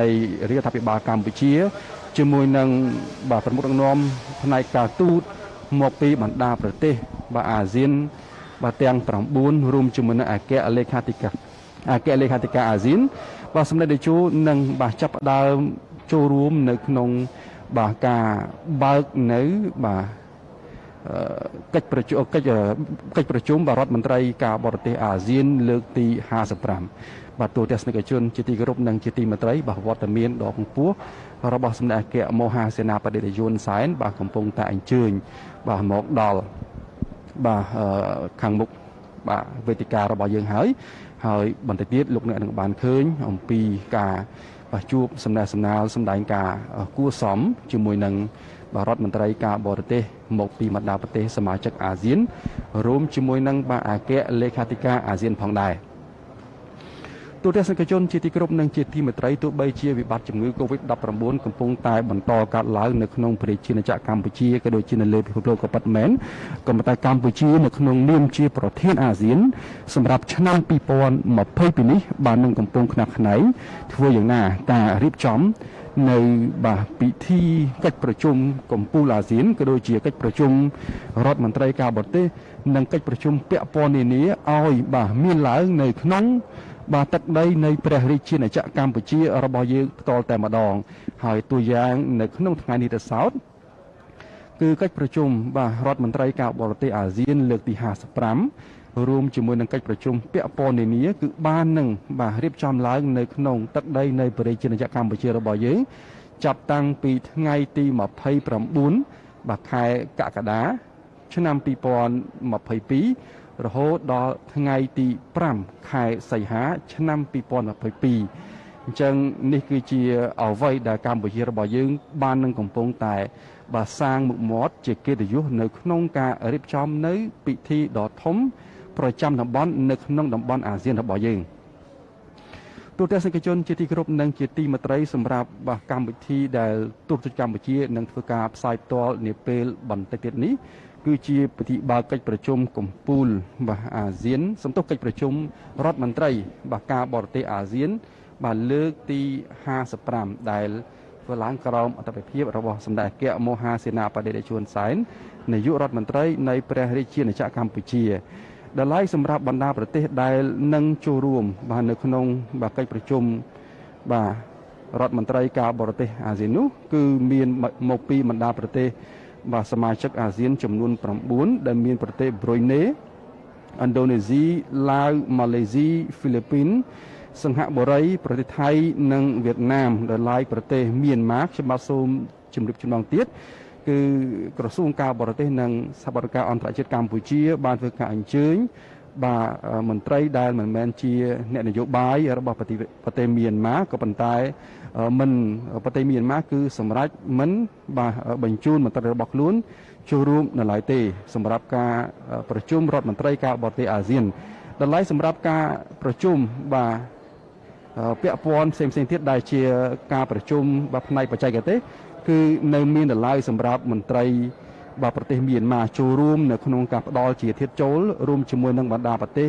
នៃរដ្ឋាភិបាលកម្ពុជាជាមួយនឹងបាទប្រមុខដឹកនាំផ្នែកការទូតមកពីបណ្ដាប្រទេសបាទអាស៊ានបាទទាំង9រួមជាមួយនឹងអគ្គលេខាធិការអគ្គលេខាធិការអាស៊ានបាទសម្ដេចតេជោនឹងបាទចាប់ផ្ដើមចូលរួមនៅក្នុងបាទការបើកនៅបាទកិច្ចប្រជុំកិច្ចកិច្ចប្រជុំបារដ្ឋមន្ត្រីការបរទេសអាស៊ានលើកទី55 បាទទូទស្សនិកជនជាទីគោរពនិងជាទីមេត្រីបាទវត្តមានដ៏ពងពោះរបស់សម្ដេចអគ្គមហាសេនាបតីយុនសែនបាទកំពុងតែអញ្ជើញបាទមកដល់បាទខាងមុខបាទវេទិការបស់យើងហើយហើយបន្តិចទៀតលោកអ្នកនឹងបានឃើញអំពីការបាទជួបសំណេះសំណាលសម្ដែងការគួសមជាមួយនឹងបាទរដ្ឋមន្ត្រីការបរទេសមកពីបណ្ដាប្រទេសសមាជិកអាស៊ានរួមជាមួយនឹងបាទអគ្គលេខាធិការអាស៊ានផងដែរ ទូទស្សនិកជនជាទីគោរពនិងជាទីមេត្រីទោះបីជាវិបត្តិជំងឺ Covid-19 កំពុងតែបន្តកើតឡើងនៅក្នុងប្រជាណាចក្រកម្ពុជាក៏ដូចជានៅលើពិភពលោកក៏ពិតមែនក៏ប៉ុន្តែកម្ពុជានៅក្នុងនាមជាប្រធានអាស៊ានសម្រាប់ឆ្នាំ2022នេះបាននឹងកំពុងខ្នះខ្នែងធ្វើយ៉ាងណាការរៀបចំនៅបាទពិធីកិច្ចប្រជុំកំពូលអាស៊ានក៏ដូចជាកិច្ចប្រជុំរដ្ឋមន្ត្រីការបរទេសនិងកិច្ចប្រជុំពាក់ព័ន្ធនានាឲ្យបាទមានឡើងនៅក្នុង បាទទឹកដីនៃព្រះរាជាណាចក្រកម្ពុជារបស់យើងផ្ទាល់តែម្ដង ហើយតួយ៉ាងនៅក្នុងថ្ងៃនេះទៅសោតគឺកិច្ចប្រជុំបាទរដ្ឋមន្ត្រីការបរទេសអាស៊ាន លើកទី55រួមជាមួយនឹងកិច្ចប្រជុំពាក់ព័ន្ធនានាគឺបាននឹងបាទរៀបចំឡើង នៅក្នុងទឹកដីនៃប្រជាជាតិកម្ពុជារបស់យើងចាប់តាំងពីថ្ងៃទី29បាទខែកក្កដាឆ្នាំ2022 រហូតដល់ថ្ងៃទី5ខែសីហា ឆ្នាំ2022អញ្ចឹងនេះគឺជាអ្វីដែលកម្ពុជារបស់យើង បាននឹងកំពុងតែបាទសាងមុខមាត់ជាកិត្តិយសនៅក្នុងការរៀបចំនៅពិធីដ៏ធំ ប្រចាំតំបន់នៅក្នុងតំបន់អាស៊ានរបស់យើងទូតទស្សនិកជនជាទីគោរពនិងជាទីមេត្រីសម្រាប់បាទកម្មវិធីដែលទូតកម្ពុជានឹងធ្វើការផ្សាយផ្ទាល់នាពេលបន្តិចទៀតនេះ គឺជាពិធីបើកកិច្ចប្រជុំកម្ពុជាបាទអាស៊ានសំទុះកិច្ចប្រជុំរដ្ឋមន្ត្រីបាទការបរទេសអាស៊ាន បាទលើកទី55ដែលធ្វើឡើងក្រោមអធិបតេយ្យរបស់សម្ដេចអគ្គមហាសេនាបតីជួនសែននាយករដ្ឋមន្ត្រីនៃព្រះរាជាណាចក្រកម្ពុជាដែលឡៃសម្រាប់បណ្ដាប្រទេសដែលនឹងចូលរួម បាទនៅក្នុងបាទកិច្ចប្រជុំបាទរដ្ឋមន្ត្រីការបរទេសអាស៊ាននោះគឺមានមកពីបណ្ដាប្រទេស បាទសមាជិកអាស៊ានចំនួន9ដែលមានប្រទេសប្រុយណេឥណ្ឌូនេស៊ីឡាវម៉ាឡេស៊ីហ្វីលីពីនសិង្ហបុរី ប្រទេសថៃ និងវៀតណាមដែលឡាយប្រទេសមៀនម៉ាខ្ញុំបាទសូមជម្រាបជូនម្ដងទៀតគឺក្រសួងការបរទេសនិងសហប្រតិការអន្តរជាតិកម្ពុជា បានធ្វើការអញ្ជើញបាទមន្ត្រីដែលមិនមែនជា អ្នកនយោបាយរបស់ប្រទេសមៀនម៉ាក៏ប៉ុន្តែ មិនប្រទេសមៀនម៉ាគឺសម្រាប់មិនបាទបញ្ជូនមន្ត្រីរបស់ខ្លួនចូលរួមនៅឡើយទេ សម្រាប់ការប្រជុំរដ្ឋមន្ត្រីការបរទេសអាស៊ានដល់ឡៃសម្រាប់ការប្រជុំបាទពាក់ព័ន្ធផ្សេងផ្សេងទៀតដែលជាការប្រជុំបាទផ្នែកបច្ចេកទេសគឺនៅមានដល់ឡៃសម្រាប់មន្ត្រីបាទប្រទេសមៀនម៉ាចូលរួមនៅក្នុងការផ្ដល់ជាធាតចូលរួមជាមួយនឹងបណ្ដាប្រទេស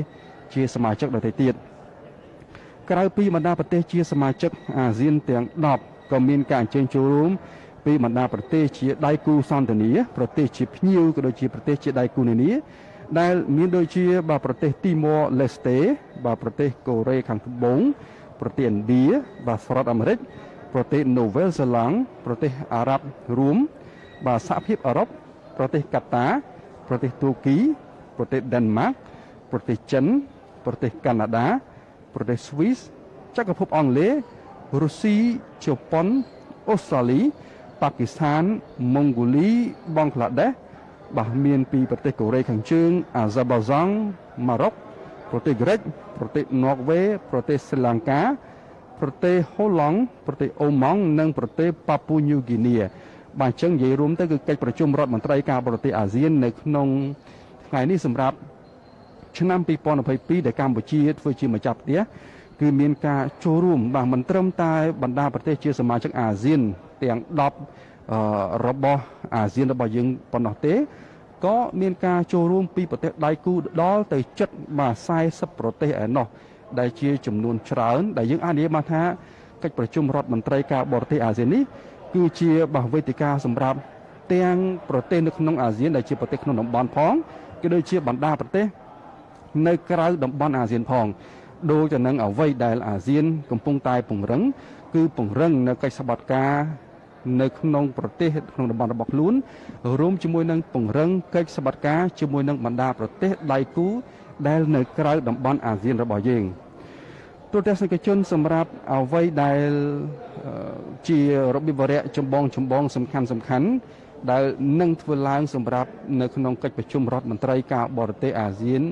ជាសមាជិកដទៃទៀត ក្រៅពីបណ្ដាប្រទេសជាសមាជិកអាស៊ានទាំង10ក៏មានការអញ្ជើញចូលរួមពីបណ្ដាប្រទេសជាដៃគូសន្តិនិកប្រទេសជាភ្ញៀវក៏ដូចជាប្រទេសជាដៃគូនានាដែលមានដូចជាបាទប្រទេសទីម៉ូលេស្តេបាទប្រទេសកូរ៉េខាងត្បូងប្រទេសឥណ្ឌាបាទសហរដ្ឋអាមេរិកប្រទេសនូវែលសេឡង់ប្រទេសអារ៉ាប់រួមបាទសហភាពអឺរ៉ុបប្រទេសកាតា ប្រទេសទូគី ប្រទេសដេនម៉ាក ប្រទេសចិន ប្រទេសកាណាដា ប្រទេសស្វីសចក្រភពអង់គ្លេសរុស្ស៊ីជប៉ុនអូស្ត្រាលីប៉ាគីស្ថានម៉ុងហ្គូលីបង់ក្លាដេសបាទមានពីប្រទេសកូរ៉េខាងជើងអាហ្សាប៊ាហ្សង់ម៉ារ៉ុកប្រទេសក្រិចប្រទេសន័រវេប្រទេសស្រីលង្កា ប្រទេសហូឡង់ប្រទេសអូម៉ង់និងប្រទេសប៉ាពូញូហ្គីនីបាទអញ្ចឹងនិយាយរួមទៅគឺកិច្ចប្រជុំរដ្ឋមន្ត្រីការបរទេសអាស៊ាននៅក្នុងថ្ងៃនេះសម្រាប់ ឆ្នាំ2022ដែលកម្ពុជាធ្វើជាម្ចាស់ផ្ទះគឺមានការចូលរួមបាទមិនត្រឹមតែបណ្ដាប្រទេសជាសមាជិកអាស៊ានទាំង10របស់អាស៊ានរបស់យើងប៉ុណ្ណោះទេក៏មានការចូលរួមពីប្រទេសដៃគូដល់ទៅជិតបាទ40ប្រទេសឯណោះដែលជាចំនួនច្រើនដែលយើងអាចនិយាយបានថាកិច្ចប្រជុំរដ្ឋមន្ត្រីការបរទេសអាស៊ាននេះគឺជាបហវេទិកាសម្រាប់ទាំងប្រទេសនៅក្នុងអាស៊ានដែលជាប្រទេសក្នុងតំបន់ផងក៏ដូចជាបណ្ដាប្រទេស នៅក្រៅតំបន់អាស៊ានផងដូចទៅនឹងអ្វីដែលអាស៊ាន កំពុងតែពង្រឹង គឺពង្រឹងនៅកិច្ចសន្និដ្ឋាននៅក្នុងប្រទេសក្នុងតំបន់របស់ខ្លួនរួមជាមួយនឹងពង្រឹងកិច្ចសម្បត្តិការជាមួយនឹងបណ្ដាប្រទេសដៃគូដែលនៅក្រៅតំបន់អាស៊ានរបស់យើងទូទស្សនិកជនសម្រាប់អ្វីដែលជារបៀបវរៈចម្បងចម្បងសំខាន់សំខាន់ដែលនឹងធ្វើឡើងសម្រាប់នៅក្នុងកិច្ចប្រជុំរដ្ឋមន្ត្រីការបរទេសអាស៊ាន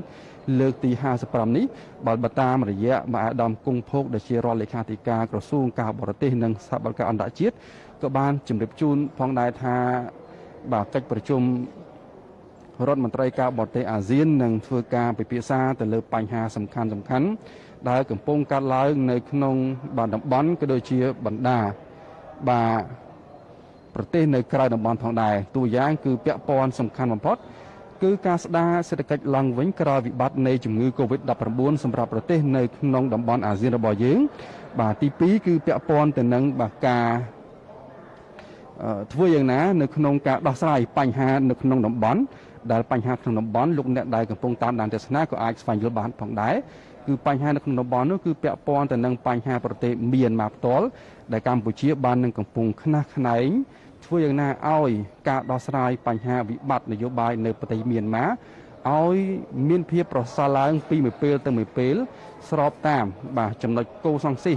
លើកទី55នេះបើបតាមរយៈមហាដំគង់ភោគដែលជារដ្ឋលេខាធិការក្រសួងការបរទេសនិងសហបាលការអន្តរជាតិក៏បានជម្រាបជូនផងដែរថាបាទកិច្ចប្រជុំរដ្ឋមន្ត្រីការបរទេសអាស៊ាននឹងធ្វើការពិភាក្សាទៅលើបញ្ហាសំខាន់សំខាន់ដែលកំពុងកើតឡើងនៅក្នុងបាទតំបន់ក៏ដូចជាបណ្ដាបាទប្រទេសនៅក្រៅតំបន់ផងដែរតួយ៉ាងគឺពាក់ព័ន្ធសំខាន់បំផុត គឺការស្ដារសេដ្ឋកិច្ចឡើងវិញក្រោយវិបត្តិនៃជំងឺ Covid-19 សម្រាប់ប្រទេសនៅក្នុងតំបន់អាស៊ានរបស់យើង បាទទី2គឺពាក់ព័ន្ធទៅនឹងបាទការធ្វើយ៉ាងណានៅក្នុងការដោះស្រាយបញ្ហានៅក្នុងតំបន់ដែលបញ្ហាក្នុងតំបន់លោកអ្នកដែលកំពុងតាមដានទស្សនាក៏អាចស្វែងយល់បានផងដែរគឺបញ្ហានៅក្នុងតំបន់នោះគឺពាក់ព័ន្ធទៅនឹងបញ្ហាប្រទេសមីយ៉ាន់ម៉ាផ្ទាល់ដែលកម្ពុជាបាននឹងកំពុងខ្នះខ្នែង ធ្វើយ៉ាងណាឲ្យការដោះស្រាយបញ្ហាវិបត្តិនយោបាយនៅប្រទេសមីយ៉ាន់ម៉ាឲ្យមានភាពប្រសើរឡើងពីមួយពេលទៅមួយពេល ស្របតាមបាទចំណុចគោលសង្ស៊ី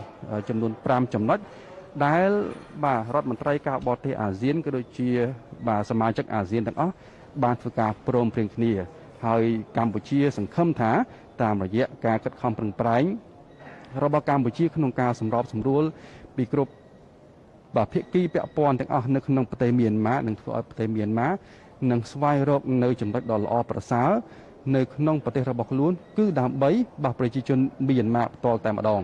ចំនួន5ចំណុចដែលបាទរដ្ឋមន្ត្រីការបរទេសអាស៊ានក៏ដូចជា បាទសមាជិកអាស៊ានទាំងអស់បានធ្វើការព្រមព្រៀងគ្នា ហើយកម្ពុជា សង្ឃឹមថា តាមរយៈការខិតខំប្រឹងប្រែងរបស់កម្ពុជាក្នុងការសម្របសម្រួលពីគ្រប់ បាទភាគីពាក់ព័ន្ធទាំងអស់នៅក្នុងប្រទេសមីយ៉ាន់ម៉ានឹងធ្វើឲ្យប្រទេសមីយ៉ាន់ម៉ានឹងស្វែងរកនៅចំណុចដ៏ល្អប្រសើរនៅក្នុងប្រទេសរបស់ខ្លួន គឺដើម្បីបះប្រជាជនមីយ៉ាន់ម៉ាផ្ទាល់តែម្ដង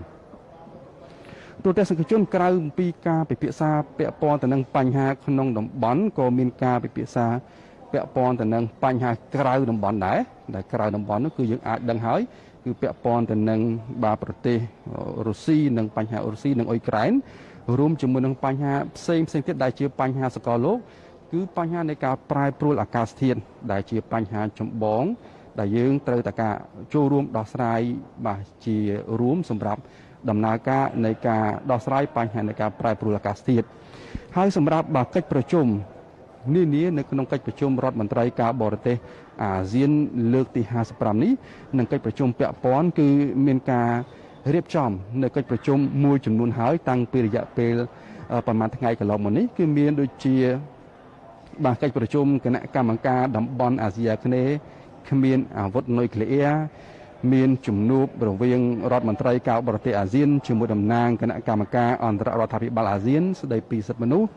ទូតសង្គមជនក្រៅពីការពិភាក្សាពាក់ព័ន្ធទៅនឹងបញ្ហាក្នុងតំបន់ក៏មានការពិភាក្សាពាក់ព័ន្ធទៅនឹងបញ្ហាក្រៅតំបន់ដែរដែលក្រៅតំបន់នោះគឺយើងអាចដឹងហើយគឺពាក់ព័ន្ធទៅនឹងបាទប្រទេសរុស្ស៊ីនិងបញ្ហារុស្ស៊ីនិងអ៊ុយក្រែន រួមជាមួយនឹងបញ្ហាផ្សេងផ្សេងទៀតដែលជាបញ្ហាសកលលោកគឺបញ្ហានៃការប្រែប្រួលអាកាសធាតុដែលជាបញ្ហាចម្បង ដែលយើងត្រូវតែការចូលរួមដោះស្រាយបាទជារួមសម្រាប់ដំណើរការនៃការដោះស្រាយបញ្ហានៃការប្រែប្រួលអាកាសធាតុហើយសម្រាប់បាទកិច្ចប្រជុំនានានៅក្នុងកិច្ចប្រជុំរដ្ឋមន្ត្រីការបរទេសអាស៊ានលើកទី55នេះនិងកិច្ចប្រជុំពាក់ព័ន្ធគឺមានការ រៀបចំនៅកិច្ចប្រជុំមួយចំនួនហើយតាំងពីរយៈពេលប្រហែលថ្ងៃកន្លងមកនេះគឺមានដូចជាបាទកិច្ចប្រជុំគណៈកម្មការតំបន់អាស៊ីអាគ្នេយ៍គ្មានអាវុធនុយក្លេអ៊ែរមានជំនួបរវាងរដ្ឋមន្ត្រីការបរទេសអាស៊ានជាមួយតំណាងគណៈកម្មការអន្តររដ្ឋាភិបាលអាស៊ាន ស្ដីពីសិទ្ធិមនុស្ស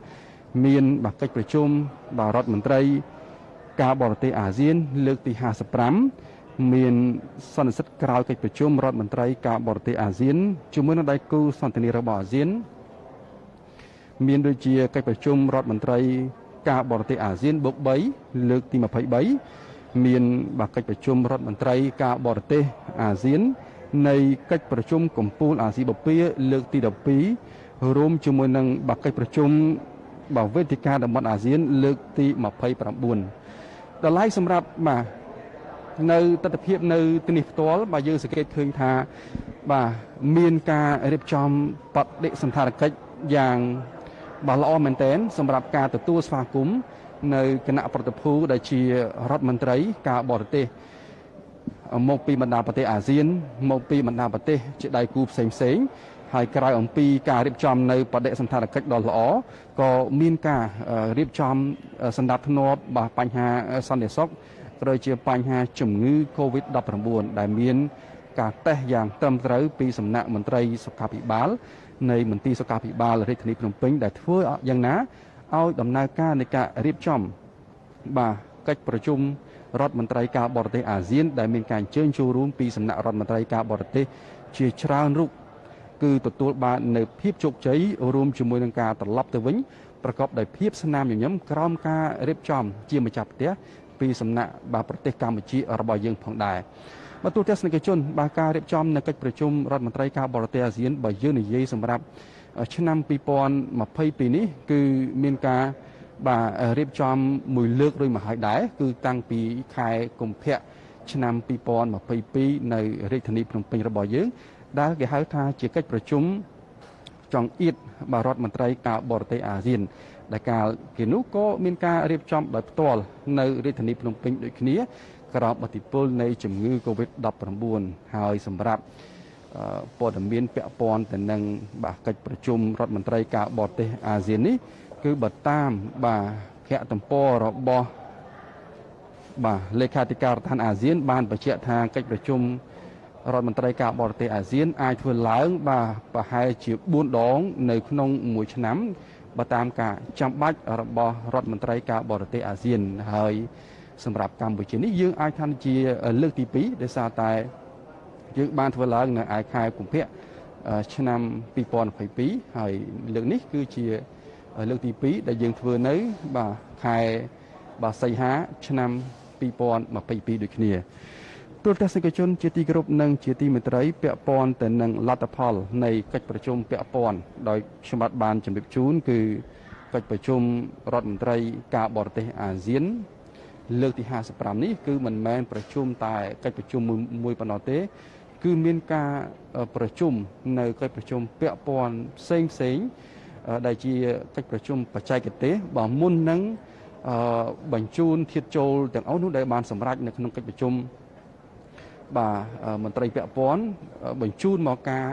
មានបាកិច្ចប្រជុំបាទរដ្ឋមន្ត្រីការបរទេសអាស៊ាន លើកទី55 មានសន្និសិទក្រោយកិច្ចប្រជុំរដ្ឋមន្ត្រីការបរទេសអាស៊ានជាមួយនឹងដៃគូសន្តិនិករបស់អាស៊ាន មានដូចជាកិច្ចប្រជុំរដ្ឋមន្ត្រីការបរទេសអាស៊ានបូក3លើកទី23មានបាកិច្ចប្រជុំរដ្ឋមន្ត្រីការបរទេសអាស៊ាន នៃកិច្ចប្រជុំកម្ពុជាអាស៊ីបូព៌ាលើកទី12រួមជាមួយនឹងបាកិច្ចប្រជុំបាទវេទិកាតំបន់អាស៊ាន លើកទី29តម្លៃសម្រាប់បាទ នៅទស្សនវិជ្ជានៅទីនេះផ្ទាល់បាទយើងសង្កេតឃើញថាបាទមានការរៀបចំបដិសន្តារកិច្ចយ៉ាងបាទល្អមែនទែនសម្រាប់ការទទួលស្វាគមន៍នៅគណៈប្រតិភូដែលជារដ្ឋមន្ត្រីការបរទេសមកពីបណ្ដាប្រទេសអាស៊ានមកពីបណ្ដាប្រទេសជាដៃគូផ្សេងផ្សេងហើយក្រៅអំពីការរៀបចំនៅបដិសន្តារកិច្ចដ៏ល្អក៏មានការរៀបចំសម្ដាប់ធ្នាប់បញ្ហាសន្តិសុខ ក៏ដូចជាបញ្ហាជំងឺ Covid-19 ដែលមានការតេស្តយ៉ាងត្រឹមត្រូវពីសំណាក់មន្ត្រីសុខាភិបាលនៃមន្ទីរសុខាភិបាលរាជធានីភ្នំពេញដែលធ្វើយ៉ាងណាឲ្យដំណើរការនៃការរៀបចំបាទកិច្ចប្រជុំរដ្ឋមន្ត្រីការបរទេសអាស៊ាន ដែលមានការអញ្ជើញចូលរួមពីសំណាក់រដ្ឋមន្ត្រីការបរទេសជាច្រើនរូបគឺទទួលបាននៅភាពជោគជ័យរួមជាមួយនឹងការត្រឡប់ទៅវិញប្រកបដោយភាពស្នាមញញឹមក្រោមការរៀបចំជាម្ចាស់ផ្ទះ ពីសំណាក់បាទប្រទេសកម្ពុជារបស់យើងផងដែរបាទទូទស្សនិកជនបាទការរៀបចំនៅកិច្ចប្រជុំរដ្ឋមន្ត្រីការបរទេសអាស៊ានបើយើងនិយាយសម្រាប់ឆ្នាំ2022នេះគឺមានការបាទរៀបចំមួយលើករួចមកហើយដែរគឺតាំងពីខែកុម្ភៈឆ្នាំ2022នៅរាជធានីភ្នំពេញរបស់យើង ដែលគេហៅថាជាកិច្ចប្រជុំចង្អៀតបារដ្ឋមន្ត្រីការបរទេសអាស៊ាន ដែលកាលគេនោះក៏មានការរៀបចំដោយផ្ទាល់នៅរាជធានីភ្នំពេញដូចគ្នាក្រោមអធិបុលនៃជំងឺ Covid-19 ហើយសម្រាប់ព័ត៌មានពាក់ព័ន្ធទៅនឹងបាទកិច្ចប្រជុំរដ្ឋមន្ត្រីការបរទេសអាស៊ាននេះ គឺបើតាមបាទភ័ក្រទំព័ររបស់បាទលេខាធិការដ្ឋានអាស៊ាន បានបញ្ជាក់ថាកិច្ចប្រជុំរដ្ឋមន្ត្រីការបរទេសអាស៊ានអាចធ្វើឡើងបាទប្រហែលជា4ដង នៅក្នុងមួយឆ្នាំ បើតាមការចាំបាច់របស់រដ្ឋមន្ត្រីការបរទេសអាស៊ានហើយសម្រាប់កម្ពុជានេះយើងអាចថាជាលើកទី2ដោយសារតែយើងបានធ្វើឡើងនៅឯខែកុម្ភៈឆ្នាំ2022ហើយលើកនេះគឺជាលើកទី2ដែលយើងធ្វើនៅបាទខែបាទសីហាឆ្នាំ2022ដូចគ្នា ទូរទស្សនិកជនជាទីគោរពនិងជាទីមេត្រីពាក់ព័ន្ធទៅនឹងលទ្ធផលនៃកិច្ចប្រជុំពាក់ព័ន្ធដោយខ្ញុំបាទបានជម្រាបជូនគឺកិច្ចប្រជុំរដ្ឋមន្ត្រីការបរទេសអាស៊ាន លើកទី55នេះគឺមិនមែនប្រជុំតែកិច្ចប្រជុំមួយប៉ុណ្ណោះទេ គឺមានការប្រជុំនៅកិច្ចប្រជុំពាក់ព័ន្ធផ្សេងផ្សេងដែលជាកិច្ចប្រជុំបច្ចេកទេសបើមុននឹងបញ្ជូនធៀបចូលទាំងអស់នោះដែលបានសម្រេចនៅក្នុងកិច្ចប្រជុំ បាទមន្ត្រីពាក់ព័ន្ធបញ្ជូនមកការ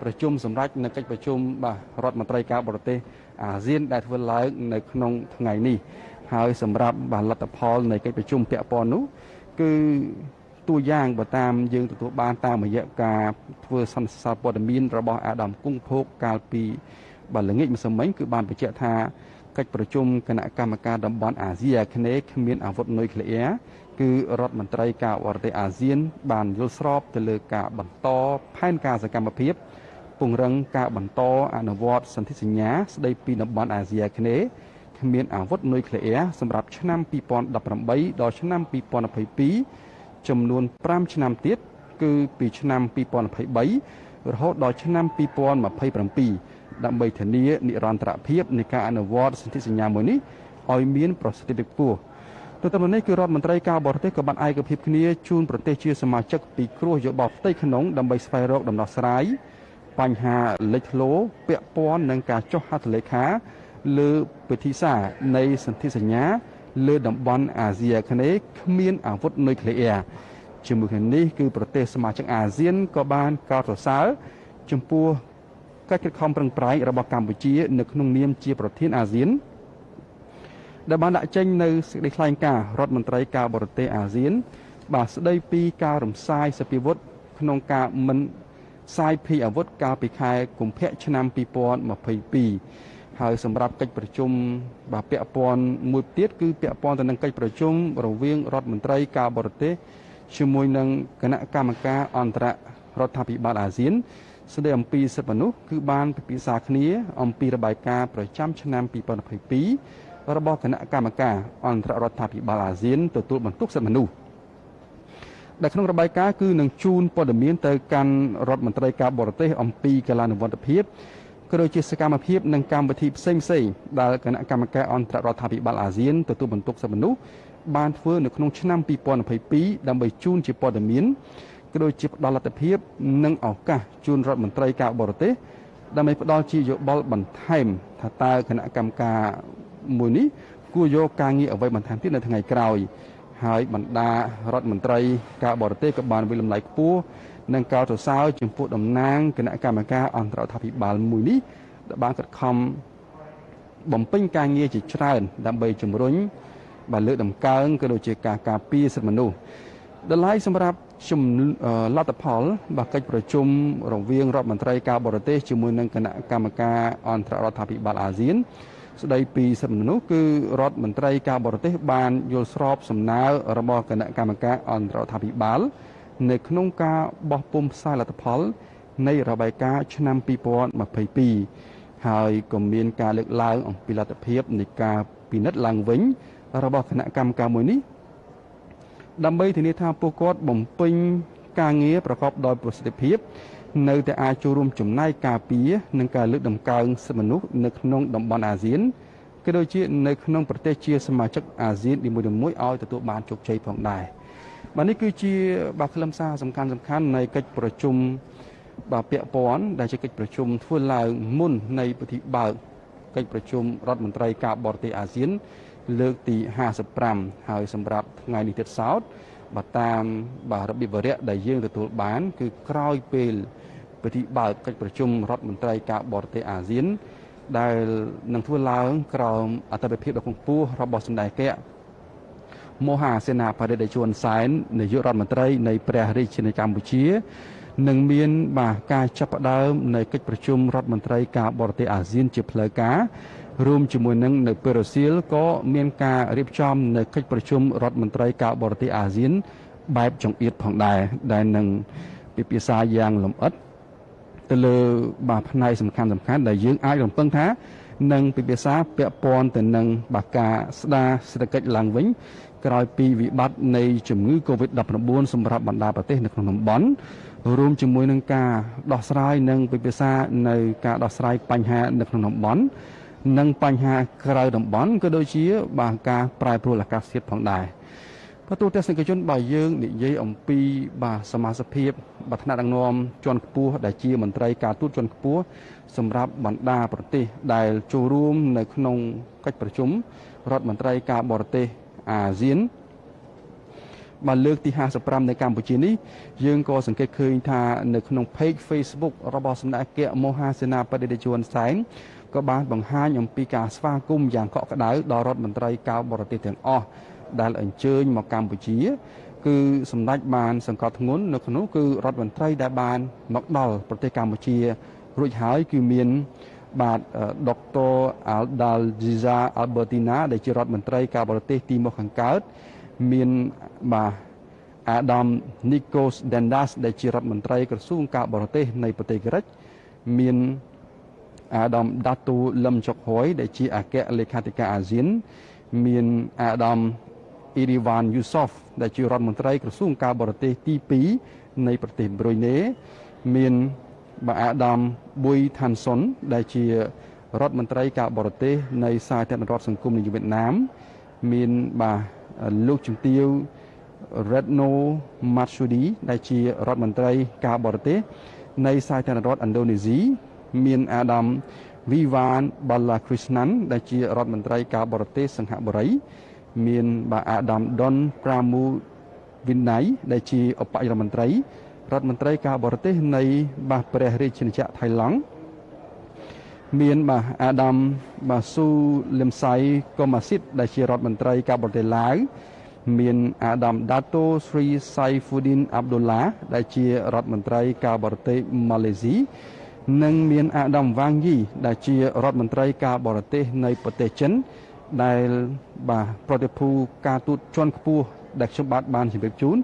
ប្រជុំសម្រាប់នៅកិច្ចប្រជុំបាទរដ្ឋមន្ត្រីការបរទេសអាស៊ានដែលធ្វើឡើងនៅក្នុងថ្ងៃនេះហើយសម្រាប់បាទលទ្ធផលនៃកិច្ចប្រជុំពាក់ព័ន្ធនោះគឺតួយ៉ាងបើតាមយើងទទួលបានតាមរយៈការធ្វើសន្និសីទព័ត៌មានរបស់អាដាមគង់ភោគកាលពីបាទល្ងាចម្សិលមិញគឺបានបញ្ជាក់ថាកិច្ចប្រជុំគណៈកម្មការតំបន់អាស៊ីអាគ្នេយ៍គ្មានអាវុធនុយក្លេអ៊ែរ គឺរដ្ឋមន្ត្រីការបរទេសអាស៊ាន បានយល់ស្របទៅលើការបន្តផែនការសកម្មភាពពង្រឹងការបន្តអនុវត្តសន្ធិសញ្ញា ស្តីពីតំបន់អាស៊ីអាគ្នេយ៍គ្មានអាវុធនុយក្លេអ៊ែរសម្រាប់ឆ្នាំ2018ដល់ឆ្នាំ2022ចំនួន5ឆ្នាំទៀតគឺពីឆ្នាំ2023រហូតដល់ឆ្នាំ2027ដើម្បីធានានិរន្តរភាពនៃការអនុវត្តសន្ធិសញ្ញាមួយនេះឲ្យមានប្រសិទ្ធភាពខ្ពស់ ទន្ទឹមនេះគឺរដ្ឋមន្ត្រីការបរទេសក៏បានឯកភាពគ្នាជូនប្រទេសជាសមាជិកពីគ្រោះយោបល់ផ្ទៃក្នុងដើម្បីស្វែងរកដំណោះស្រាយបញ្ហាលេចធ្លោពាក់ព័ន្ធនឹងការចុះហត្ថលេខាលើពិធីសារនៃសន្ធិសញ្ញា លើតំបន់អាស៊ីអាគ្នេយ៍គ្មានអាវុធនុយក្លេអ៊ែរជាមួយគ្នានេះគឺប្រទេសសមាជិកអាស៊ានក៏បានកោតសរសើរចំពោះកិច្ចខិតខំប្រឹងប្រែងរបស់កម្ពុជា នៅក្នុងនាមជាប្រធានអាស៊ាន ដែលបានដាក់ចេញនៅសេចក្តីថ្លែងការណ៍រដ្ឋមន្ត្រីការបរទេសអាស៊ាន បាទស្ដីពីការរំសាយសពាវុធក្នុងការមិនសាយភីអាវុធកាលពីខែកុម្ភៈឆ្នាំ2022ហើយសម្រាប់កិច្ចប្រជុំបាទពាក់ព័ន្ធមួយទៀតគឺពាក់ព័ន្ធទៅនឹងកិច្ចប្រជុំរវាងរដ្ឋមន្ត្រីការបរទេសជាមួយនឹងគណៈកម្មការអន្តររដ្ឋាភិបាលអាស៊ានស្ដីអំពីសិទ្ធិមនុស្សគឺបានពិភាក្សាគ្នាអំពីរបាយការណ៍ប្រចាំឆ្នាំ2022 របស់គណៈកម្មការអន្តររដ្ឋាភិបាលអាស៊ានទទួលបន្ទុកសិទ្ធិមនុស្សដែលក្នុងរបាយការណ៍គឺនឹងជូនព័ត៌មានទៅកាន់រដ្ឋមន្ត្រីការបរទេសអំពីកលានុវត្តភាពក៏ដូចជាសកម្មភាពនិងកម្មវិធីផ្សេងផ្សេងដែលគណៈកម្មការអន្តររដ្ឋាភិបាលអាស៊ានទទួលបន្ទុកសិទ្ធិមនុស្សបានធ្វើនៅក្នុងឆ្នាំ2022ដើម្បីជូនជាព័ត៌មានក៏ដូចជាផ្ដល់លទ្ធភាពនិងឱកាសជូនរដ្ឋមន្ត្រីការបរទេសដើម្បីផ្ដល់ជាយោបល់បន្ថែមថាតើគណៈកម្មការ មួយនេះគួរយកការងារអ្វីបន្ថែមទៀតនៅថ្ងៃក្រោយហើយបណ្ដារដ្ឋមន្ត្រីការបរទេសក៏បានវិលំឡៃខ្ពស់និងកោតសរសើរចំពោះតំណាងគណៈកម្មការអន្តររដ្ឋាភិបាលមួយនេះដែលបានខិតខំបំពេញការងារជាច្រើន ដើម្បីជំរុញបាទលើកតម្កើងក៏ដូចជាការការពារសិទ្ធិមនុស្សដល់ហើយសម្រាប់ជំលទ្ធផលបាទកិច្ចប្រជុំរវាងរដ្ឋមន្ត្រីការបរទេសជាមួយនឹងគណៈកម្មការអន្តររដ្ឋាភិបាលអាស៊ាន ស្ដីពីសិទ្ធិមនុស្សគឺរដ្ឋមន្ត្រីការបរទេសបានយល់ស្របសំណើរបស់គណៈកម្មការអន្តររដ្ឋាភិបាល នៅក្នុងការបោះពុម្ពផ្សាយលទ្ធផល នៃរបាយការណ៍ឆ្នាំ2022ហើយក៏មានការលើកឡើងអំពីលទ្ធភាពនៃការពិនិត្យឡើងវិញ របស់គណៈកម្មការមួយនេះដើម្បីធានាថាពួកគាត់បំពេញការងារប្រកបដោយប្រសិទ្ធភាព នៅតែអាចចូលរួមចំណែកការពារនិងការលើកតម្កើងសិទ្ធិមនុស្សនៅក្នុងតំបន់អាស៊ានក៏ដូចជានៅក្នុងប្រទេសជាសមាជិកអាស៊ាននីមួយៗឲ្យទទួលបានជោគជ័យផងដែរបាទនេះគឺជាបាទខ្លឹមសារសំខាន់សំខាន់នៃកិច្ចប្រជុំបាទពាក់ព័ន្ធដែលជាកិច្ចប្រជុំធ្វើឡើងមុននៃពិធីបើកកិច្ចប្រជុំរដ្ឋមន្ត្រីការបរទេសអាស៊ាន លើកទី55ហើយសម្រាប់ថ្ងៃនេះទៀតសោតបាទតាមបាទរបៀបវរៈដែលយើងទទួលបាន គឺក្រោយពេល ពិធីបើកកិច្ចប្រជុំរដ្ឋមន្ត្រីការបរទេសអាស៊ាន ដែលនឹងធ្វើឡើងក្រោមអធិបតេយ្យភាពដ៏ខ្ពស់របស់សម្ដេចអគ្គមហាសេនាបតីតេជន់សែននាយករដ្ឋមន្ត្រីនៃព្រះរាជាណាចក្រកម្ពុជានឹងមានបាទការចាប់ផ្ដើមនៃកិច្ចប្រជុំរដ្ឋមន្ត្រីការបរទេសអាស៊ានជាផ្លូវការរួមជាមួយនឹងនៅពេលរសៀលក៏មានការរៀបចំនៅកិច្ចប្រជុំរដ្ឋមន្ត្រីការបរទេសអាស៊ាន បែបចង្អៀតផងដែរដែលនឹងពិភាក្សាយ៉ាងលម្អិត ទៅលើបាទផ្នែកសំខាន់សំខាន់ដែលយើងអាចរំពឹងថានឹងពិភាក្សាពាក់ព័ន្ធទៅនឹងបាការស្ដារសេដ្ឋកិច្ចឡើងវិញក្រោយពីវិបត្តិនៃជំងឺ Covid-19 សម្រាប់បណ្ដាប្រទេសនៅក្នុងតំបន់រួមជាមួយនឹងការដោះស្រាយនិងពិភាក្សានៅការដោះស្រាយបញ្ហានៅក្នុងតំបន់និងបញ្ហាក្រៅតំបន់ក៏ដូចជា បាទការប្រែប្រួលអាកាសធាតុផងដែរ បើទូទស្សនិកជនបើយើងនិយាយអំពីបាទសមាជិកភាពបាទថ្នាក់ដឹកនាំជាន់ខ្ពស់ដែលជាមន្ត្រីការទូតជាន់ខ្ពស់សម្រាប់បណ្ដាប្រទេសដែលចូលរួមនៅក្នុងកិច្ចប្រជុំរដ្ឋមន្ត្រីការបរទេសអាស៊ានបាទលើកទី55នៅកម្ពុជានេះយើងក៏សង្កេតឃើញថានៅក្នុង page Facebook របស់សម្ដេចអគ្គមហាសេនាបតីតេជន់សែនក៏បានបង្ហាញអំពីការស្វាគមន៍យ៉ាងកក់ក្ដៅដល់រដ្ឋមន្ត្រីការបរទេសទាំងអស់ ដែលអញ្ជើញមកកម្ពុជា គឺសម្ដេចបានសង្កត់ធ្ងន់នៅក្នុងគឺរដ្ឋមន្ត្រីដែលបានមកដល់ប្រទេសកម្ពុជារួចហើយគឺមានបាទដុកទ័រ Aldaljiza Albertina ដែលជារដ្ឋមន្ត្រីការបរទេសទីមកខាងកើតមានបាទអាដាមនីកូសដេនដាសដែលជារដ្ឋមន្ត្រីក្រសួងការបរទេសនៃប្រទេសក្រិចមានអាដាមដាទូលឹមចុកហួយដែលជាអគ្គលេខាធិការអាស៊ាន មានអាដាម អ៊ីរីវ៉ានយូសូហ្វដែលជារដ្ឋមន្ត្រីក្រសួងការបរទេសទី2នៃប្រទេសប្រុយណេមានបាទអាដាមប៊ុយថាន់សុនដែលជារដ្ឋមន្ត្រីការបរទេសនៃសាធារណរដ្ឋសង្គមនៃវៀតណាម មានបាទលោកជំទាវ Retno Marsudi ដែលជារដ្ឋមន្ត្រីការបរទេសនៃសាធារណរដ្ឋឥណ្ឌូនេស៊ីមានអាដាម Vivan Balakrishnan ដែលជារដ្ឋមន្ត្រីការបរទេសសង្ហបុរី មានបាទអាដាម Don Pramu Vinay ដែលជាឧបនាយករដ្ឋមន្ត្រីរដ្ឋមន្ត្រីការបរទេសនៃបាទព្រះរាជាណាចក្រថៃឡង់មានបាទអាដាមបាទស៊ូលឹមសៃកូម៉ាស៊ីតដែលជារដ្ឋមន្ត្រីការបរទេសឡាវមានអាដាមដាតូស្រីសៃហ្វូឌីនអាប់ឌុលឡាដែលជារដ្ឋមន្ត្រីការបរទេសម៉ាឡេស៊ីនិងមានអាដាមវ៉ាងយីដែលជារដ្ឋមន្ត្រីការបរទេសនៃប្រទេសចិន ដែលបាទប្រតិភូការទូតជាន់ខ្ពស់ដែលខ្ញុំបាទបានជម្រាបជូន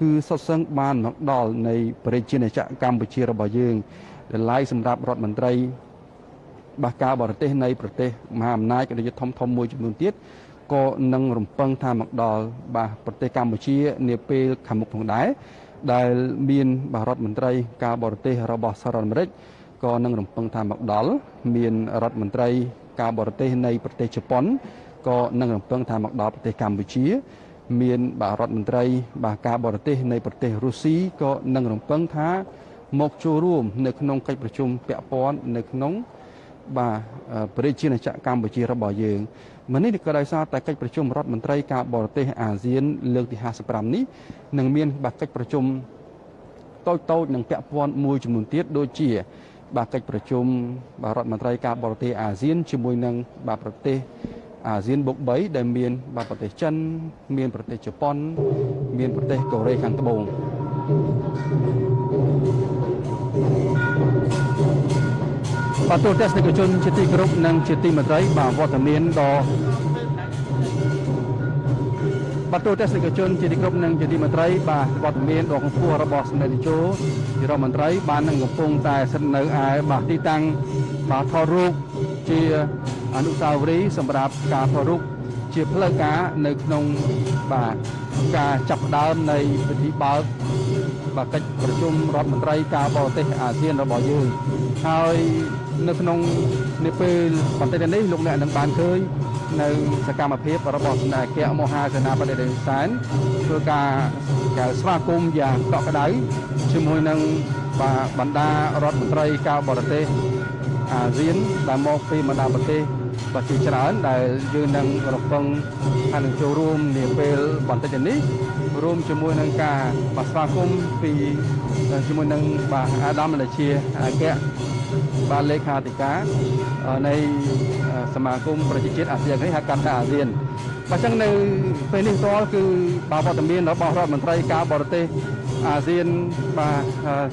គឺសុទ្ធសឹងបានមកដល់នៃប្រជាណាចក្រកម្ពុជារបស់យើងដែលឡាយសម្រាប់រដ្ឋមន្ត្រីបាទការបរទេសនៃប្រទេសមហាអំណាចរាជធំធំមួយចំនួនទៀតក៏នឹងរំពឹងថាមកដល់បាទប្រទេសកម្ពុជានាពេលខាងមុខផងដែរដែលមានបាទរដ្ឋមន្ត្រីការបរទេសរបស់សហរដ្ឋអាមេរិកក៏នឹងរំពឹងថាមកដល់មានរដ្ឋមន្ត្រី ការបរទេសនៃប្រទេសជប៉ុនក៏នឹងរំពឹងថាមកដល់ប្រទេសកម្ពុជា មានបាទរដ្ឋមន្ត្រីបាទការបរទេសនៃប្រទេសរុស្ស៊ីក៏នឹងរំពឹងថាមកចូលរួមនៅក្នុងកិច្ចប្រជុំពាក់ព័ន្ធនៅក្នុងបាទប្រជាណាចក្រកម្ពុជារបស់យើងម្នេះក៏ដោយសារតែកិច្ចប្រជុំរដ្ឋមន្ត្រីការបរទេសអាស៊ាន លើកទី55នេះនឹងមានបាទកិច្ចប្រជុំតូចតូចនិងពាក់ព័ន្ធមួយចំនួនទៀតដូចជា បាទកិច្ចប្រជុំបាទរដ្ឋមន្ត្រីការបរទេសអាស៊ានជាមួយនឹងបាទប្រទេសអាស៊ានបុក3ដែលមានបាទប្រទេសចិន មានប្រទេសជប៉ុន មានប្រទេសកូរ៉េខាងត្បូងបាទទូទស្សនិកជនជាទីគោរពនិងជាទីមេត្រីបាទវត្តមានដ៏ បាទទូទស្សនិកជនជាទីគោរពនិងជាទីមេត្រីបាទវត្តមានដ៏ខ្ពស់របស់សម្ដេចតេជោជារដ្ឋមន្ត្រីបាននឹងកំពុងតែស្ថិតនៅឯបាទទីតាំងបាទថតរូបជាអនុស្សាវរីយ៍សម្រាប់ការថតរូបជាផ្លូវការនៅក្នុងបាទការចាប់ផ្ដើមនៃពិធីបើកបាទកិច្ចប្រជុំរដ្ឋមន្ត្រីការបរទេសអាស៊ានរបស់យើងហើយនៅក្នុងនាពេលបន្តិចនេះលោកអ្នកនឹងបានឃើញនៅសកម្មភាពរបស់ស្នើគៈមហាសេនាបតីដេសែនធ្វើការកៅស្វាគមន៍យ៉ាងកក់ក្ដៅជាមួយនឹងបណ្ដារដ្ឋមន្ត្រីការបរទេសអាស៊ានដែលមកពីបណ្ដាប្រទេសបាទជាច្រើនដែលយើងនឹងរំពឹងថានឹងចូលរួមនាពេលបន្តិចនេះរួមជាមួយនឹងការបាទស្វាគមន៍ពីជាមួយនឹងបាទអាដាមដែលជាអគ្គ បាទលេខាធិការនៃសមាគមប្រជាជាតិអាស៊ាននេះហៅកាត់ថាអាស៊ានបើចឹងនៅពេលនេះទាល់គឺបាទវត្តមានរបស់រដ្ឋមន្ត្រីការបរទេសអាស៊ានបាទ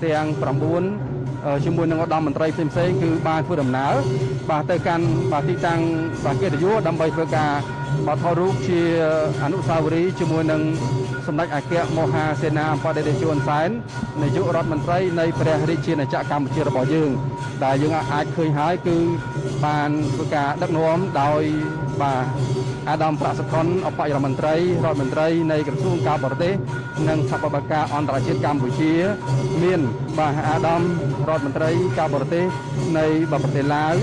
ទាំង9ជាមួយនឹងឧត្តមមន្ត្រីផ្សេងៗគឺបានធ្វើដំណើរបាទទៅកាន់បាទទីតាំងបាទកិត្តិយសដើម្បីធ្វើការបាទថតរូបជាអនុស្សាវរីយ៍ជាមួយនឹង សម្ដេចអគ្គមហាសេនាបតីតេជោហ៊ុនសែននាយករដ្ឋមន្ត្រីនៃព្រះរាជាណាចក្រកម្ពុជារបស់យើង ដែលយើងអាចឃើញហើយគឺបានធ្វើការដឹកនាំដោយបាទអាដាមប្រាក់សុខុនអបយរដ្ឋមន្ត្រីរដ្ឋមន្ត្រីនៃក្រសួងការបរទេសនិងសហប្រតិបត្តិការអន្តរជាតិកម្ពុជា មានបាទអាដាមរដ្ឋមន្ត្រីការបរទេសនៃប្រទេសឡាវ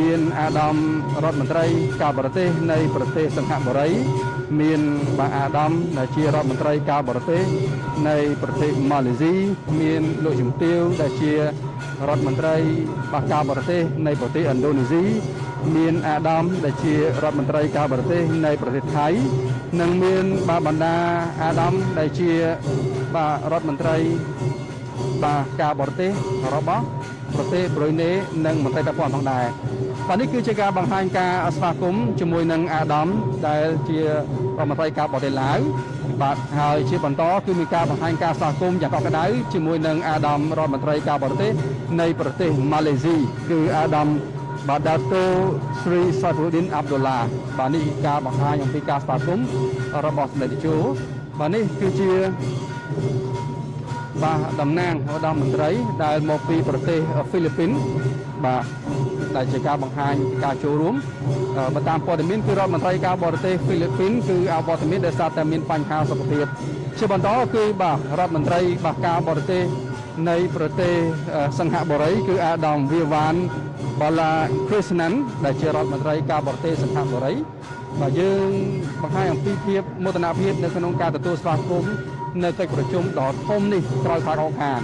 មានអាដាមរដ្ឋមន្ត្រីការបរទេសនៃប្រទេសសិង្ហបុរី មានបាទអាដាមដែលជារដ្ឋមន្ត្រីការបរទេសនៃប្រទេសម៉ាឡេស៊ីមានលោកជំទាវដែលជារដ្ឋមន្ត្រីបាទការបរទេសនៃប្រទេសឥណ្ឌូនេស៊ីមានអាដាមដែលជារដ្ឋមន្ត្រីការបរទេសនៃប្រទេសថៃនិងមានបាទបណ្ដាអាដាមដែលជាបាទរដ្ឋមន្ត្រីបាទការបរទេសរបស់ប្រទេសប្រុយណេនិងមន្ត្រីពាក់ព័ន្ធផងដែរ បាទនេះគឺជាការបង្ហាញការស្វាគមន៍ជាមួយនឹងអាដាមដែលជារដ្ឋមន្ត្រីការបរទេសឡាវបាទហើយជាបន្តគឺមានការបង្ហាញការស្វាគមន៍យ៉ាងកក់ក្ដៅជាមួយនឹងអាដាមរដ្ឋមន្ត្រីការបរទេសនៃប្រទេសម៉ាឡេស៊ីគឺអាដាមបាទដាតូស្រីសាហ្វូឌីនអាប់ឌុលឡាបាទនេះការបង្ហាញអំពីការស្វាគមន៍របស់សម្ដេចតេជោបាទនេះគឺជាបាទតំណាងឧត្តមមន្ត្រីដែលមកពីប្រទេសហ្វីលីពីនបាទ ដែលជាការបង្ហាញការចូលរួមបើតាមព័ត៌មានគឺរដ្ឋមន្ត្រីការបរទេសហ្វីលីពីនគឺអវត្តមានដោយសារតែមានបញ្ហាសុខភាពជាបន្តគឺបាទរដ្ឋមន្ត្រីបាទការបរទេសនៃប្រទេសសង្ហបុរីគឺអាដាមវាវ៉ានបាឡាគ្រីស្ណាន់ដែលជារដ្ឋមន្ត្រីការបរទេសសង្ហបុរីបាទយើងបង្ហាញអំពីភាពមោទនភាពនៅក្នុងការទទួលស្វាគមន៍នៅកិច្ចប្រជុំដ៏ធំនេះក្រោយផាកអខាន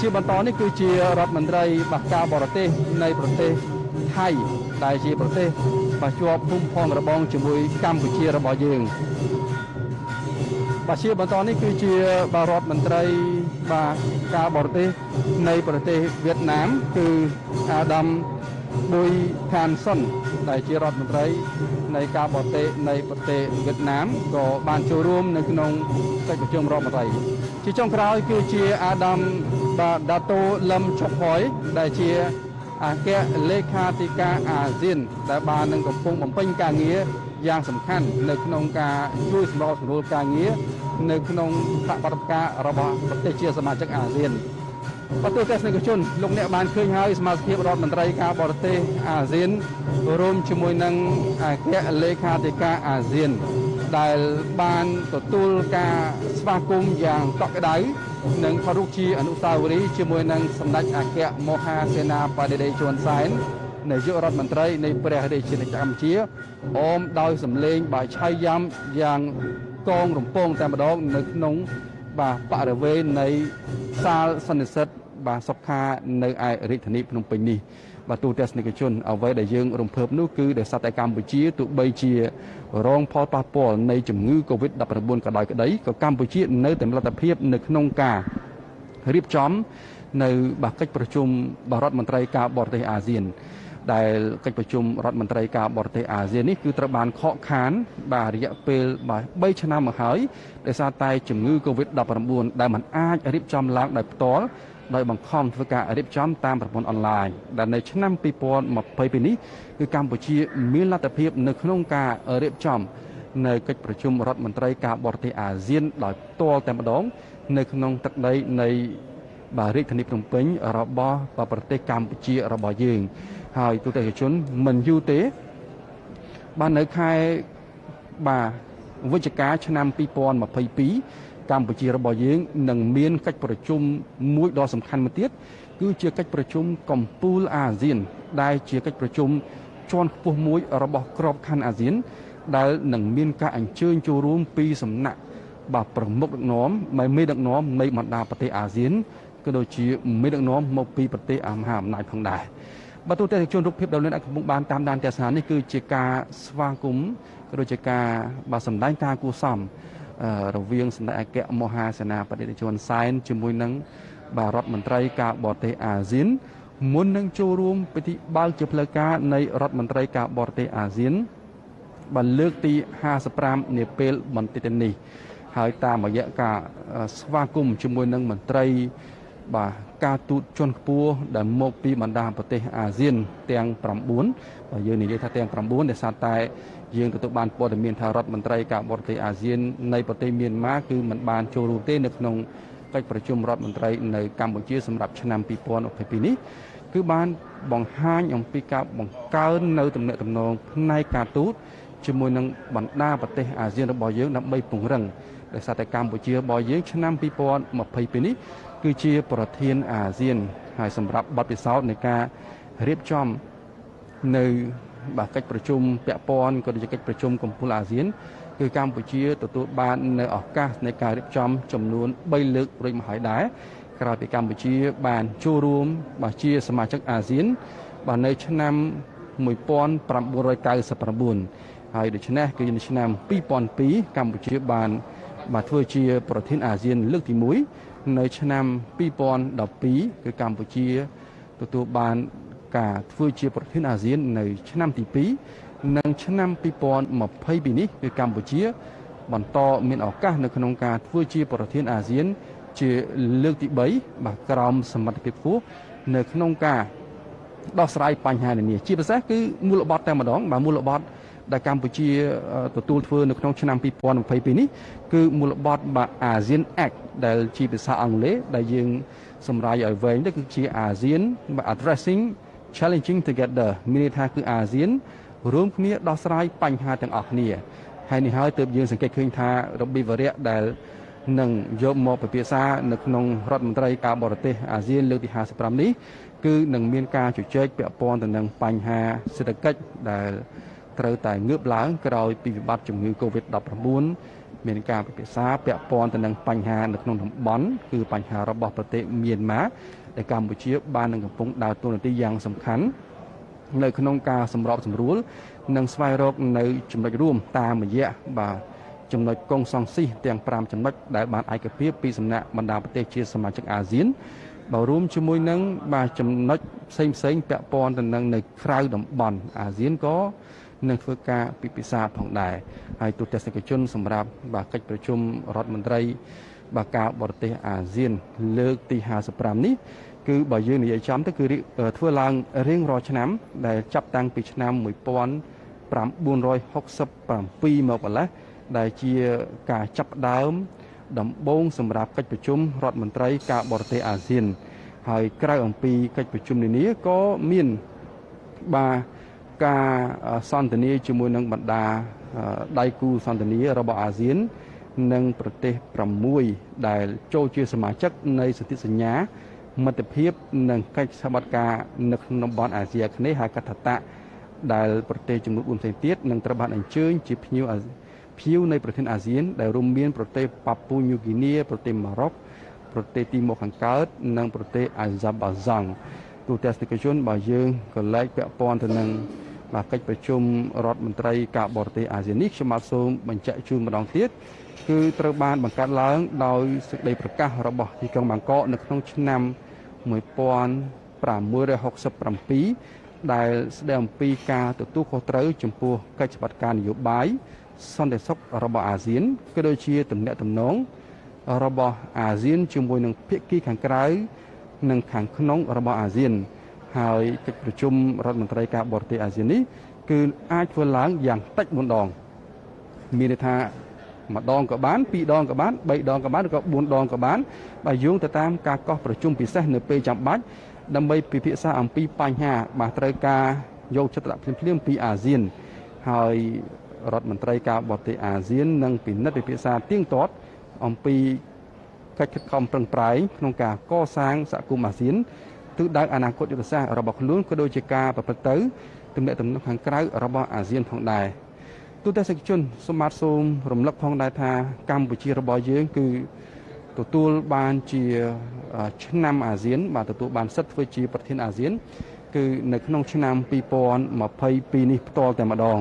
ជាបន្តនេះគឺជារដ្ឋមន្ត្រីបាសការបរទេសនៃប្រទេស ថៃដែលជាប្រទេសបាទជាប់ភូមិផងរបងជាមួយកម្ពុជារបស់យើងបាទជាបន្តនេះគឺជាបាទរដ្ឋមន្ត្រីបាទការបរទេសនៃប្រទេសវៀតណាមគឺអាដាមប៊ុយខានសុនដែលជារដ្ឋមន្ត្រីនៃការបរទេសនៃប្រទេសវៀតណាមក៏បានចូលរួមនៅក្នុងកិច្ចប្រជុំរដ្ឋមន្ត្រីជាចុងក្រោយគឺជាអាដាមបាទដាតូលឹមឆុកហយដែលជា អគ្គលេខាធិការអាស៊ានដែលបាននឹងកំពុងបំពេញការងារយ៉ាងសំខាន់នៅក្នុងការជួយសម្របសម្រួលការងារនៅក្នុងបដិបត្តិការរបស់ប្រទេសជាសមាជិកអាស៊ានបទទស្សនិកជនលោកអ្នកបានឃើញហើយសមាជិករដ្ឋមន្ត្រីការបរទេសអាស៊ានរួមជាមួយនឹងអគ្គលេខាធិការអាស៊ានដែលបានទទួលការស្វាគមន៍យ៉ាងកក់ក្ដៅ និងថតរូបជាអនុស្សាវរីយ៍ជាមួយនឹងសម្ដេចអគ្គមហាសេនាបតីដីជួនសែននាយករដ្ឋមន្ត្រីនៃព្រះរាជាណាចក្រកម្ពុជាអមដោយសម្លេងបាយឆៃយ៉ាំយ៉ាងកងរំពងតែម្ដងនៅក្នុងបាទបរិវេណនៃសាលសន្និសិទបាទសុខានៅឯរាជធានីភ្នំពេញនេះ បាទទូទស្សនិកជនអ្វីដែលយើងរំភើបនោះគឺដោយសារតែកម្ពុជាទោះបីជារងផលប៉ះពាល់នៃជំងឺ Covid-19 ក៏ដោយក្តីក៏កម្ពុជានៅតែមានលទ្ធភាពនៅក្នុងការរៀបចំនៅបាកិច្ចប្រជុំបរដ្ឋមន្ត្រីការបរទេសអាស៊ានដែលកិច្ចប្រជុំរដ្ឋមន្ត្រីការបរទេសអាស៊ាននេះគឺត្រូវបានខកខានបាទរយៈពេលបាទ3ឆ្នាំមកហើយដោយសារតែជំងឺ Covid-19 ដែលมันអាចរៀបចំឡើងដោយផ្ទាល់ ដោយបង្ខំធ្វើការរៀបចំតាមប្រព័ន្ធអនឡាញដែលនៅឆ្នាំ2022នេះគឺកម្ពុជាមានលទ្ធភាពនៅក្នុងការរៀបចំនៅកិច្ចប្រជុំរដ្ឋមន្ត្រីការបរទេសអាស៊ានដោយផ្ទាល់តែម្ដង នៅក្នុងទឹកដីនៃបាទរាជធានីភ្នំពេញរបស់ប្រទេសកម្ពុជារបស់យើង ហើយទូតជនមិនយូរទេបាននៅខែបាទវិច្ឆិកាឆ្នាំ2022 កម្ពុជារបស់យើងនឹងមានកិច្ចប្រជុំមួយដ៏សំខាន់មួយទៀតគឺជាកិច្ចប្រជុំកំពូលអាស៊ាន ដែលជាកិច្ចប្រជុំជាន់ខ្ពស់មួយរបស់ក្របខ័ណ្ឌអាស៊ាន ដែលនឹងមានការអញ្ជើញចូលរួមពីសំណាក់បាទប្រមុខដឹកនាំមេដឹកនាំនៃបណ្ដាប្រទេសអាស៊ានក៏ដូចជាមេដឹកនាំមកពីប្រទេសមហាអំណាចផងដែរបាទទូទាំងជនរូបភាពដែលលោកអ្នកកំពុងបានតាមដានទស្សនានេះគឺជាការស្វាគមន៍ក៏ដូចជាការបាទសម្ដែងការគួសម រវាងសម្ដេចអគ្គមហាសេនាបតីជនសែនជាមួយនឹងបាទរដ្ឋមន្ត្រីការបរទេសអាស៊ានមុននឹងចូលរួមពិធីបើកជាផ្លូវការនៃរដ្ឋមន្ត្រីការបរទេសអាស៊ានបានលើកទី55នាពេលបន្តិចនេះហើយតាមរយៈការស្វាគមន៍ជាមួយនឹងមន្ត្រីបាទការទូតជាន់ខ្ពស់ដែលមកពីបណ្ដាប្រទេសអាស៊ានទាំង9បាទយើងនិយាយថាទាំង9ដែលសារតែ យើងទទួលបានព័ត៌មានថារដ្ឋមន្ត្រីការបរទេសអាស៊ាននៃប្រទេសមានម៉ាគឺមិនបានចូលរួមទេនៅក្នុងកិច្ចប្រជុំរដ្ឋមន្ត្រីនៅកម្ពុជាសម្រាប់ឆ្នាំ2022នេះគឺបានបង្ហាញអំពីការបង្កើននៅទំនាក់ទំនងផ្នែកការទូតជាមួយនឹងបណ្ដាប្រទេសអាស៊ានរបស់យើងដើម្បីពង្រឹងដោយសារតែកម្ពុជារបស់យើងឆ្នាំ2022នេះគឺជាប្រធានអាស៊ានហើយសម្រាប់បទពិសោធន៍នៃការរៀបចំនៅ បាទកិច្ចប្រជុំពាក់ព័ន្ធក៏ដូចជាកិច្ចប្រជុំកំពូលអាស៊ានគឺកម្ពុជាទទួលបាននៅឱកាសនៃការរៀបចំចំនួន3លើករួចមកហើយដែរក្រោយពីកម្ពុជាបានចូលរួមបាទជាសមាជិកអាស៊ានបាទនៅឆ្នាំ1999ហើយដូច្នេះគឺនៅឆ្នាំ2002កម្ពុជាបានបាទធ្វើជាប្រធានអាស៊ានលើកទី1នៅឆ្នាំ2012គឺកម្ពុជាទទួលបាន ការធ្វើជាប្រធានអាស៊ាននៅឆ្នាំទី2និងឆ្នាំ2022នេះគឺកម្ពុជា បន្តមានឱកាសនៅក្នុងការធ្វើជាប្រធានអាស៊ាន ជាលើកទី3បាទក្រោមសមត្ថភាពខ្ពស់នៅក្នុងការដោះស្រាយបញ្ហានានាជាពិសេសគឺមូលបត់តែម្ដងបាទមូលបត់ដែលកម្ពុជាទទួលធ្វើនៅក្នុងឆ្នាំ2022នេះគឺមូលបត់បាទ ASEAN Act ដែលជាភាសាអង់គ្លេសដែលយើងសម្រាយឲ្យវែងទៅគឺជា ASEAN Addressing Challenging Together មានន័យថាគឺអាស៊ានរួមគ្នាដោះស្រាយបញ្ហាទាំងអស់គ្នាហើយនេះហើយទើបយើងសង្កេតឃើញថារបៀបវរៈដែលនឹងយកមកពិភាក្សានៅក្នុងរដ្ឋមន្ត្រីការបរទេសអាស៊ានលើកទី55នេះគឺនឹងមានការជជែកពាក់ព័ន្ធទៅនឹងបញ្ហាសេដ្ឋកិច្ចដែលត្រូវតែងើបឡើងក្រោយពីវិបត្តិជំងឺ Covid-19 មានការពិភាក្សាពាក់ព័ន្ធទៅនឹងបញ្ហានៅក្នុងតំបន់គឺបញ្ហារបស់ប្រទេសមីយ៉ាន់ម៉ាដែលកម្ពុជាបាននឹងកំពុងដើរតួនាទីយ៉ាងសំខាន់នៅក្នុងការសម្របសម្រួល និងស្វែងរកនៅចំណុចរួមតាមរយៈបាទចំណុចកងសង្ស៊ីទាំង5ចំណុចដែលបានឯកភាពពីសំណាក់បណ្ដាប្រទេសជាសមាជិកអាស៊ានបើរួមជាមួយនឹងបាទចំណុចផ្សេងផ្សេងពាក់ព័ន្ធទៅនឹងនៅក្រៅតំបន់អាស៊ានក៏ នឹងធ្វើការពិភាក្សាផងដែរហើយទូតទស្សនិកជនសម្រាប់បាទកិច្ចប្រជុំរដ្ឋមន្ត្រីបាទការបរទេសអាស៊ាន លើកទី55នេះគឺបើយើងនិយាយចំទៅគឺធ្វើឡើងរៀងរាល់ឆ្នាំ ដែលចាប់តាំងពីឆ្នាំ1967មកម្លេះដែលជាការចាប់ដើម ដំបូងសម្រាប់កិច្ចប្រជុំរដ្ឋមន្ត្រីការបរទេសអាស៊ាន ហើយក្រៅអំពីកិច្ចប្រជុំនានាក៏មានបាទ ការសន្ទនាជាមួយនឹងបណ្ដាដៃគូសន្ទនារបស់អាស៊ាន និងប្រទេស6ដែលចូលជាសមាជិកនៃសន្ធិសញ្ញាមិត្តភាពនិងកិច្ចសហប្រតិការនៅក្នុងតំបន់អាស៊ីអាគ្នេយ៍ហៅកាត់ថាតដែលប្រទេសចំនួន4ផ្សេងទៀតនឹងត្រូវបានអញ្ជើញជាភ្ញៀវភ្ញៀវនៃប្រទេសអាស៊ាន ដែលរួមមានប្រទេសប៉ាពូញូហ្គីនីប្រទេសម៉ារ៉ុកប្រទេសទីម៉ូខាងកើត និងប្រទេសអាហ្សាបាហ្សង់ទូតទេសនិកជនបើយើងក៏លែកពាក់ព័ន្ធទៅនឹង បាទកិច្ចប្រជុំរដ្ឋមន្ត្រីការបរទេសអាស៊ាននេះខ្ញុំបាទសូមបញ្ជាក់ជូនម្ដងទៀតគឺត្រូវបានបង្កើតឡើងដោយសេចក្តីប្រកាសរបស់ទីក្រុងបាងកកនៅក្នុងឆ្នាំ1667ដែលស្ដីអំពីការទទួលខុសត្រូវចំពោះកិច្ចបាត់ការនយោបាយសន្តិសុខរបស់អាស៊ានក៏ដូចជាទំនាក់ទំនងរបស់អាស៊ានជាមួយនឹងភាគីខាងក្រៅនិងខាងក្នុងរបស់អាស៊ាន ហើយកិច្ចប្រជុំរដ្ឋមន្ត្រីការបរទេសអាស៊ាននេះគឺអាចធ្វើឡើងយ៉ាងតិច4ដងមានន័យថាម្ដងក៏បានពីរដងក៏បានបីដងក៏បានឬក៏បួនដងក៏បានបើយោងទៅតាមការកោះប្រជុំពិសេសនៅពេលចាំបាច់ដើម្បីពិភាក្សាអំពីបញ្ហាបាទត្រូវការយកចិត្តទុកដាក់ភ្លាមៗពីអាស៊ានហើយរដ្ឋមន្ត្រីការបរទេសអាស៊ាននឹងពិនិត្យពិភាក្សាទៀងទាត់អំពីកិច្ចខិតខំប្រឹងប្រែងក្នុងការកសាងសហគមន៍អាស៊ាន ទិសដៅអនាគតយុទ្ធសាស្ត្ររបស់ខ្លួនក៏ដូចជាការប្រព្រឹត្តទៅទំនាក់ទំនងខាងក្រៅរបស់អាស៊ានផងដែរទូតេសិកជនសូមបាទសូមរំលឹកផងដែរថាកម្ពុជារបស់យើងគឺទទួលបានជាឆ្នាំអាស៊ាន បាទទទួលបានសិទ្ធិធ្វើជាប្រធានអាស៊ាន គឺនៅក្នុងឆ្នាំ2022នេះផ្ទាល់តែម្ដង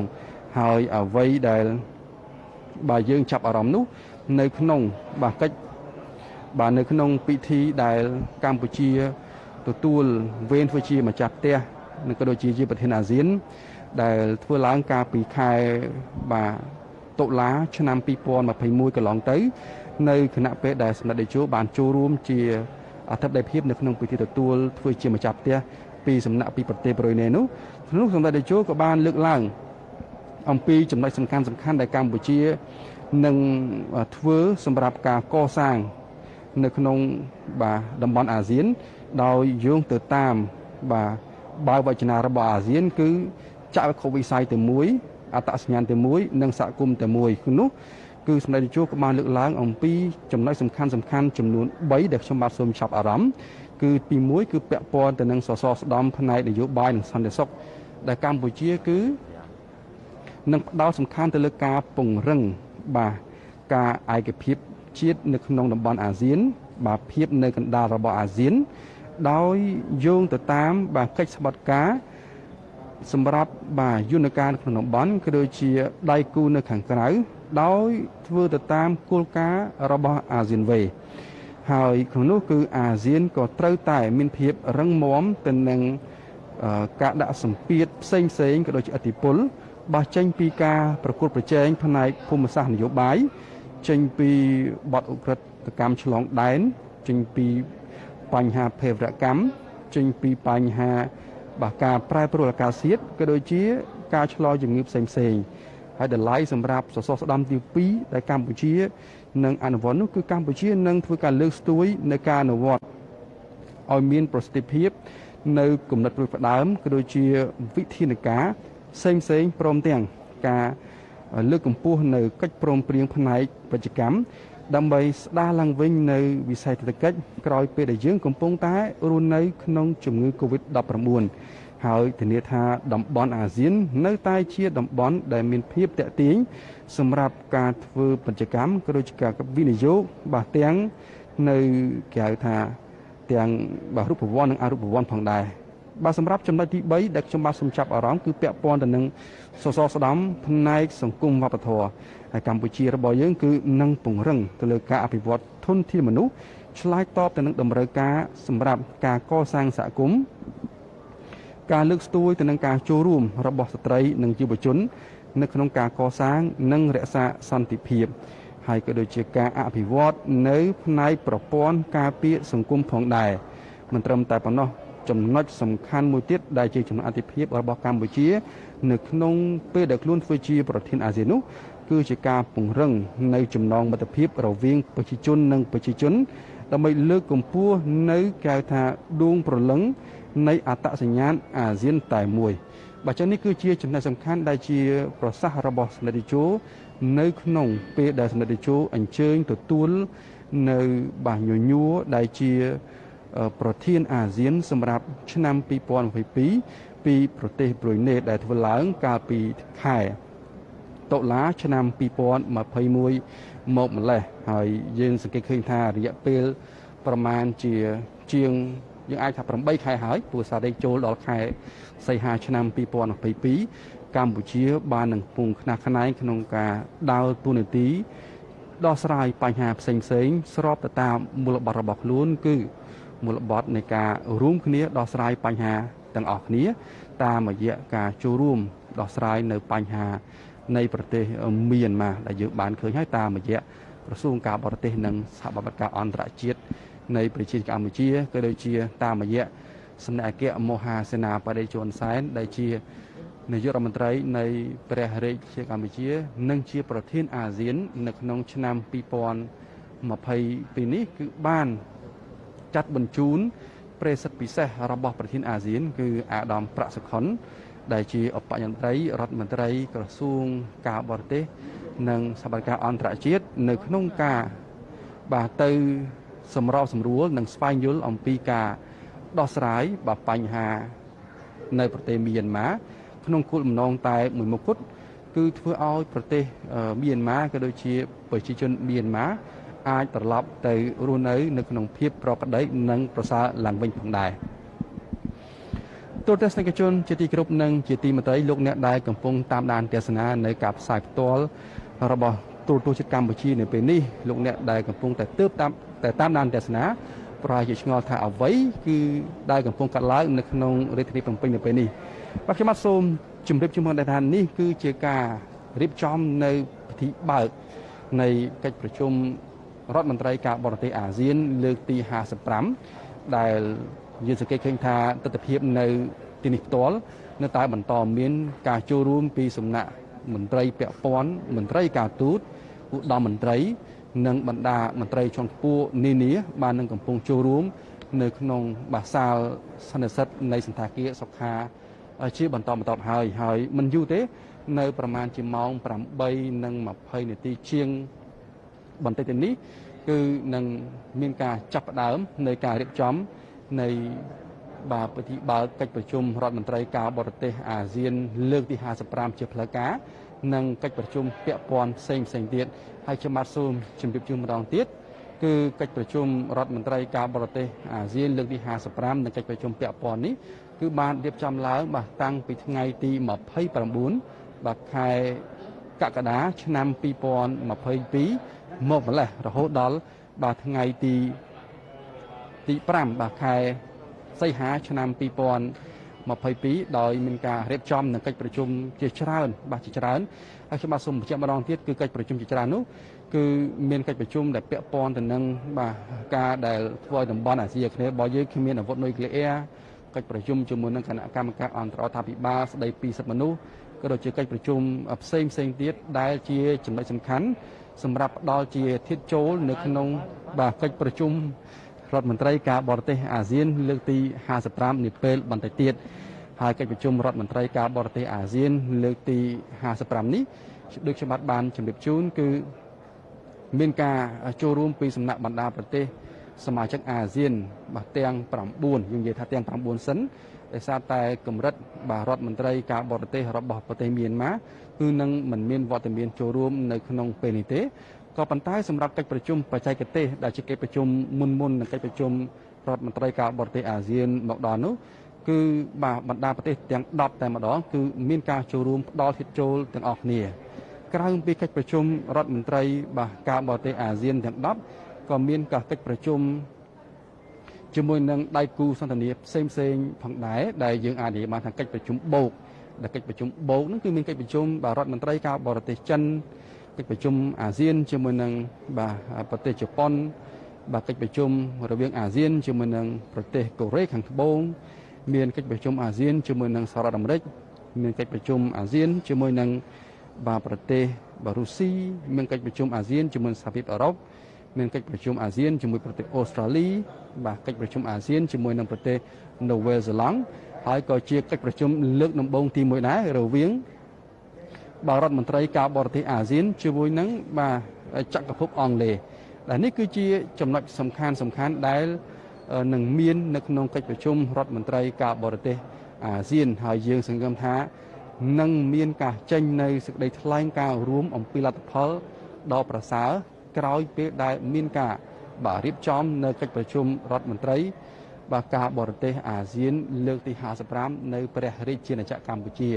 ហើយអ្វីដែលបើយើងចាប់អារម្មណ៍នោះ នៅក្នុងបាទកិច្ចបាទនៅក្នុងពិធីដែលកម្ពុជា ទទួលវេនធ្វើជាម្ចាស់ផ្ទះនិងក៏ដូចជាជាប្រធានអាស៊ាន ដែលធ្វើឡើងកាលពីខែបាទតុលាឆ្នាំ2021កន្លងទៅ នៅគណៈពេលដែលសម្ដេចតេជោបានចូលរួមជាអធិបតីភាពនៅក្នុងពិធីទទួលធ្វើជាម្ចាស់ផ្ទះពីសំណាក់ពីប្រទេសប្រ៊ុយណេនោះក្នុងសម្ដេចតេជោក៏បានលើកឡើងអំពីចំណុចសំខាន់សំខាន់ដែលកម្ពុជានឹងធ្វើសម្រាប់ការកសាង នៅក្នុងបាទតំបន់អាស៊ាន ដោយយោងទៅតាមបាទបើវចនារបស់អាស៊ាន គឺចាក់វិខវិស័យតែមួយអត្តសញ្ញាណតែមួយនិងសហគមន៍តែមួយគឺនោះគឺសម្ដេចតេជោក៏បានលើកឡើងអំពីចំណុចសំខាន់សំខាន់ចំនួន3ដែលខ្ញុំបាទសូមចាប់អារម្មណ៍គឺទី1គឺពាក់ព័ន្ធទៅនឹងសសរស្ដំផ្នែកនយោបាយនិងសន្តិសុខដែលកម្ពុជាគឺនឹងផ្ដោតសំខាន់ទៅលើការពង្រឹងបាទការឯកភាពជាតិនៅក្នុងតំបន់អាស៊ាន បាទភាពនៅកណ្ដាលរបស់អាស៊ាន ដោយយោងទៅតាមបាទកិច្ចស្បត់ការសម្រាប់បាទយន្តការក្នុងតំបន់ក៏ដូចជាដៃគូនៅខាងក្រៅដោយធ្វើទៅតាមគោលការណ៍របស់អាស៊ានវេហើយក្នុងនោះគឺអាស៊ានក៏ត្រូវតែមានភាពរឹងមាំទៅនឹងការដាក់សម្ពាធផ្សេងផ្សេងក៏ដូចជាអធិបុលបោះចេញពីការប្រកួតប្រជែងផ្នែកភូមិសាស្ត្រនយោបាយចេញពីបទឧក្រិដ្ឋកម្មឆ្លងដែនចេញពី បញ្ហាភេរវកម្មចេញពីបញ្ហាបាទការប្រែប្រួលអាកាសធាតុក៏ដូចជា ការឆ្លងជំងឺផ្សេងផ្សេងហើយតម្លៃសម្រាប់សសរស្តម្ភទី2ដែលកម្ពុជានឹងអនុវត្តនោះគឺកម្ពុជានឹងធ្វើការលើកស្ទួយនៅការអនុវត្តឲ្យមានប្រសិទ្ធភាពនៅគំនិតផ្ដួចផ្ដើមក៏ដូចជាវិធានការផ្សេងផ្សេងព្រមទាំងការលើកកម្ពស់នៅកិច្ចព្រមព្រៀងផ្នែកពាណិជ្ជកម្ម ដើម្បីស្ដារឡើងវិញនៅវិស័យសេដ្ឋកិច្ចក្រោយពេលដែលយើងកំពុងតែរស់នៅក្នុងជំងឺ Covid-19 ហើយធានាថាតំបន់អាស៊ាន នៅតែជាតំបន់ដែលមានភាពតាក់ទាញសម្រាប់ការធ្វើពាណិជ្ជកម្មក៏ដូចជាការវិនិយោគបាទទាំងនៅគេហៅថាទាំងបាទរូបវ័ន្តនិងអរូបវ័ន្តផងដែរបាទសម្រាប់ចំណុចទី3ដែលខ្ញុំបាទសូមចាប់អារម្មណ៍គឺពាក់ព័ន្ធទៅនឹងសសរស្តម្ភផ្នែកសង្គមវប្បធម៌ ហើយកម្ពុជារបស់យើងគឺនឹងពង្រឹងទៅលើការអភិវឌ្ឍធនធានមនុស្សឆ្លើយតបទៅនឹងតម្រូវការសម្រាប់ការកសាងសហគមន៍ការលើកស្ទួយទៅនឹងការចូលរួមរបស់ស្ត្រីនិងយុវជន នៅក្នុងការកសាងនិងរក្សាសន្តិភាពហើយក៏ដូចជាការអភិវឌ្ឍនៅផ្នែកប្រព័ន្ធការពារសង្គមផងដែរមិនត្រឹមតែប៉ុណ្ណោះចំណុចសំខាន់មួយទៀតដែលជាចំណុចអតិភិបរបស់កម្ពុជា នៅក្នុងពេលដែលខ្លួនធ្វើជាប្រធានអាស៊ាននោះ គឺជាការពង្រឹងនៅចំណងមិត្តភាពរវាងប្រជាជននិងប្រជាជនដើម្បីលើកកម្ពស់នៅកៅថាដួងប្រលឹងនៃអត្តសញ្ញាណអាស៊ានតែមួយបើចឹងនេះគឺជាចំណុចសំខាន់ដែលជាប្រសាសន៍របស់សម្ដេចតេជោនៅក្នុងពេលដែលសម្ដេចតេជោអញ្ជើញទទួលនៅបាសញញួរដែលជាប្រធានអាស៊ានសម្រាប់ឆ្នាំ2022ពីប្រទេសប្រុយណេដែលធ្វើឡើងកាលពីខែ តុលាឆ្នាំ2021មកម្លេះហើយយើងសង្កេតឃើញថារយៈពេលប្រមាណជាជាងយើងអាចថា8ខែហើយព្រោះសារដេកចូលដល់ខែសីហាឆ្នាំ2022កម្ពុជាបាននឹងពងខ្នះខ្នែងក្នុងការដើរតួនាទីដោះស្រាយបញ្ហាផ្សេងផ្សេងស្របទៅតាមមូលបត្ររបស់ខ្លួន គឺមូលបត្រនៃការរួមគ្នាដោះស្រាយបញ្ហាទាំងអស់គ្នា តាមរយៈការចូលរួមដោះស្រាយនៅបញ្ហា នៃប្រទេសមីយ៉ាន់ម៉ាដែលយើងបានឃើញហើយតាមរយៈក្រសួងការបរទេសនិងសហបត្តិការអន្តរជាតិនៃប្រជាជាតិកម្ពុជាក៏ដូចជាតាមរយៈសម្ដេចអគ្គមហាសេនាបតីជួនសែនដែលជានាយករដ្ឋមន្ត្រីនៃព្រះរាជាកម្ពុជា និងជាប្រធានអាស៊ាន នៅក្នុងឆ្នាំ2022នេះគឺបានចាត់បញ្ជូនប្រេសិតពិសេសរបស់ប្រធានអាស៊ាន គឺអាដាមប្រាក់សុខុន ដែលជាឧបនាយករដ្ឋរដ្ឋមន្ត្រីក្រសួងការបរទេស និងសកម្មភាពអន្តរជាតិនៅក្នុងការបាទទៅសម្របសម្រួលនិងស្វែងយល់អំពីការដោះស្រាយបាទបញ្ហា នៅប្រទេសមីយ៉ាន់ម៉ាក្នុងគោលបំណងតែមួយមុខគត់គឺធ្វើឲ្យប្រទេសមីយ៉ាន់ម៉ាក៏ដូចជាប្រជាជនមីយ៉ាន់ម៉ាអាចត្រឡប់ទៅរស់នៅ នៅក្នុងភាពប្រក្រតីនិងប្រសើរឡើងវិញផងដែរ ទូរទស្សនិកជនជាទីគោរពនិងជាទីមេត្រីលោកអ្នកដែលកំពុងតាមដានទស្សនានៅការផ្សាយផ្ទាល់របស់ទូរទស្សន៍ជាតិកម្ពុជានៅពេលនេះលោកអ្នកដែលកំពុងតែទើបតាមតែតាមដានទស្សនាប្រហែលជាឆ្ងល់ថាអ្វីគឺដែលកំពុងកាត់ឡើងនៅក្នុងរាជធានីភ្នំពេញនៅពេលនេះបាទខ្ញុំបាទសូមជម្រាបជូនថានេះគឺជាការរៀបចំនៅពិធីបើកនៃកិច្ចប្រជុំរដ្ឋមន្ត្រីការបរទេសអាស៊ានលើកទី55ដែល យើងសង្កេតឃើញថាទស្សនវិជ្ជានៅទីនេះផ្ទាល់នៅតែបន្តមានការចូលរួមពីសំណាក់មន្ត្រីពាក់ព័ន្ធមន្ត្រីការទូតឧត្តមមន្ត្រី និងបណ្ដាមន្ត្រីជាន់ខ្ពស់នានាបាននឹងកំពុងចូលរួម នៅក្នុងបាសាលសន្និសិទនៃសន្តាគារសុខាជាបន្តបន្ទាប់ហើយហើយមិនយូរទេ នៅ ប្រមាណជាម៉ោង8:20នាទីជាងបន្តិចទៅនេះគឺនឹងមានការចាប់ផ្ដើមនៃការរៀបចំ នៃបាទពិធីបើកកិច្ចប្រជុំរដ្ឋមន្ត្រីការបរទេសអាស៊ាន លើកទី55ជាផ្លូវការនិងកិច្ចប្រជុំពាក់ព័ន្ធផ្សេងផ្សេងទៀតហើយខ្ញុំបាទសូមជម្រាបជូនម្ដងទៀតគឺកិច្ចប្រជុំរដ្ឋមន្ត្រីការបរទេសអាស៊ានលើកទី55និងកិច្ចប្រជុំពាក់ព័ន្ធនេះគឺបានរៀបចំឡើងបាទតាំងពីថ្ងៃទី29បាទខែកក្កដាឆ្នាំ2022មកម្លេះរហូតដល់បាទថ្ងៃទី ទី5បាទខែសីហាឆ្នាំ2022ដោយមានការរៀបចំនឹងកិច្ចប្រជុំជាច្រើន បាទជាច្រើនហើយខ្ញុំបាទសូមបញ្ជាក់ម្ដងទៀតគឺកិច្ចប្រជុំជាច្រើននោះគឺមានកិច្ចប្រជុំដែលពាក់ព័ន្ធទៅនឹងបាទការដែលធ្វើឲ្យតំបន់អាស៊ីអាគ្នេយ៍របស់យើងគ្មានអាវុធនុយក្លេអ៊ែរកិច្ចប្រជុំជាមួយនឹងគណៈកម្មការអន្តររដ្ឋាភិបាលស្ដីពីសិទ្ធិមនុស្សក៏ដូចជាកិច្ចប្រជុំផ្សេងផ្សេងទៀតដែលជាចំណុចសំខាន់សម្រាប់ផ្ដល់ជាធៀបចូលនៅក្នុងបាទកិច្ចប្រជុំ រដ្ឋមន្ត្រីការបរទេសអាស៊ាន លើកទី55នាពេលបន្តិចទៀតហើយកិច្ចប្រជុំរដ្ឋមន្ត្រីការបរទេសអាស៊ាន លើកទី55នេះដូចខ្ញុំបាទបានជម្រាបជូនគឺមានការចូលរួមពីសំណាក់បណ្ដាប្រទេស សមាជិកអាស៊ានបាទទាំង9យើងនិយាយថាទាំង9សិនដោយសារតែកម្រិតបាទរដ្ឋមន្ត្រីការបរទេសរបស់ប្រទេសមីយ៉ាន់ម៉ាគឺនឹងមិនមានវត្តមានចូលរួមនៅក្នុងពេលនេះទេ ក៏ប៉ុន្តែសម្រាប់កិច្ចប្រជុំបច្ចេកទេសដែលជាកិច្ចប្រជុំមុនមុននឹងកិច្ចប្រជុំរដ្ឋមន្ត្រីការបរទេសអាស៊ានមកដល់នោះគឺបាទបណ្ដាប្រទេសទាំង10តែម្ដងគឺមានការចូលរួមផ្ដល់ហិតចូលទាំងអស់គ្នាក្រៅពីកិច្ចប្រជុំរដ្ឋមន្ត្រីបាទការបរទេសអាស៊ានទាំង10ក៏មានការកិច្ចប្រជុំជាមួយនឹងដៃគូសន្ទនាផ្សេងផ្សេងផងដែរដែលយើងអាចនិយាយបានថាកិច្ចប្រជុំបូកដែលកិច្ចប្រជុំបូកហ្នឹងគឺមានកិច្ចប្រជុំបាទរដ្ឋមន្ត្រីការបរទេសចិន កិច្ចប្រជុំអាស៊ានជាមួយនឹងបាទប្រទេសជប៉ុន បាទកិច្ចប្រជុំរវាងអាស៊ានជាមួយនឹងប្រទេសកូរ៉េខាងត្បូងមានកិច្ចប្រជុំអាស៊ានជាមួយនឹងសហរដ្ឋអាមេរិកមានកិច្ចប្រជុំអាស៊ានជាមួយនឹងបាទប្រទេសបារុស៊ីមានកិច្ចប្រជុំអាស៊ានជាមួយសហភាពអឺរ៉ុបមានកិច្ចប្រជុំអាស៊ានជាមួយប្រទេសអូស្ត្រាលីបាទកិច្ចប្រជុំអាស៊ានជាមួយនឹងប្រទេសនូវែលសេឡង់ហើយក៏ជាកិច្ចប្រជុំលើកដំបូងទី1ដែររវាង បាទរដ្ឋមន្ត្រីការបរទេសអាស៊ានជាមួយនឹងបាទចក្រភពអង់គ្លេសដែលនេះគឺជាចំណុចសំខាន់សំខាន់ដែលនឹងមាននៅក្នុងកិច្ចប្រជុំរដ្ឋមន្ត្រីការបរទេសអាស៊ានហើយយើងសង្ឃឹមថានឹងមានការចេញនៅសេចក្តីថ្លែងការណ៍រួមអំពីលទ្ធផលដ៏ប្រសើរក្រោយពេលដែលមានការបាទរៀបចំនៅកិច្ចប្រជុំរដ្ឋមន្ត្រីបាទការបរទេសអាស៊ានលើកទី55នៅព្រះរាជាណាចក្រកម្ពុជា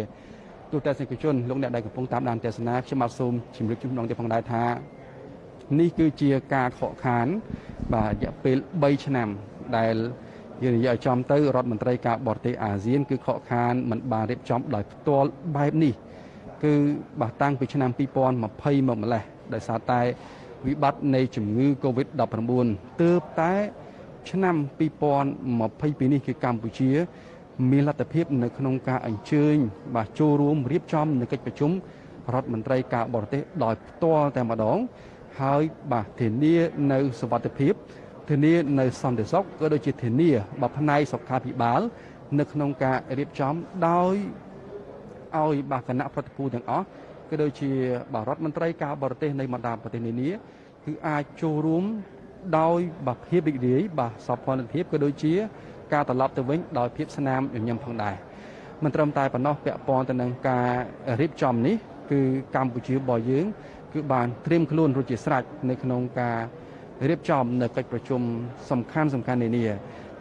ទូតតែសង្គមជនលោកអ្នកដែលកំពុងតាមដានទស្សនាខ្ញុំបាទសូមជម្រាបជូនម្ដងទៀតផងដែរថានេះគឺជាការខកខាន បាទរយៈពេល3ឆ្នាំដែលយើងនិយាយឲ្យចំទៅរដ្ឋមន្ត្រីការបរទេសអាស៊ាន គឺខកខានមិនបានរៀបចំដោយផ្ទាល់បែបនេះ គឺបាទតាំងពីឆ្នាំ2020មកម្លេះដោយសារតែវិបត្តិនៃជំងឺ Covid-19 ទើបតែឆ្នាំ2022នេះគឺកម្ពុជា មានលទ្ធភាពនៅក្នុងការអញ្ជើញបាទចូលរួមរៀបចំនៅកិច្ចប្រជុំរដ្ឋមន្ត្រីការបរទេសដោយផ្ទាល់តែម្ដង ហើយបាទធានានៅសវត្ថភាពធានានៅសន្តិសុខក៏ដូចជាធានាបើផ្នែកសុខាភិបាល នៅក្នុងការរៀបចំដោយឲ្យបាទគណៈប្រតិភូទាំងអស់ក៏ដូចជាបាទរដ្ឋមន្ត្រីការបរទេសនៃបណ្ដាប្រទេសនានាគឺអាចចូលរួមដោយបាទភាពរីករាយបាទសោភ័ណភាពក៏ដូចជា ការត្រឡប់ទៅវិញដោយភាពស្នាមញញឹមផងដែរមិនត្រឹមតែប៉ុណ្ណោះពាក់ព័ន្ធទៅនឹងការរៀបចំនេះគឺកម្ពុជារបស់យើង គឺបានត្រៀមខ្លួនរួចជាស្រេចនៅក្នុងការរៀបចំនៅកិច្ចប្រជុំសំខាន់សំខាន់នានា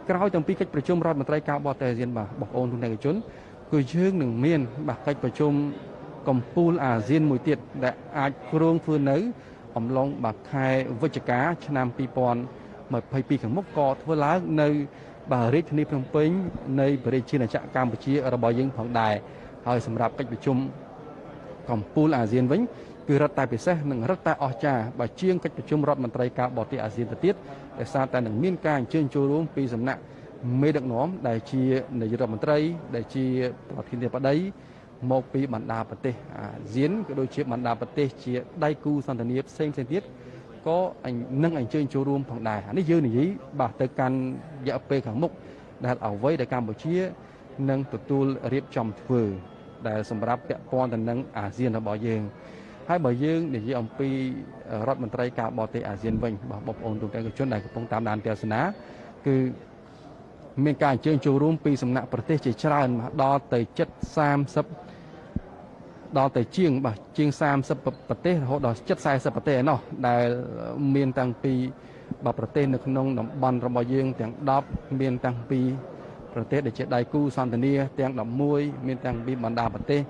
ក្រោយតាំងពីកិច្ចប្រជុំរដ្ឋមន្ត្រីការបរទេសអាស៊ានបាទបងប្អូនទូទាំងជនគឺយើងនឹងមានបាទកិច្ចប្រជុំកម្ពុជាអាស៊ានមួយទៀតដែលអាចគ្រោងធ្វើនៅ អំឡុងបាទខែវិច្ឆិកាឆ្នាំ2022ខាងមុខក៏ធ្វើឡើងនៅបាទ រាជធានីភ្នំពេញនៃប្រជាជាតិកម្ពុជារបស់យើងផងដែរហើយសម្រាប់កិច្ចប្រជុំកម្ពុជាអាស៊ានវិញគឺរឹតតែពិសេសនិងរឹតតែអស្ចារ្យបើជាងកិច្ចប្រជុំរដ្ឋមន្ត្រីការបរទេសអាស៊ានទៅទៀតដោយសារតែនឹងមានការអញ្ជើញចូលរួមពីសំណាក់មេដឹកនាំដែលជានាយករដ្ឋមន្ត្រី ដែលជាប្រធានាធិបតីមកពីបណ្ដាប្រទេសអាស៊ានក៏ដូចជាបណ្ដាប្រទេសជាដៃគូសន្តិនិកផ្សេងផ្សេងទៀត ក៏នឹងអញ្ជើញចូលរួមផងដែរអានេះយើងនិយាយបាទទៅកាន់រយៈពេលខាងមុខដែលអ្វីដែលកម្ពុជានឹងទទួលរៀបចំធ្វើដែលសម្រាប់ពាក់ព័ន្ធទៅនឹងអាស៊ានរបស់យើងហើយបើយើងនិយាយអំពីរដ្ឋមន្ត្រីការបរទេសអាស៊ានវិញបងប្អូនទូទាំងជនដែលកំពុងតាមដានទស្សនាគឺមានការអញ្ជើញចូលរួមពីសំណាក់ប្រទេសជាច្រើនដល់ទៅជិត30 ដល់ទៅជាងបាទជាង30ប្រទេសរហូតដល់ជិត40ប្រទេសឯណោះដែលមានតាំងពីបាទប្រទេសនៅក្នុងតំបន់របស់យើងទាំង10មានតាំងពីប្រទេសដែលជាដៃគូសន្តិនិកទាំង11មានតាំងពីបណ្ដាប្រទេស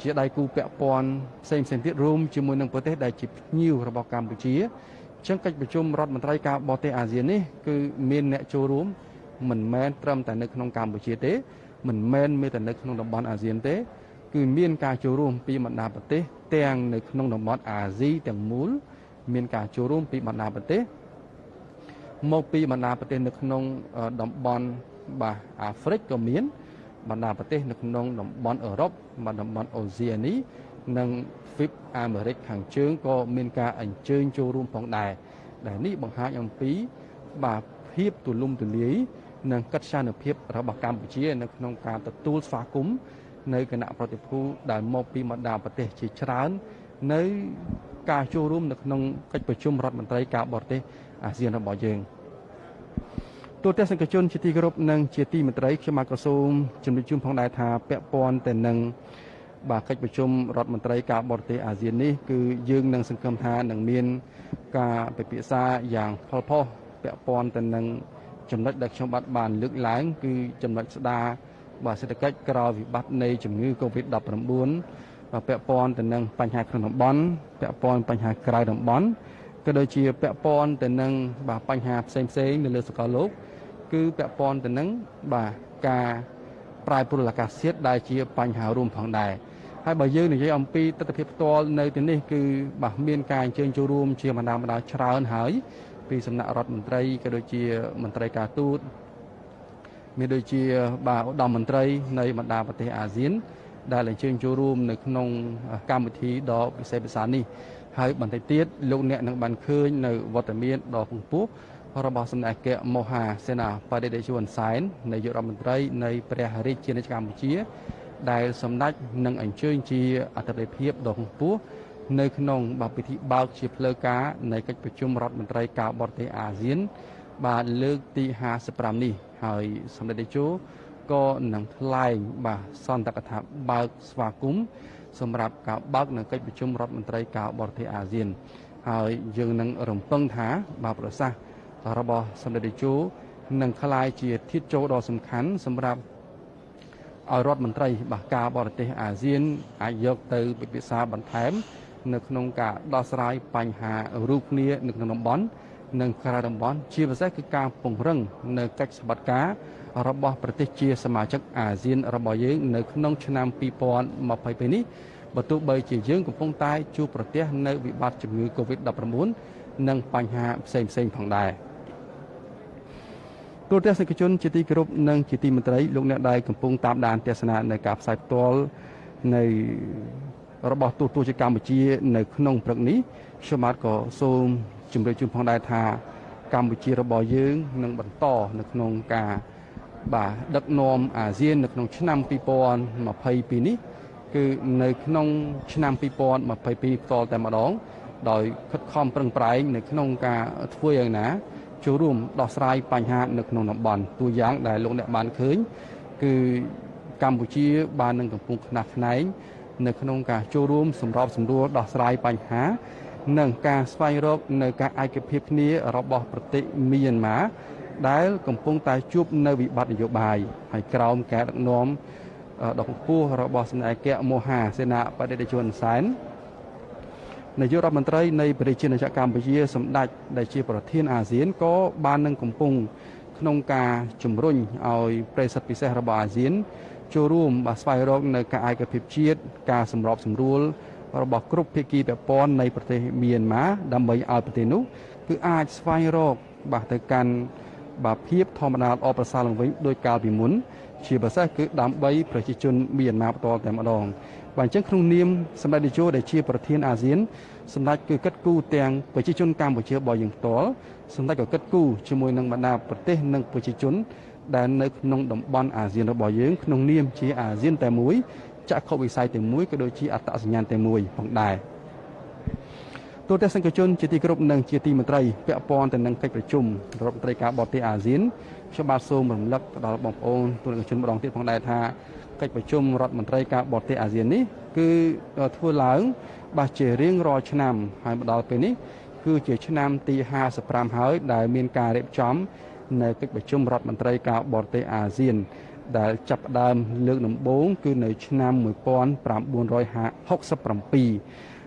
ជាដៃគូពាក់ព័ន្ធផ្សេងផ្សេងទៀតរួមជាមួយនឹងប្រទេសដែលជាភ្ញៀវរបស់កម្ពុជាអញ្ចឹងកិច្ចប្រជុំរដ្ឋមន្ត្រីការបរទេសអាស៊ាននេះគឺមានអ្នកចូលរួមមិនមែនត្រឹមតែនៅក្នុងកម្ពុជាទេមិនមែនមានតែនៅក្នុងតំបន់អាស៊ានទេ គឺមានការចូលរួមពីបណ្ដាប្រទេសទាំងនៅក្នុងតំបន់អាស៊ីទាំងមូល មានការចូលរួមពីបណ្ដាប្រទេសមកពីបណ្ដាប្រទេសនៅក្នុងតំបន់បាទអាហ្វ្រិកក៏មានបណ្ដាប្រទេសនៅក្នុងតំបន់អឺរ៉ុបបណ្ដាតំបន់អូសៀនីនិងហ្វីបអាមេរិកខាងជើងក៏មានការអញ្ជើញចូលរួមផងដែរដែលនេះបង្ហាញអំពីបាទភាពទូលំទូលាយនិងកិត្យានុភាពរបស់កម្ពុជា នៅក្នុងការទទួលស្វាគមន៍ នៅគណៈប្រតិភូដែលមកពីបណ្ដាប្រទេសជាច្រើន នៅការចូលរួមនៅក្នុងកិច្ចប្រជុំរដ្ឋមន្ត្រីការបរទេសអាស៊ានរបស់យើងទូតសង្គជនជាទីគោរពនិងជាទីមេត្រីខ្ញុំមកក្រសួងជំរាបជូនផងដែរថាពាក់ព័ន្ធទៅនឹងបាទកិច្ចប្រជុំរដ្ឋមន្ត្រីការបរទេសអាស៊ាននេះគឺយើងនឹងសង្ឃឹមថានឹងមានការពិភាក្សាយ៉ាងផលផុសពាក់ព័ន្ធទៅនឹងចំណុចដែលខ្ញុំបាទបានលើកឡើង គឺចំណុចស្ដារ បាទសេដ្ឋកិច្ចក្រោយវិបត្តិនៃជំងឺ Covid-19 បាទពាក់ព័ន្ធទៅនឹងបញ្ហាក្នុងតំបន់ពាក់ព័ន្ធបញ្ហាក្រៅតំបន់ក៏ដូចជាពាក់ព័ន្ធទៅនឹងបាទបញ្ហាផ្សេងផ្សេងនៅលើសកលលោក គឺពាក់ព័ន្ធទៅនឹងបាទការប្រែប្រួលអាកាសធាតុដែលជាបញ្ហារួមផងដែរហើយបើយើងនិយាយអំពីទស្សនវិជ្ជាផ្ទាល់នៅទីនេះគឺបាទមានការអញ្ជើញចូលរួមជាបណ្ដាបណ្ដាច្រើនហើយពីសំណាក់រដ្ឋមន្ត្រីក៏ដូចជាមន្ត្រីការទូត មានដូចជាបាទឧត្តមមន្ត្រីនៃបណ្ដាប្រទេសអាស៊ាន ដែលអញ្ជើញចូលរួមនៅក្នុងកម្មវិធីដ៏ពិសេសពិសានេះហើយបន្តិចទៀតលោកអ្នកនឹងបានឃើញនៅវត្តមានដ៏ពងពោះរបស់សម្ដេចអគ្គមហាសេនាបតីតេជវុនសែននាយករដ្ឋមន្ត្រីនៃព្រះរាជាណាចក្រកម្ពុជា ដែលសម្ដេចនឹងអញ្ជើញជាអធិបតីភាពដ៏ខ្ពស់នៅក្នុងបពិធីបើកជាផ្លូវការនៃកិច្ចប្រជុំរដ្ឋមន្ត្រីការបរទេសអាស៊ាន បាទលើកទី55នេះ ហើយសម្ដេចតេជោក៏នឹងថ្លែងបាទសន្ទកថាបើកស្វាគមន៍សម្រាប់ការបើកនៅកិច្ចប្រជុំរដ្ឋមន្ត្រីការបរទេសអាស៊ាន ហើយយើងនឹងរំពឹងថាបាទប្រសាសន៍របស់សម្ដេចតេជោនឹងក្លាយជាធាតុចូលដ៏សំខាន់សម្រាប់ឲ្យរដ្ឋមន្ត្រីបាទការបរទេសអាស៊ានអាចយកទៅពិភាក្សាបន្ថែម នៅក្នុងការដោះស្រាយបញ្ហារូបគ្នានៅក្នុងតំបន់ និងក្រៅតំបន់ជាពិសេសគឺការពង្រឹងនៅកិច្ចសម្បត្តិការរបស់ប្រទេសជាសមាជិកអាស៊ានរបស់យើងនៅក្នុងឆ្នាំ2022នេះបើទោះបីជាយើងកំពុងតែជួបប្រទះនៅវិបត្តិជំងឺ Covid-19 និងបញ្ហាផ្សេងៗផងដែរទូរទស្សនិកជនជាទីគោរពនិងជាទីមេត្រីលោកអ្នកដែលកំពុងតាមដានទស្សនានៅការផ្សាយផ្ទាល់នៃរបស់ទូតទូជាកម្ពុជា នៅក្នុងព្រឹកនេះខ្ញុំបាទក៏សូម ជម្រាបជូនផងដែរថាកម្ពុជារបស់យើងនឹងបន្តនៅក្នុងការបាទដឹកនាំអាស៊ាននៅក្នុងឆ្នាំ2022នេះគឺនៅក្នុងឆ្នាំ2022ផ្ទាល់តែម្ដង ដោយខិតខំប្រឹងប្រែងនៅក្នុងការធ្វើយ៉ាងណាចូលរួមដោះស្រាយបញ្ហានៅក្នុងតំបន់តួយ៉ាងដែលលោកអ្នកបានឃើញគឺកម្ពុជាបាននឹងកំពុងខ្នះខ្នែងនៅក្នុងការចូលរួមសម្របសម្រួលដោះស្រាយបញ្ហា និងការស្វែងរកនៅការឯកភាពគ្នារបស់ប្រទេសមីយ៉ាន់ម៉ាដែលកំពុងតែជួបនៅវិបត្តិនយោបាយហើយក្រោមការដឹកនាំដ៏ខ្ពស់របស់សម្ដេចអគ្គមហាសេនាបតីតេជុនសែននាយករដ្ឋមន្ត្រីនៃប្រជាណាចក្រកម្ពុជាសម្ដេចដែលជាប្រធានអាស៊ានក៏បាននឹងកំពុងក្នុងការជំរុញឲ្យប្រិស័ទពិសេសរបស់អាស៊ានចូលរួមបាទស្វែងរកនៅការឯកភាពជាតិការសម្របសម្រួល របស់គ្រប់ភាគីពាក់ព័ន្ធនៃប្រទេសមីយ៉ាន់ម៉ាដើម្បីឲ្យប្រទេសនោះគឺអាចស្វែងរកបាទទៅកាន់បាទភាពធម្មតាល្អប្រសើរឡើងវិញដោយកាលពីមុនជាពិសេសគឺដើម្បីប្រជាជនមីយ៉ាន់ម៉ាផ្ទាល់តែម្ដងបាទអញ្ចឹងក្នុងនាមសម្ដេចនាយកដែលជាប្រធានអាស៊ានសម្ដេចគឺកិត្តគូទាំងប្រជាជនកម្ពុជារបស់យើងផ្ទាល់សម្ដេចក៏កិត្តគូជាមួយនឹងបណ្ដាប្រទេសនិងប្រជាជនដែលនៅក្នុងតំបន់អាស៊ានរបស់យើងក្នុងនាមជាអាស៊ានតែមួយ ចក្ខុវិស័យតែមួយក៏ដូចជាអត្តសញ្ញាណតែមួយផងដែរទូតសង្គមជនជាទីគោរពនិងជាទីមន្ត្រីពាក់ព័ន្ធទៅនឹងកិច្ចប្រជុំរដ្ឋមន្ត្រីការបរទេសអាស៊ានខ្ញុំបាទសូមរំលឹកដល់បងប្អូនទូតសង្គមជនម្ដងទៀតផងដែរថាកិច្ចប្រជុំរដ្ឋមន្ត្រីការបរទេសអាស៊ាននេះគឺធ្វើឡើងបាទជារៀងរាល់ឆ្នាំហើយមកដល់ពេលនេះគឺជាឆ្នាំទី55ហើយដែលមានការរៀបចំនៅកិច្ចប្រជុំរដ្ឋមន្ត្រីការបរទេសអាស៊ាន ដែលចាប់ផ្ដើមលើកដំបូងគឺនៅឆ្នាំ1967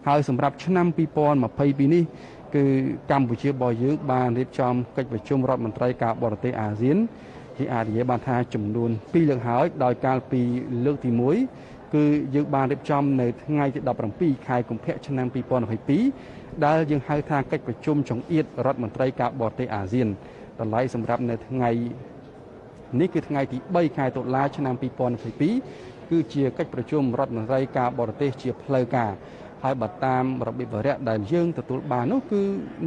ហើយសម្រាប់ឆ្នាំ2022នេះគឺកម្ពុជារបស់យើងបានរៀបចំកិច្ចប្រជុំរដ្ឋមន្ត្រីការបរទេសអាស៊ានជាអាចនិយាយបានថាចំនួន2លើកហើយដោយកាលពីលើកទី1គឺយើងបានរៀបចំនៅថ្ងៃទី17ខែកុម្ភៈឆ្នាំ2022ដែលយើងហៅថាកិច្ចប្រជុំចង្អៀតរដ្ឋមន្ត្រីការបរទេសអាស៊ានតម្លៃសម្រាប់នៅថ្ងៃ នេះគឺថ្ងៃទី3ខែតុលាឆ្នាំ2022គឺជាកិច្ចប្រជុំរដ្ឋមន្ត្រីការបរទេសជាផ្លូវការហើយបើតាមរបៀបវរៈដែលយើងទទួលបាននោះគឺ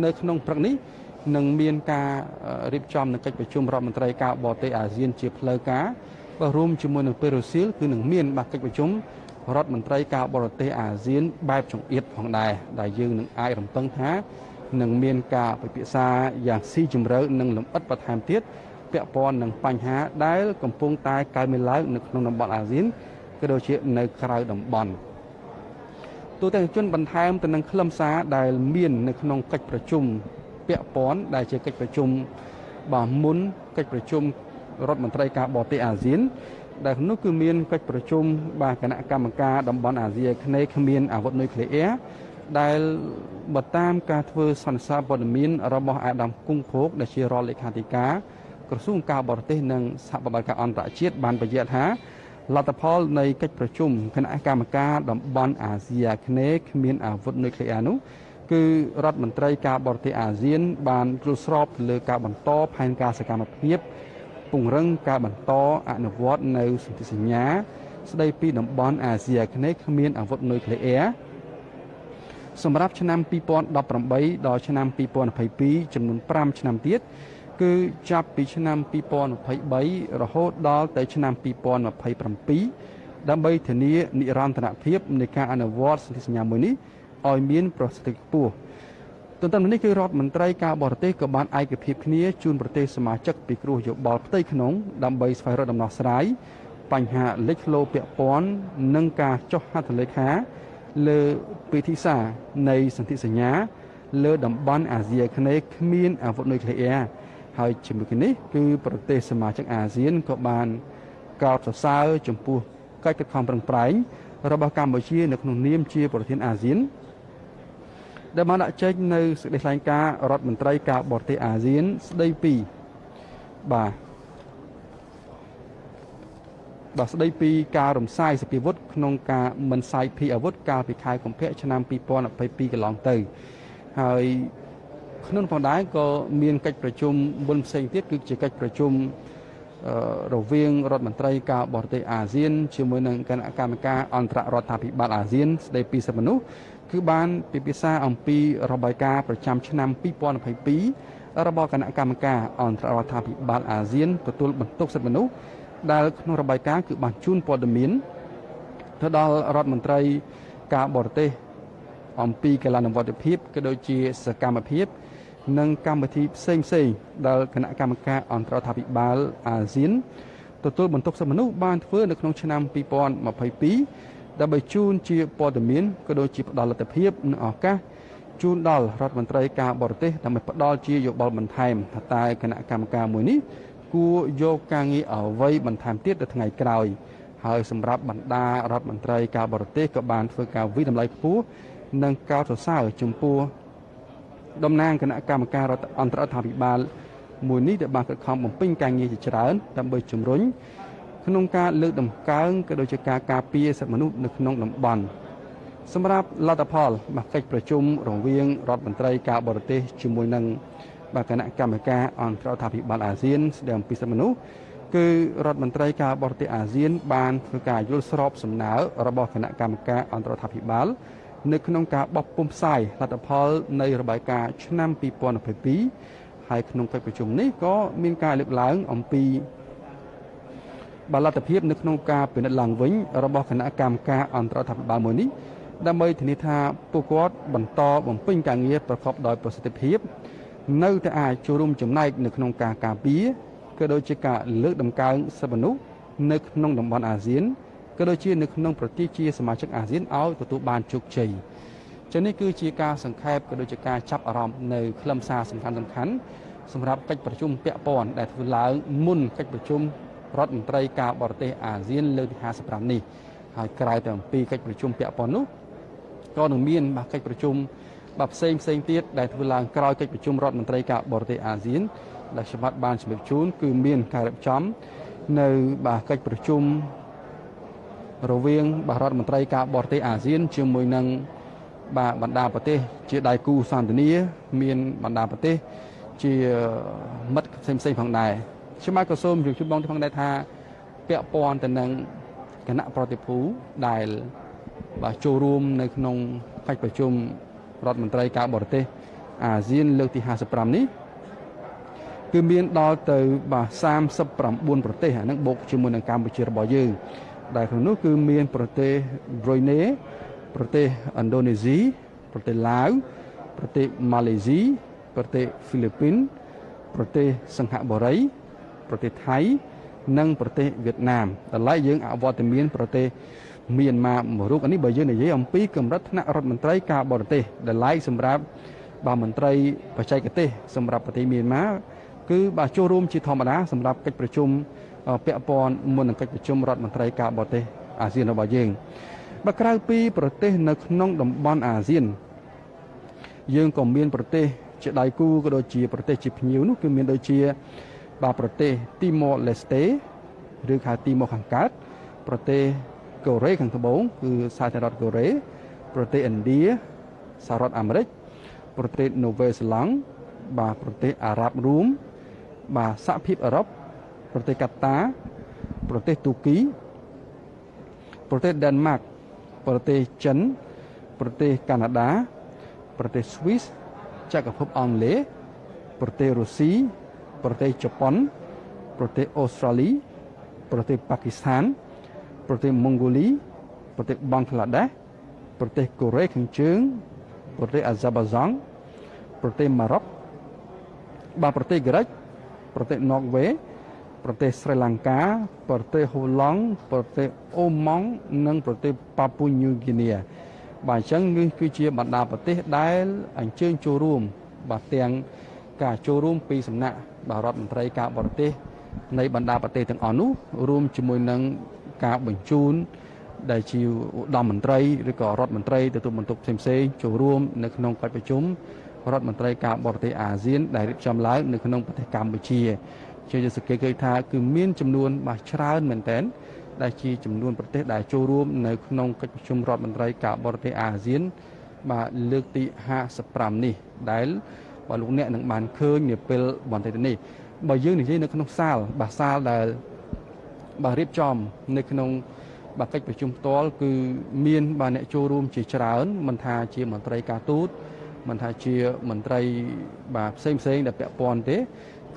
នៅក្នុងព្រឹកនេះនឹងមានការរៀបចំនៅកិច្ចប្រជុំរដ្ឋមន្ត្រីការបរទេសអាស៊ានជាផ្លូវការបើរួមជាមួយនឹងពេរូស៊ីលគឺនឹងមានបាទកិច្ចប្រជុំរដ្ឋមន្ត្រីការបរទេសអាស៊ានបែបចង្អៀតផងដែរដែលយើងនឹងអាចរំពឹងថានឹងមានការពិភាក្សាយ៉ាងស៊ីជម្រៅនិងលម្អិតបន្ថែមទៀត ពាក់ព័ន្ធនឹងបញ្ហាដែលកំពុងតែកើតមានឡើងនៅក្នុងតំបន់អាស៊ានក៏ដូចជានៅក្រៅតំបន់ទូទាំងជនបន្ថែមទៅនឹងខ្លឹមសារដែលមាននៅក្នុងកិច្ចប្រជុំពាក់ព័ន្ធដែលជាកិច្ចប្រជុំបាទមុនកិច្ចប្រជុំរដ្ឋមន្ត្រីការបរទេសអាស៊ាន ដែលនោះគឺមានកិច្ចប្រជុំបាទគណៈកម្មការតំបន់អាស៊ីអាគ្នេយ៍គ្មានអាវុធនុយក្លេអ៊ែរដែលបើតាមការធ្វើសន្និសីទព័ត៌មានរបស់អាដាមគង់ភោគដែលជារដ្ឋលេខាធិការ ក្រសួងការបរទេសនិងសហប្រតិបត្តិការអន្តរជាតិបានបញ្ជាក់ថាលទ្ធផលនៃកិច្ចប្រជុំគណៈកម្មការតំបន់អាស៊ីអាគ្នេយ៍គ្មានអាវុធនុយក្លេអ៊ែរនោះគឺរដ្ឋមន្ត្រីការបរទេសអាស៊ាន បានត្រួតស្របលើការបន្តផែនការសកម្មភាពពង្រឹងការបន្តអនុវត្តនៅសន្ធិសញ្ញា ស្ដីពីតំបន់អាស៊ីអាគ្នេយ៍គ្មានអាវុធនុយក្លេអ៊ែរសម្រាប់ឆ្នាំ2018ដល់ឆ្នាំ2022ចំនួន5ឆ្នាំទៀត គឺចាប់ពីឆ្នាំ2023រហូតដល់ទៅឆ្នាំ2027ដើម្បីធានានិរន្តរភាពនៃការអនុវត្តសន្ធិសញ្ញាមួយនេះឲ្យមានប្រសិទ្ធភាពខ្ពស់ទន្ទឹមនេះគឺរដ្ឋមន្ត្រីការបរទេសក៏បានឯកភាពគ្នាជូនប្រទេសសមាជិកពីគ្រោះយោបល់ផ្ទៃក្នុងដើម្បីស្វែងរកដំណោះស្រាយបញ្ហាលេចធ្លោពាក់ព័ន្ធនឹងការចុះហត្ថលេខាលើពិធីសារនៃសន្ធិសញ្ញាលើតំបន់អាស៊ីអាគ្នេយ៍គ្មានអាវុធនុយក្លេអ៊ែរ ហើយជាមួយគ្នានេះគឺប្រទេសសមាជិកអាស៊ានក៏បានកោតសរសើរចំពោះកិច្ចខិតខំប្រឹងប្រែងរបស់កម្ពុជានៅក្នុងនាមជាប្រធានអាស៊ានដែលបានដាក់ចេញនៅសេចក្តីថ្លែងការណ៍រដ្ឋមន្ត្រីការបរទេសអាស៊ានស្ដីពីបាទបាទស្ដីពីការរំសាយសភាវុធក្នុងការមិនសាយភីអាវុធកាលពីខែកុម្ភៈឆ្នាំ2022កន្លងទៅហើយ ក្នុងផងដែរក៏មានកិច្ចប្រជុំមុនផ្សេងទៀតគឺជាកិច្ចប្រជុំរវាងរដ្ឋមន្ត្រីការបរទេសអាស៊ានជាមួយនឹងគណៈកម្មការអន្តររដ្ឋាភិបាលអាស៊ានស្ដីពីសិទ្ធិមនុស្សគឺបានពិភាក្សាអំពីរបាយការណ៍ប្រចាំឆ្នាំ2022របស់គណៈកម្មការអន្តររដ្ឋាភិបាលអាស៊ានទទួលបន្ទុកសិទ្ធិមនុស្សដែលក្នុងរបាយការណ៍គឺបានជូនព័ត៌មានទៅដល់រដ្ឋមន្ត្រីការបរទេសអំពីកីឡានវត្ថិភាពក៏ដូចជាសកម្មភាព និងកម្មវិធីផ្សេងផ្សេងដែលគណៈកម្មការអន្តរដ្ឋាភិបាលអាស៊ានទទួលបន្ទុកសិទ្ធិមនុស្សបានធ្វើនៅក្នុងឆ្នាំ2022ដើម្បីជូនជាព័ត៌មានក៏ដូចជាផ្ដល់លទ្ធភាពនិងឱកាសជូនដល់រដ្ឋមន្ត្រីការបរទេសដើម្បីផ្ដល់ជាយោបល់បន្ថែមថាតើគណៈកម្មការមួយនេះគួរយកការងារអ្វីបន្ថែមទៀតទៅថ្ងៃក្រោយហើយសម្រាប់បណ្ដារដ្ឋមន្ត្រីការបរទេសក៏បានធ្វើការវិតម្លៃខ្ពស់និងកោតសរសើរចំពោះ តំណាងគណៈកម្មការរដ្ឋអន្តររដ្ឋាភិបាលមួយនេះដែលបានខិតខំបំពេញការងារជាច្រើនដើម្បីជំរុញក្នុងការលើកតម្កើងក៏ដូចជាការការពារសិទ្ធិមនុស្សនៅក្នុងតំបន់សម្រាប់លទ្ធផលមកកិច្ចប្រជុំរវាងរដ្ឋមន្ត្រីការបរទេសជាមួយនឹងបាទគណៈកម្មការអន្តររដ្ឋាភិបាលអាស៊ានស្ដីអំពីសិទ្ធិមនុស្សគឺរដ្ឋមន្ត្រីការបរទេសអាស៊ាន បានធ្វើការយល់ស្របសំណើរបស់គណៈកម្មការអន្តររដ្ឋាភិបាល នៅក្នុងការបោះពុម្ពផ្សាយលទ្ធផលនៃរបាយការណ៍ឆ្នាំ2022ហើយក្នុងកិច្ចប្រជុំនេះក៏មានការលើកឡើងអំពីបលទ្ធភាពនៅក្នុងការពិនិត្យឡើងវិញរបស់គណៈកម្មការអន្តររដ្ឋាភិបាលមួយនេះដើម្បីធានាថាពួកគាត់បន្តបំពេញការងារប្រកបដោយប្រសិទ្ធភាព នៅតែអាចចូលរួមចំណែកនៅក្នុងការការពារក៏ដូចជាការលើកតម្កើងសិទ្ធិមនុស្សនៅក្នុងតំបន់អាស៊ាន ក៏ដូចជានៅក្នុងប្រទេសជាសមាជិកអាស៊ានឲ្យទទួលបានជោគជ័យចឹងនេះគឺជាការសង្ខេបក៏ដូចជាការចាប់អារម្មណ៍នៅខ្លឹមសារសំខាន់សំខាន់សម្រាប់កិច្ចប្រជុំពាក់ព័ន្ធដែលធ្វើឡើងមុនកិច្ចប្រជុំរដ្ឋមន្ត្រីការបរទេសអាស៊ានលើកទី55នេះហើយក្រៅតែអំពីកិច្ចប្រជុំពាក់ព័ន្ធនោះក៏នឹងមានបាទកិច្ចប្រជុំបាទផ្សេងផ្សេងទៀតដែលធ្វើឡើងក្រោយកិច្ចប្រជុំរដ្ឋមន្ត្រីការបរទេសអាស៊ានដែលខ្ញុំបាទបានជំរាបជូនគឺមានការរៀបចំនៅបាទកិច្ចប្រជុំ រវាងបាទរដ្ឋមន្ត្រីការបរទេសអាស៊ាន ជាមួយនឹងបាទបណ្ដាប្រទេស ជាដៃគូសន្តិនិកមានបណ្ដាប្រទេស ជាមិត្តផ្សេងផ្សេងផងដែរខ្ញុំបាទក៏សូមជម្រាបបងផងដែរថាពាក់ព័ន្ធទៅនឹងគណៈប្រតិភូដែលបាទចូលរួមនៅក្នុងកិច្ចប្រជុំរដ្ឋមន្ត្រីការបរទេសអាស៊ានលើកទី55នេះគឺមានដល់ទៅបាទ39ប្រទេសអានឹងបូកជាមួយនឹងកម្ពុជារបស់យើង ដែលក្នុងនោះគឺមានប្រទេសប្រុយណេប្រទេសឥណ្ឌូនេស៊ីប្រទេសឡាវប្រទេសម៉ាឡេស៊ីប្រទេសហ្វីលីពីនប្រទេសសិង្ហបុរី ប្រទេសថៃ និងប្រទេសវៀតណាមតម្លៃយើងអវត្តមានប្រទេសមានមកមួយរូបនេះបើយើងនិយាយអំពីកម្រិតថ្នាក់រដ្ឋមន្ត្រីការបរទេសតម្លៃសម្រាប់បាទមន្ត្រីបច្ចេកទេសសម្រាប់ប្រទេសមានមកគឺបាទចូលរួមជាធម្មតាសម្រាប់កិច្ចប្រជុំ ពាក់ព័ន្ធមុននឹងកិច្ចប្រជុំរដ្ឋមន្ត្រីការបរទេសអាស៊ានរបស់យើងបើក្រៅពីប្រទេសនៅក្នុងតំបន់អាស៊ាន យើងក៏មានប្រទេសជាដៃគូក៏ដូចជាប្រទេសជាភ្ញៀវនោះគឺមានដូចជាបាទប្រទេសទីម៉ូឡេស្តេឬហៅទីម៉ូខាងកើតប្រទេសកូរ៉េខាងត្បូងគឺសហរដ្ឋកូរ៉េប្រទេសឥណ្ឌាសហរដ្ឋអាមេរិកប្រទេសនូវែលសេឡង់បាទប្រទេសអារ៉ាប់រួមបាទសហភាពអឺរ៉ុប ប្រទេសកាតាប្រទេសទូគីប្រទេសដេនម៉ាកប្រទេសចិនប្រទេសកាណាដាប្រទេសស្វីសចក្រភពអង់គ្លេសប្រទេសរុស្ស៊ីប្រទេសជប៉ុន ប្រទេសអូស្ត្រាលី ប្រទេសប៉ាគីស្ថាន ប្រទេសម៉ុងហ្គូលី ប្រទេសបង់ក្លាដេសប្រទេសកូរ៉េខាងជើង ប្រទេសអាហ្សាបាហ្សង់ប្រទេសម៉ារ៉ុកបាទប្រទេសក្រិចប្រទេសណ័រវេ ប្រទេសស្រីលង្កា ប្រទេសហូឡង់ប្រទេសអូម៉ង់និងប្រទេសប៉ាពូញូហ្គីនីបាទអញ្ចឹងនេះគឺជាបណ្ដាប្រទេសដែលអញ្ជើញចូលរួម បាទទាំងការចូលរួមពីសំណាក់បាទរដ្ឋមន្ត្រីការបរទេសនៃបណ្ដាប្រទេសទាំងអស់នោះរួមជាមួយនឹងការបញ្ជូនដែលជាឧត្តមមន្ត្រីឬក៏រដ្ឋមន្ត្រីទទួលបន្ទុកផ្សេងៗចូលរួមនៅក្នុងកិច្ចប្រជុំរដ្ឋមន្ត្រីការបរទេសអាស៊ានដែលរៀបចំឡើងនៅក្នុងប្រទេសកម្ពុជា ជាសង្កេតឃើញថាគឺមានចំនួនបាទច្រើនមែនទែនដែលជាចំនួនប្រទេសដែលចូលរួមនៅក្នុងកិច្ចប្រជុំរដ្ឋមន្ត្រីការបរទេសអាស៊ាន បាទលើកទី55នេះដែលបាទលោកអ្នកនឹងបានឃើញនាពេលបន្តិចនេះបើយើងនិយាយនៅក្នុងសាលបាទសាលដែលបាទរៀបចំនៅក្នុងបាទកិច្ចប្រជុំផ្ទាល់គឺមានបាទអ្នកចូលរួមជាច្រើនមិនថាជាមន្ត្រីការទូតមិនថាជាមន្ត្រីបាទផ្សេងផ្សេងដែលពាក់ព័ន្ធទេ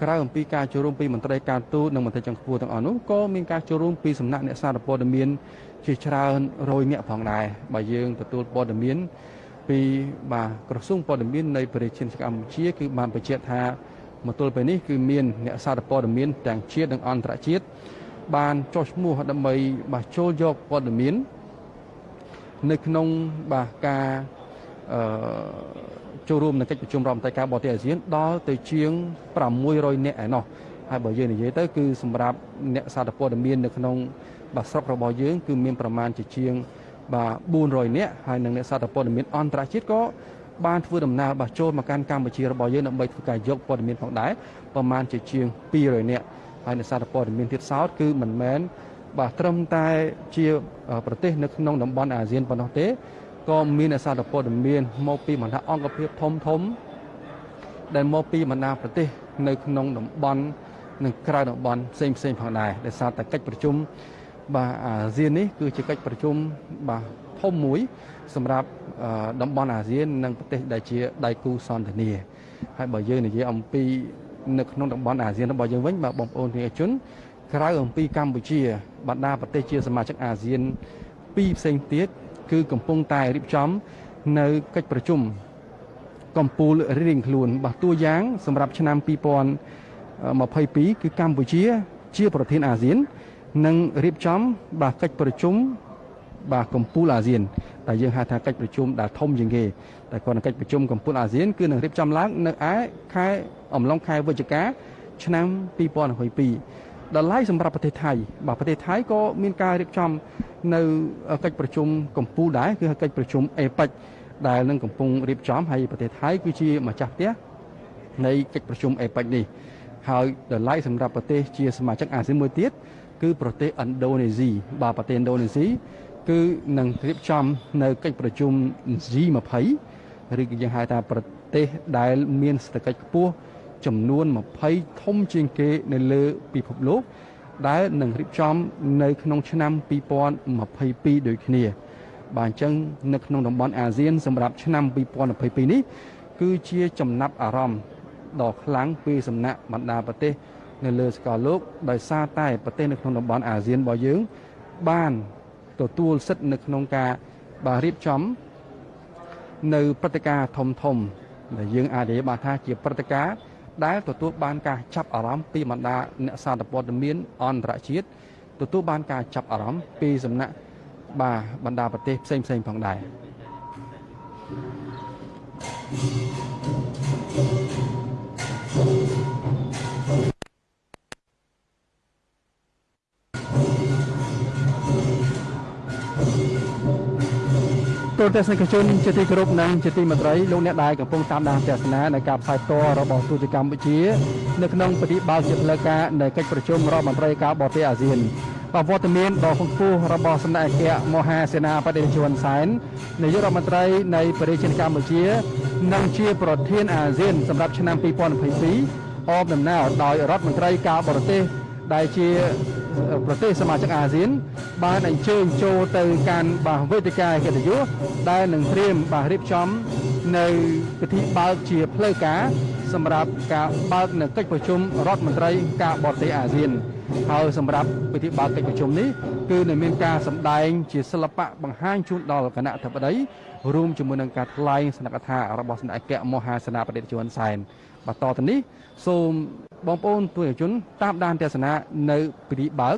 ក្រៅអំពីការចូលរួមពីមន្ត្រីការទូតនិងមន្ត្រីចុងខ្ពស់ទាំងអស់នោះក៏មានការចូលរួមពីសំណាក់អ្នកសារព័ត៌មានជាច្រើនរយនាក់ផងដែរបើយើងទទួលព័ត៌មានពីបាទក្រសួងព័ត៌មាននៃប្រជាជាតិកម្ពុជាគឺបានបញ្ជាក់ថាមកទល់ពេលនេះគឺមានអ្នកសារព័ត៌មានទាំងជាតិនិងអន្តរជាតិបានចុះឈ្មោះដើម្បីបាទចូលយកព័ត៌មាននៅក្នុងបាទការអឺ ចូលរួមនៅកិច្ចប្រជុំរដ្ឋមន្ត្រីការបរទេសអាស៊ានដល់ទៅជាង600នាក់ឯណោះហើយបើយើងនិយាយទៅគឺសម្រាប់អ្នកសារព័ត៌មាននៅក្នុងបាទស្រុករបស់យើងគឺមានប្រមាណជាជាងបាទ400នាក់ហើយនិងអ្នកសារព័ត៌មានអន្តរជាតិក៏បានធ្វើដំណើរបាទចូលមកកាន់កម្ពុជារបស់យើងដើម្បីធ្វើការយកព័ត៌មានផងដែរប្រមាណជាជាង200នាក់ហើយអ្នកសារព័ត៌មានទៀតសោតគឺមិនមែនបាទត្រឹមតែជាប្រទេសនៅក្នុងតំបន់អាស៊ានប៉ុណ្ណោះទេ ក៏មានអ្នកសារព័ត៌មានមកពីបណ្ដាអង្គភាពធំធំ ដែលមកពីបណ្ដាប្រទេស នៅក្នុងតំបន់និងក្រៅតំបន់ផ្សេងផ្សេងផងដែរដោយសារតែកិច្ចប្រជុំបាទអាស៊ាននេះគឺជាកិច្ចប្រជុំបាទធំមួយ សម្រាប់តំបន់អាស៊ាន និងប្រទេសដែលជាដៃគូសន្តិនិកហើយបើយើងនិយាយអំពីនៅក្នុងតំបន់អាស៊ានរបស់យើងវិញបាទបងប្អូនប្រជាជនក្រៅអំពីកម្ពុជាបណ្ដាប្រទេសជាសមាជិកអាស៊ានពីរផ្សេងទៀត គឺកំពុងតែរៀបចំ នៅកិច្ចប្រជុំកម្ពុជារៀងខ្លួនបាទតួយ៉ាង សម្រាប់ឆ្នាំ2022គឺកម្ពុជា ជាប្រធានអាស៊ាននឹងរៀបចំ បាទកិច្ចប្រជុំបាទកម្ពុជាអាស៊ានដែលយើងហៅថាកិច្ចប្រជុំដែលធំជាងគេតែគាត់នៅកិច្ចប្រជុំកម្ពុជាអាស៊ានគឺនឹងរៀបចំឡើងនៅឯខែអំឡុងខែវិច្ឆិកាឆ្នាំ2022 ដល់ឡៃសម្រាប់ប្រទេសថៃបាទប្រទេសថៃក៏មានការរៀបចំនៅកិច្ចប្រជុំកម្ពុជាដែរគឺកិច្ចប្រជុំអេប៉ិចដែលនឹងកំពុងរៀបចំហើយប្រទេសថៃគឺជាម្ចាស់ផ្ទះនៃកិច្ចប្រជុំអេប៉ិចនេះហើយដល់ឡៃសម្រាប់ប្រទេសជាសមាជិកអាស៊ានមួយទៀតគឺប្រទេសឥណ្ឌូនេស៊ីបាទប្រទេសឥណ្ឌូនេស៊ីគឺនឹងរៀបចំនៅកិច្ចប្រជុំ G20 ឬក៏យើងហៅថាប្រទេសដែលមានសេដ្ឋកិច្ចខ្ពស់ ចំនួន20ធំជាងគេនៅលើពិភពលោកដែលនឹងរៀបចំនៅក្នុងឆ្នាំ2022ដូចគ្នា បាទអញ្ចឹងនៅក្នុងតំបន់អាស៊ានសម្រាប់ឆ្នាំ2022នេះគឺជាចំណាប់អារម្មណ៍ដ៏ខ្លាំងពីសំណាក់បណ្ដាប្រទេសនៅលើសកលលោកដោយសារតែប្រទេសនៅក្នុងតំបន់អាស៊ានរបស់យើង បានទទួលសិទ្ធិនៅក្នុងការបាទរៀបចំ នៅព្រឹត្តិការណ៍ធំធំដែលយើងអាចនិយាយបានថាជាព្រឹត្តិការណ៍ ដែលទទួលបានការចាប់អារម្មណ៍ពីបណ្ដាអ្នកសារព័ត៌មានអន្តរជាតិទទួលបានការចាប់អារម្មណ៍ពីសំណាក់បាទបណ្ដាប្រទេសផ្សេងផ្សេងផងដែរ Thank you. ទូរទស្សនិកជនជាទីគោរពនិងជាទីមេត្រីលោកអ្នកដែលកំពុងតាមដានទស្សនានៃការផ្សាយផ្ទាល់របស់ទូតកម្ពុជា នៅក្នុងពិធីបើកជាផ្លូវការនៃកិច្ចប្រជុំរដ្ឋមន្ត្រីការបរទេសអាស៊ានបវត្តមានដ៏ខ្ពស់របស់សម្ដេចអគ្គមហាសេនាបតីជួនសែននាយករដ្ឋមន្ត្រីនៃប្រជាជាតិកម្ពុជា និងជាប្រធានអាស៊ានសម្រាប់ឆ្នាំ2022អបដំណើរដោយរដ្ឋមន្ត្រីការបរទេសដែលជា ប្រទេសសមាជិកអាស៊ាន បានអញ្ជើញចូលទៅកាន់បាទវេទិកាកិត្តិយសដែលនឹងត្រៀមបាទរៀបចំ នៅពិធីបើកជាផ្លូវការសម្រាប់ការបើកនៅកិច្ចប្រជុំរដ្ឋមន្ត្រីការបរទេសអាស៊ានហើយសម្រាប់ពិធីបើកកិច្ចប្រជុំនេះគឺនឹងមានការសម្ដែងជាសិល្បៈបង្ហាញជូនដល់គណៈអធិបតីរួមជាមួយនឹងការថ្លែងសនកថារបស់សម្ដេចអគ្គមហាសេនាបតីជួនសែនបន្តទៅនេះសូម បងប្អូនទូជនតាមដានទស្សនានៅពិធីបើក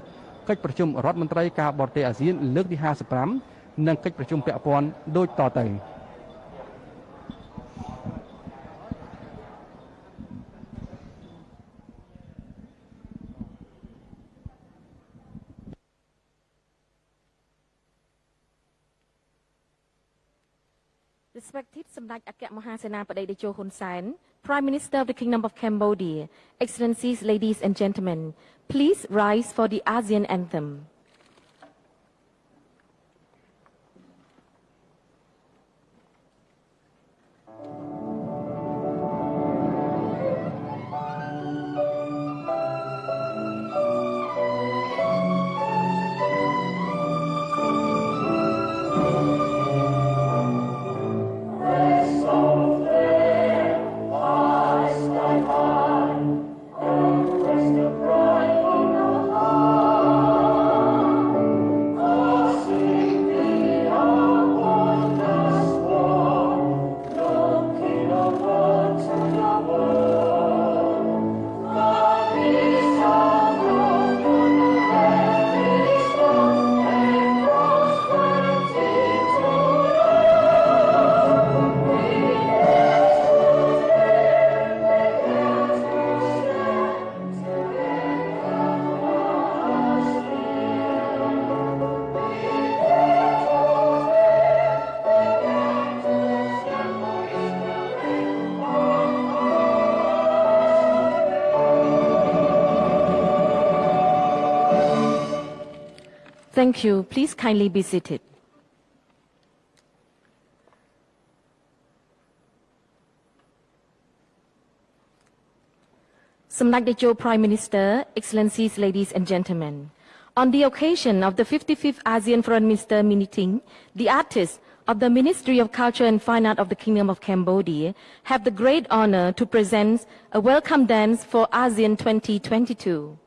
កិច្ចប្រជុំរដ្ឋមន្ត្រីការបរទេសអាស៊ាន លើកទី55និងកិច្ចប្រជុំពាក់ព័ន្ធដូចតទៅ Respected សម្ដេចអគ្គមហាសេនាបតីតេជោហ៊ុនសែន Prime Minister of the Kingdom of Cambodia, Excellencies, ladies and gentlemen, please rise for the ASEAN Anthem. Thank you. Please kindly be seated. Samdak Dejo Prime Minister, Excellencies, ladies and gentlemen. On the occasion of the 55th ASEAN Foreign Minister meeting, the artists of the Ministry of Culture and Fine Art of the Kingdom of Cambodia have the great honor to present a welcome dance for ASEAN 2022.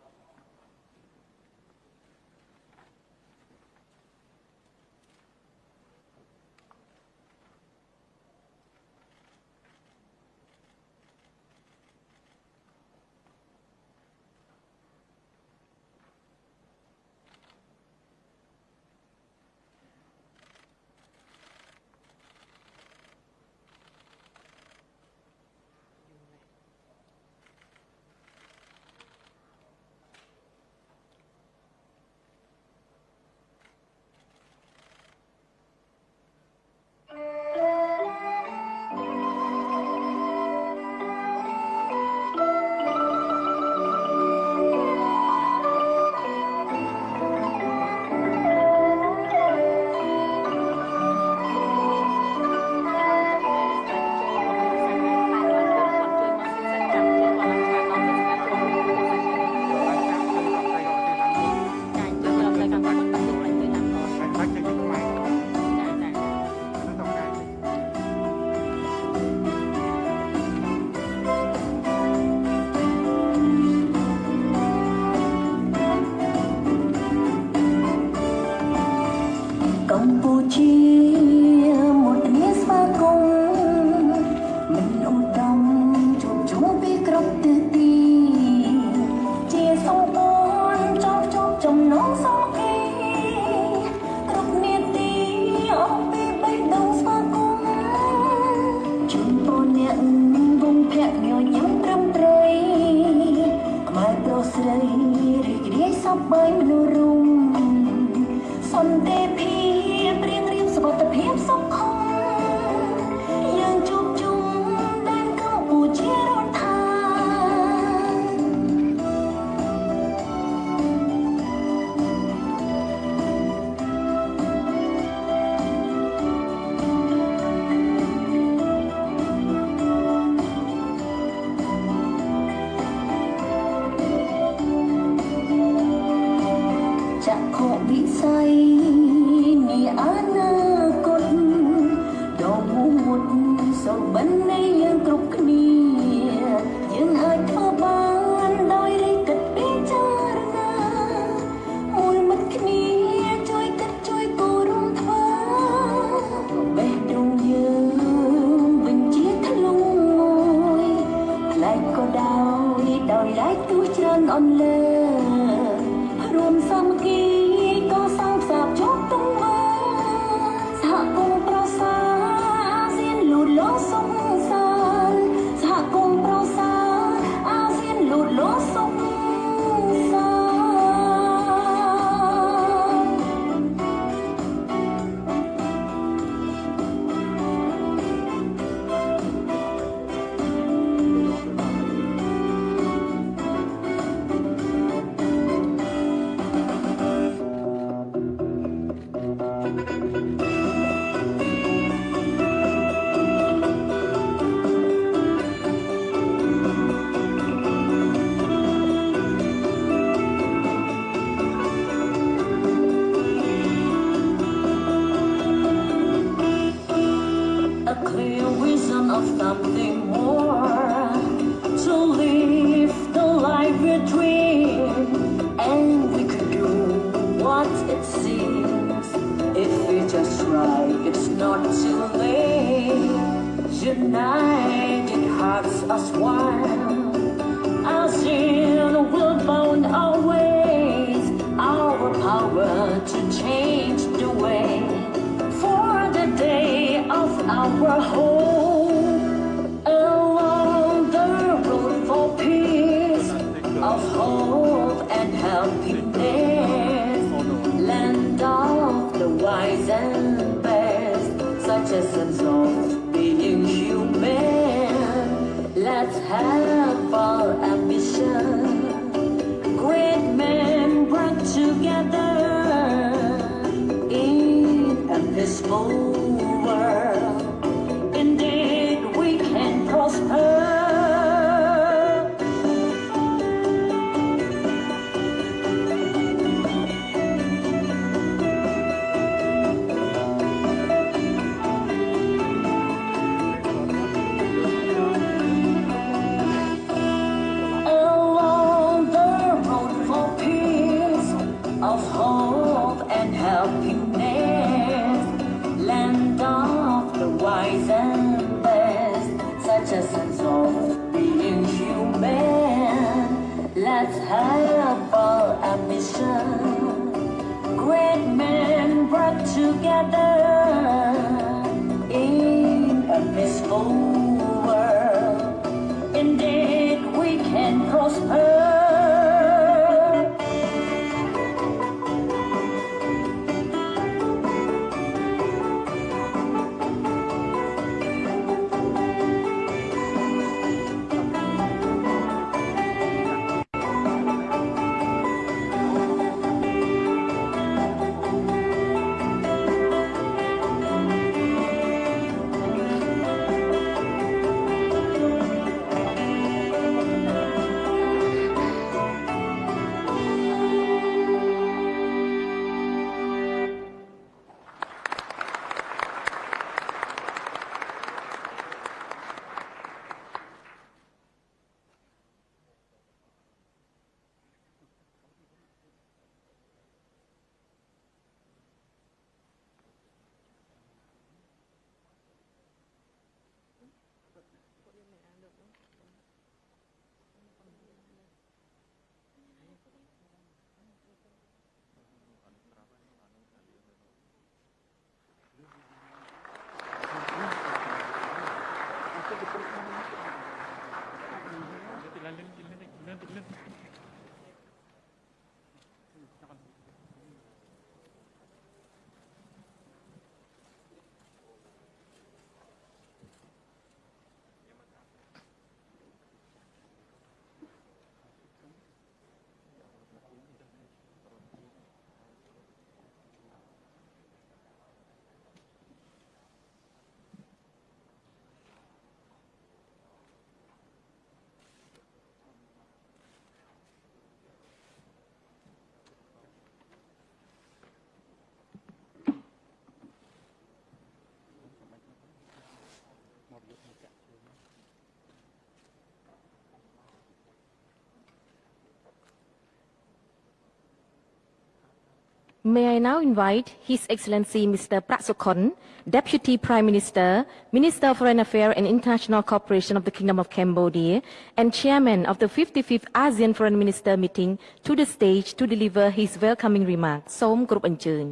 May I now invite His Excellency Mr. Prasokhon, Deputy Prime Minister, Minister of Foreign Affairs and International Cooperation of the Kingdom of Cambodia, and Chairman of the 55th ASEAN Foreign Minister meeting to the stage to deliver his welcoming remarks. សូមគោរពអញ្ជើញ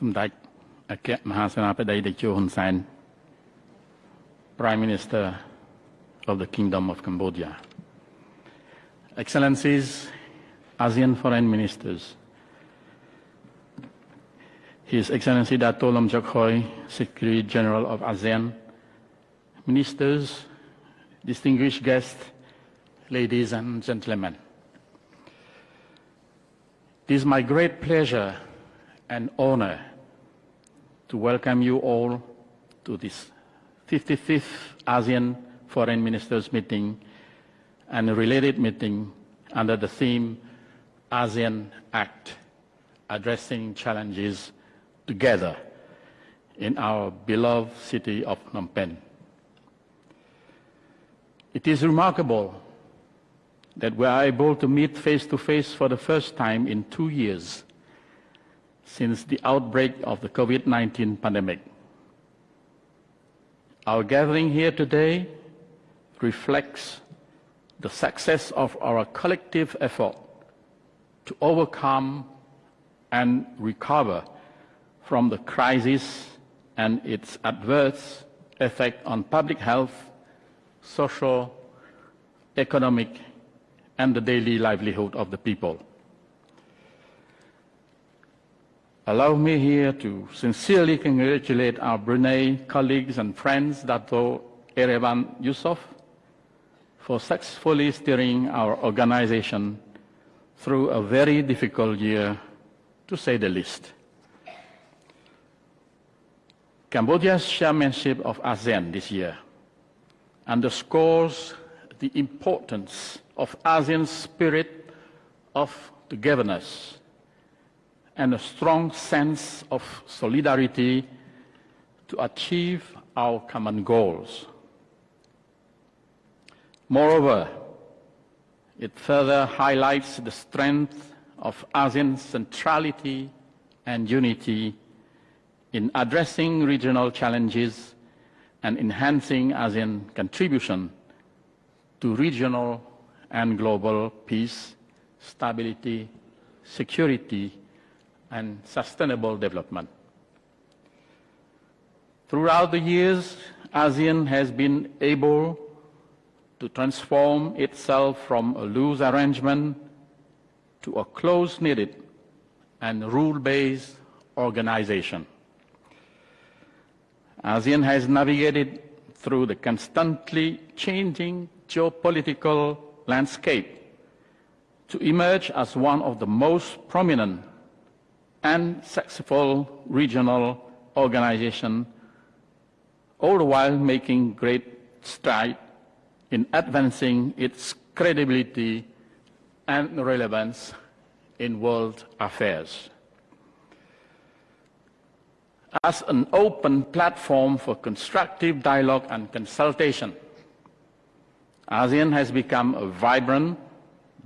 សម្ដេចអគ្គមហាសេនាបតីតេជោហ៊ុនសែន Prime Minister of the Kingdom of Cambodia Excellencies ASEAN Foreign Ministers His Excellency Dato Lam Chok Hoi Secretary General of ASEAN Ministers distinguished guests ladies and gentlemen It is my great pleasure and honor to welcome you all to this 55th ASEAN Foreign Ministers meeting and a related meeting under the theme ASEAN Act, addressing challenges together in our beloved city of Phnom Penh. It is remarkable that we are able to meet face to face for the first time in two years since the outbreak of the COVID 19 pandemic. Our gathering here today reflects the success of our collective effort to overcome and recover from the crisis and its adverse effect on public health, social, economic, and the daily livelihood of the people. Allow me here to sincerely congratulate our Brunei colleagues and friends, Dato Erevan Yusof, for successfully steering our organization through a very difficult year, to say the least. Cambodia's chairmanship of ASEAN this year underscores the importance of ASEAN's spirit of togetherness and a strong sense of solidarity to achieve our common goals. Moreover, it further highlights the strength of ASEAN's centrality and unity in addressing regional challenges and enhancing ASEAN contribution to regional and global peace, stability, security, and sustainable development. Throughout the years, ASEAN has been able to transform itself from a loose arrangement to a close-knitted and rule-based organization. ASEAN has navigated through the constantly changing geopolitical landscape to emerge as one of the most prominent and successful regional organization, all the while making great strides in advancing its credibility and relevance in world affairs. As an open platform for constructive dialogue and consultation, ASEAN has become a vibrant,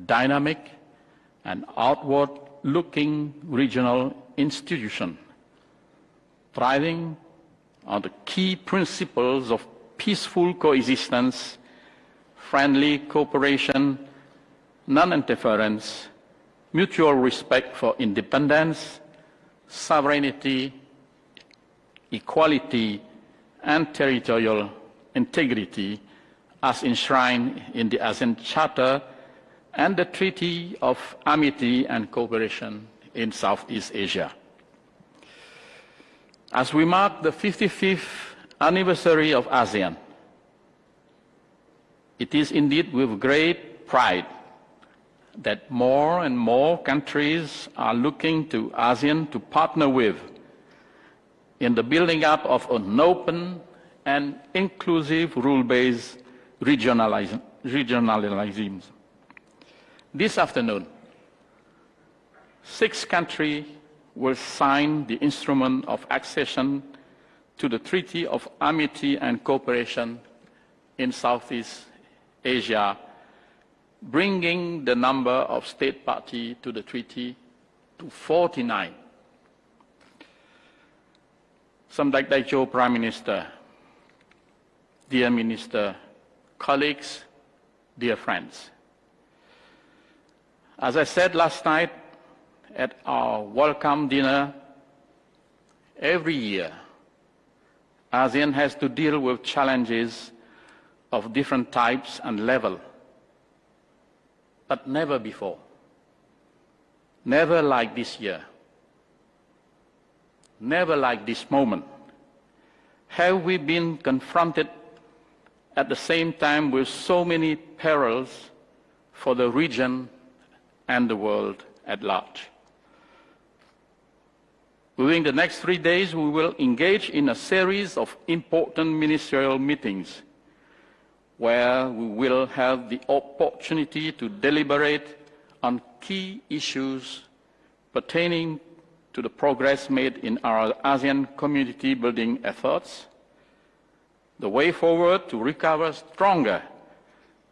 dynamic, and outward-looking regional institution, thriving on the key principles of peaceful coexistence, friendly cooperation, non-interference, mutual respect for independence, sovereignty, equality, and territorial integrity as enshrined in the ASEAN Charter and the Treaty of Amity and Cooperation in Southeast Asia. As we mark the 55th anniversary of ASEAN, it is indeed with great pride that more and more countries are looking to ASEAN to partner with in the building up of an open and inclusive rule-based regionalism. This afternoon, six countries will sign the instrument of accession to the Treaty of Amity and Cooperation in Southeast Asia, bringing the number of state parties to the treaty to 49. Samdech Daicho Prime Minister, dear Minister, colleagues, dear friends. As I said last night at our welcome dinner, every year ASEAN has to deal with challenges of different types and level, but never before. Never like this year. Never like this moment. Have we been confronted at the same time with so many perils for the region and the world at large? During the next three days, we will engage in a series of important ministerial meetings where we will have the opportunity to deliberate on key issues pertaining to the progress made in our ASEAN community building efforts, the way forward to recover stronger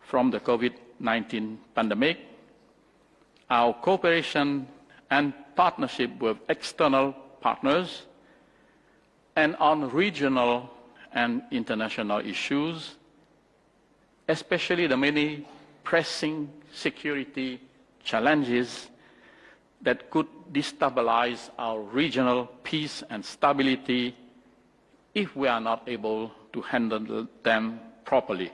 from the COVID-19 pandemic, our cooperation and partnership with external partners, and on regional and international issues, especially the many pressing security challenges that could destabilize our regional peace and stability if we are not able to handle them properly.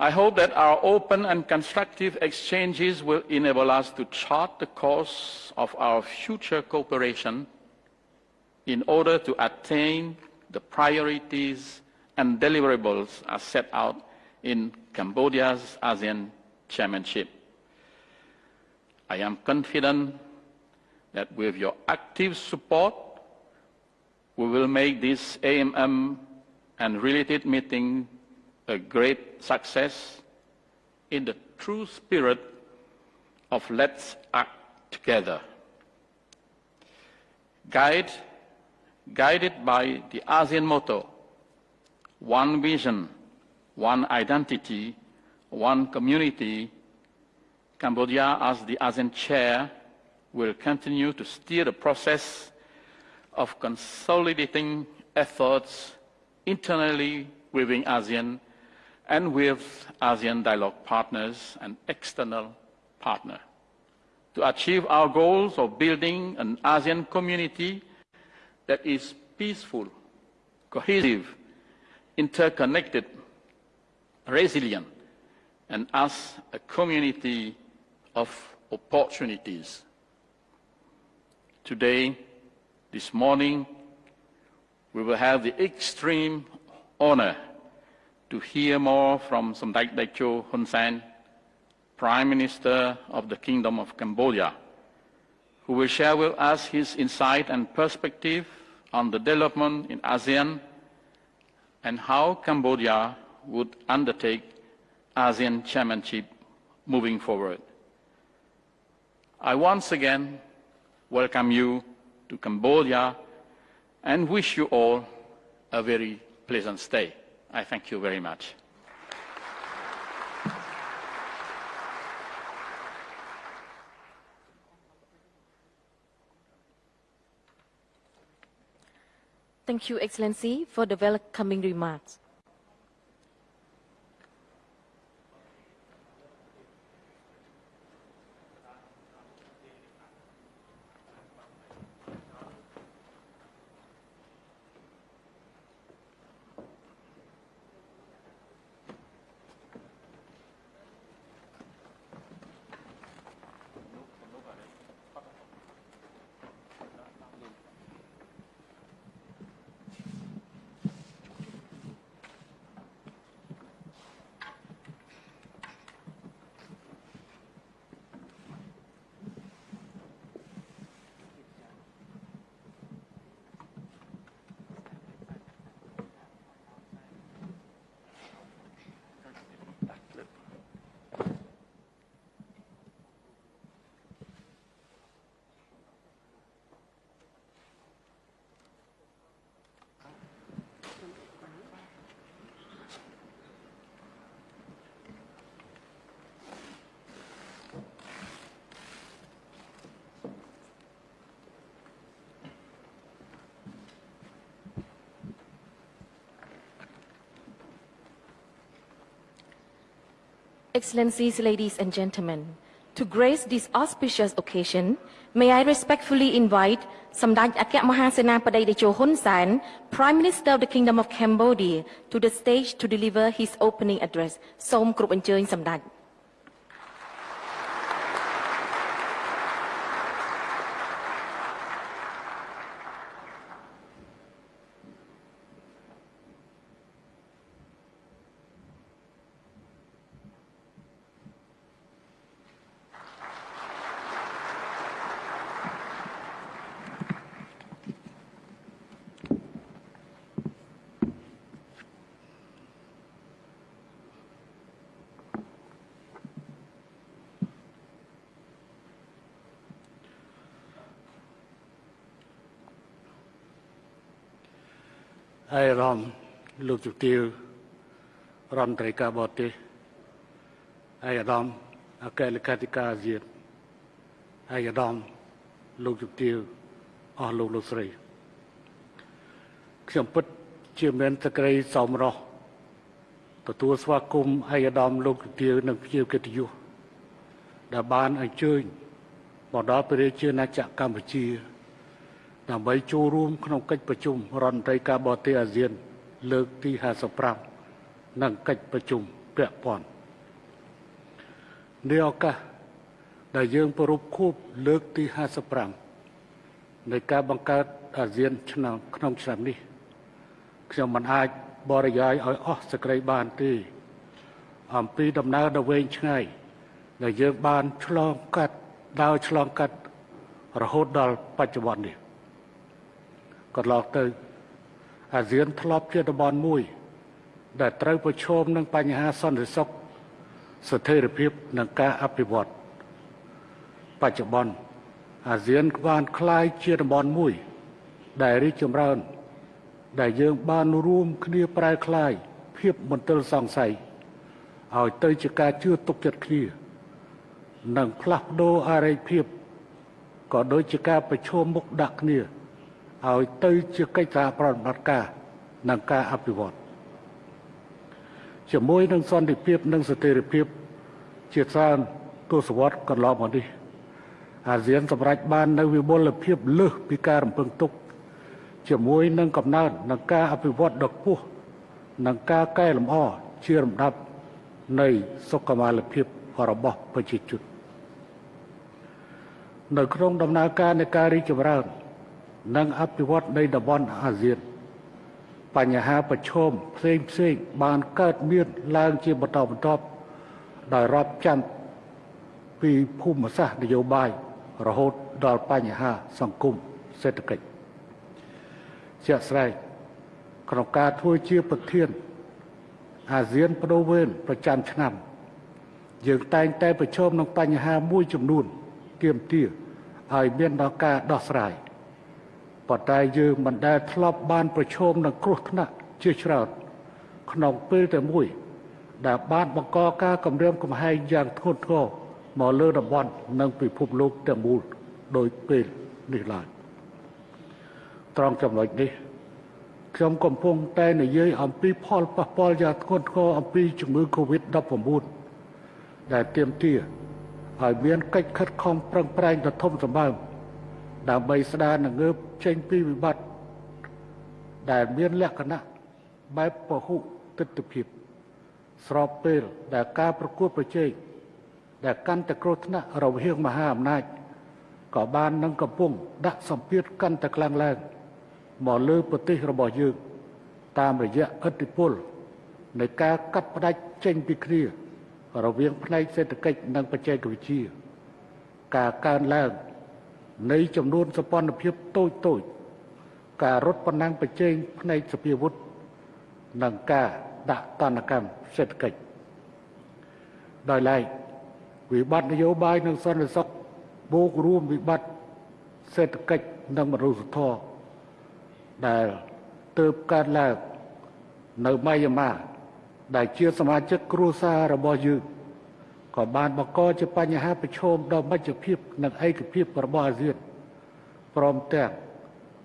I hope that our open and constructive exchanges will enable us to chart the course of our future cooperation in order to attain the priorities and deliverables as set out in Cambodia's ASEAN chairmanship. I am confident that with your active support, we will make this AMM and related meeting a great success in the true spirit of let's act together. Guide, guided by the ASEAN motto, one vision, one identity, one community, Cambodia as the ASEAN chair will continue to steer the process of consolidating efforts internally within ASEAN and with ASEAN dialogue partners and external partners to achieve our goals of building an ASEAN community that is peaceful, cohesive, interconnected, resilient, and as a community of opportunities. Today, this morning, we will have the extreme honor to hear more from Samdech Daikyo Hun Sen, Prime Minister of the Kingdom of Cambodia, who will share with us his insight and perspective on the development in ASEAN and how Cambodia would undertake ASEAN chairmanship moving forward. I once again welcome you to Cambodia and wish you all a very pleasant stay. I thank you very much. Thank you, Excellency, for the welcoming remarks. Excellencies, ladies and gentlemen, to grace this auspicious occasion, may I respectfully invite Samdech អគ្គមហាសេនាបតីតេជោហ៊ុនសែន Prime Minister of the Kingdom of Cambodia to the stage to deliver his opening address សូមគ្អញ្ជើញសម្ដេចហើយអារម្មណ៍លោកជំទាវរដ្ឋមន្ត្រីការបរទេសហើយអារម្មណ៍អគ្គលេខាធិការអាស៊ានហើយអារម្មណ៍លោកជំទាវអស់លោកលោកស្រីខ្ញុំពិតជាមានសក្តិសមរស់ទទួលស្វាគមន៍ឯកឧត្តមលោកជំទាវនិងភ្ញៀវកិត្តិយសដែលបានអញ្ជើញមកដល់ព្រះរាជាណាចក្រកម្ពុជា ដើម្បីចូលរួមក្នុងកិច្ចប្រជុំរដ្ឋមន្ត្រីការបរទេសអាស៊ាន លើកទី55និងកិច្ចប្រជុំពាក់ព័ន្ធនេះឱកាសដែលយើងប្រពខួបលើកទី55នៃការបង្កើតអាស៊ានឆ្នាំក្នុងឆ្នាំនេះខ្ញុំមិនអាចបរិយាយឲ្យអស់សេចក្តីបានទេអំពីដំណើរដ៏វែងឆ្ងាយដែលយើងបានឆ្លងកាត់ដើរឆ្លងកាត់រហូតដល់បច្ចុប្បន្ននេះ កន្លងទៅអាស៊ានធ្លាប់ជាតំបន់មួយ ដែលត្រូវប្រឈមនឹងបញ្ហាសន្តិសុខស្ថិរភាពនិងការអភិវឌ្ឍបច្ចុប្បន្នអាស៊ានបានក្លាយជាតំបន់មួយ ដែលរីកចម្រើន ដែលយើងបានរួមគ្នាប្រែក្លាយភាពមន្ទិលសង្ស័យឲ្យទៅជាការជឿទុកចិត្តគ្នា និងផ្លាស់ប្ដូរអរិយភាពក៏ដូចជាការប្រឈមមុខដាក់គ្នា ឲ្យទៅជាកិច្ចការប្រតិបត្តិការនិងការអភិវឌ្ឍជាមួយនឹងសន្តិភាពនិងស្ថិរភាពជាច្រើនទសវត្សរ៍កន្លងមកនេះអាស៊ានសម្រេចបាននៅវិបុលភាពលើសពីការរំពឹងទុក ជាមួយនឹងកំណើននិងការអភិវឌ្ឍដ៏ខ្ពស់និងការកែលម្អជាលំដាប់នៃសុខុមាលភាពរបស់ប្រជាជននៅក្នុងដំណើរការនៃការរីកចម្រើន និងអភិវឌ្ឍនៃតំបន់អាស៊ានបញ្ហាប្រឈមផ្សេងផ្សេងបានកើតមានឡើងជាបន្តបន្ទាប់ដោយរាប់ចាំពីភូមិសាស្ត្រនយោបាយរហូតដល់បញ្ហាសង្គមសេដ្ឋកិច្ចជាក់ស្ដែងក្នុងការធ្វើជាប្រធានអាស៊ានបដូវវេនប្រចាំឆ្នាំយើងតែងតែប្រឈមនឹងបញ្ហាមួយចំនួនទាមទារឲ្យមានដល់ការដោះស្រាយ ប៉ុន្តែយើងមិនដែលធ្លាប់បានប្រឈមនឹងគ្រោះថ្នាក់ជាច្រើនក្នុងពេលតែមួយ ដែលបានបង្កការគម្រាមកំហែងយ៉ាងធ្ងន់ធ្ងរមកលើតំបន់និងពិភពលោកទាំងមូលដោយពេលនេះឡើយត្រង់ចំណុចនេះខ្ញុំកំពុងតែនិយាយអំពីផលប៉ះពាល់យ៉ាងធ្ងន់ធ្ងរអំពីជំងឺ Covid-19 ដែលទាមទារឲ្យមានកិច្ចខិតខំប្រឹងប្រែងដ៏ធំសម្បើមដើម្បីស្ដារនិងងើប ចេញពីវិបត្តិដែលមានលក្ខណៈបែបពហុទិដ្ឋភាព ស្របពេលដែលការប្រកួតប្រជែងដែលកាន់តែគ្រោះថ្នាក់រវាងមហាអំណាចក៏បាននឹងកំពុងដាក់សម្ពាធកាន់តែខ្លាំងឡើងមកលើប្រទេសរបស់យើងតាមរយៈឥទ្ធិពលនៃការកាត់ផ្ដាច់ចេញពីគ្នា រវាងផ្នែកសេដ្ឋកិច្ចនិងបច្ចេកវិទ្យាការកើនឡើង នៃចំនួនសម្ព័ន្ធភាពតូចតូចការរត់ប្រណាំងប្រជែងផ្នែកសភាវុធនិងការដាក់តនកម្មសេដ្ឋកិច្ចដោយឡែកវិបត្តិនយោបាយនិងសន្តិសុខបូករួមវិបត្តិសេដ្ឋកិច្ចនិងមនុស្សធម៌ដែលទើបកើតឡើងនៅម៉ៃយ៉ាម៉ាដែលជាសមាជិកគ្រួសាររបស់យើង ក៏បានបង្កជាបញ្ហាប្រឈមដល់មជ្ឈភាពនិងឯកភាពរបស់អាស៊ានព្រមទាំង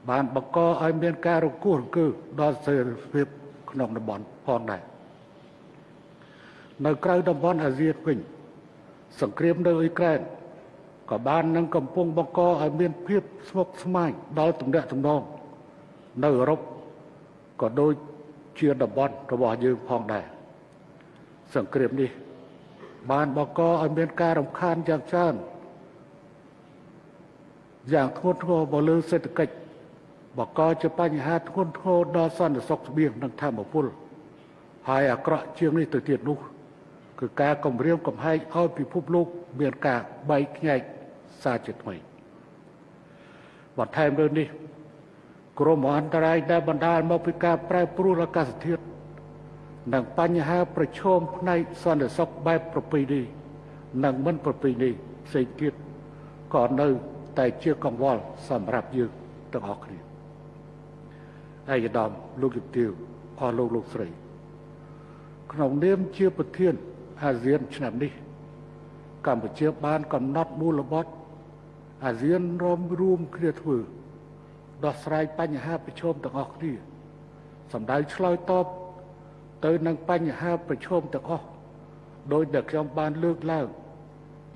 បានបង្កឲ្យមានការរង្គោះរង្គើដល់សេរីភាពក្នុងតំបន់ផងដែរនៅក្រៅតំបន់អាស៊ានវិញសង្គ្រាមនៅអ៊ុយក្រែនក៏បាននឹងកំពុងបង្កឲ្យមានភាពស្មុគស្មាញដល់ទំនាក់ទំនងនៅអឺរ៉ុបក៏ដូចជាតំបន់របស់យើងផងដែរសង្គ្រាមនេះ បានបង្កឲ្យមានការរំខានយ៉ាងច្រើនយ៉ាងធ្ងន់ធ្ងរមកលើសេដ្ឋកិច្ចបង្កជាបញ្ហាធ្ងន់ធ្ងរដល់សន្តិសុខស្បៀងនិងធម្មពលហើយអាក្រក់ជាងនេះទៅទៀតនោះ គឺការគម្រាមកំហែងឲ្យពិភពលោកមានការបែកខ្ញែកសារជាថ្មីបន្ថែមលើនេះគ្រោះមហន្តរាយដែលបណ្ដាលមកពីការប្រែប្រួលអាកាសធាតុ និងបញ្ហាប្រឈមផ្នែកសន្តិសុខបែបប្រពៃណីនិងមិនប្រពៃណីផ្សេងទៀតក៏នៅតែជាកង្វល់សម្រាប់យើងទាំងអស់គ្នាឯកឧត្តមលោកជំទាវអស់លោកលោកស្រី ក្នុងនាមជាប្រធានអាស៊ានឆ្នាំនេះ កម្ពុជាបានកំណត់មូលបត់អាស៊ានរំរួមគ្នាធ្វើដោះស្រាយបញ្ហាប្រឈមទាំងអស់គ្នាសម្ដៅឆ្លើយតប ទៅនឹងបញ្ហាប្រឈមទាំងអស់ដោយដែលខ្ញុំបានលើកឡើង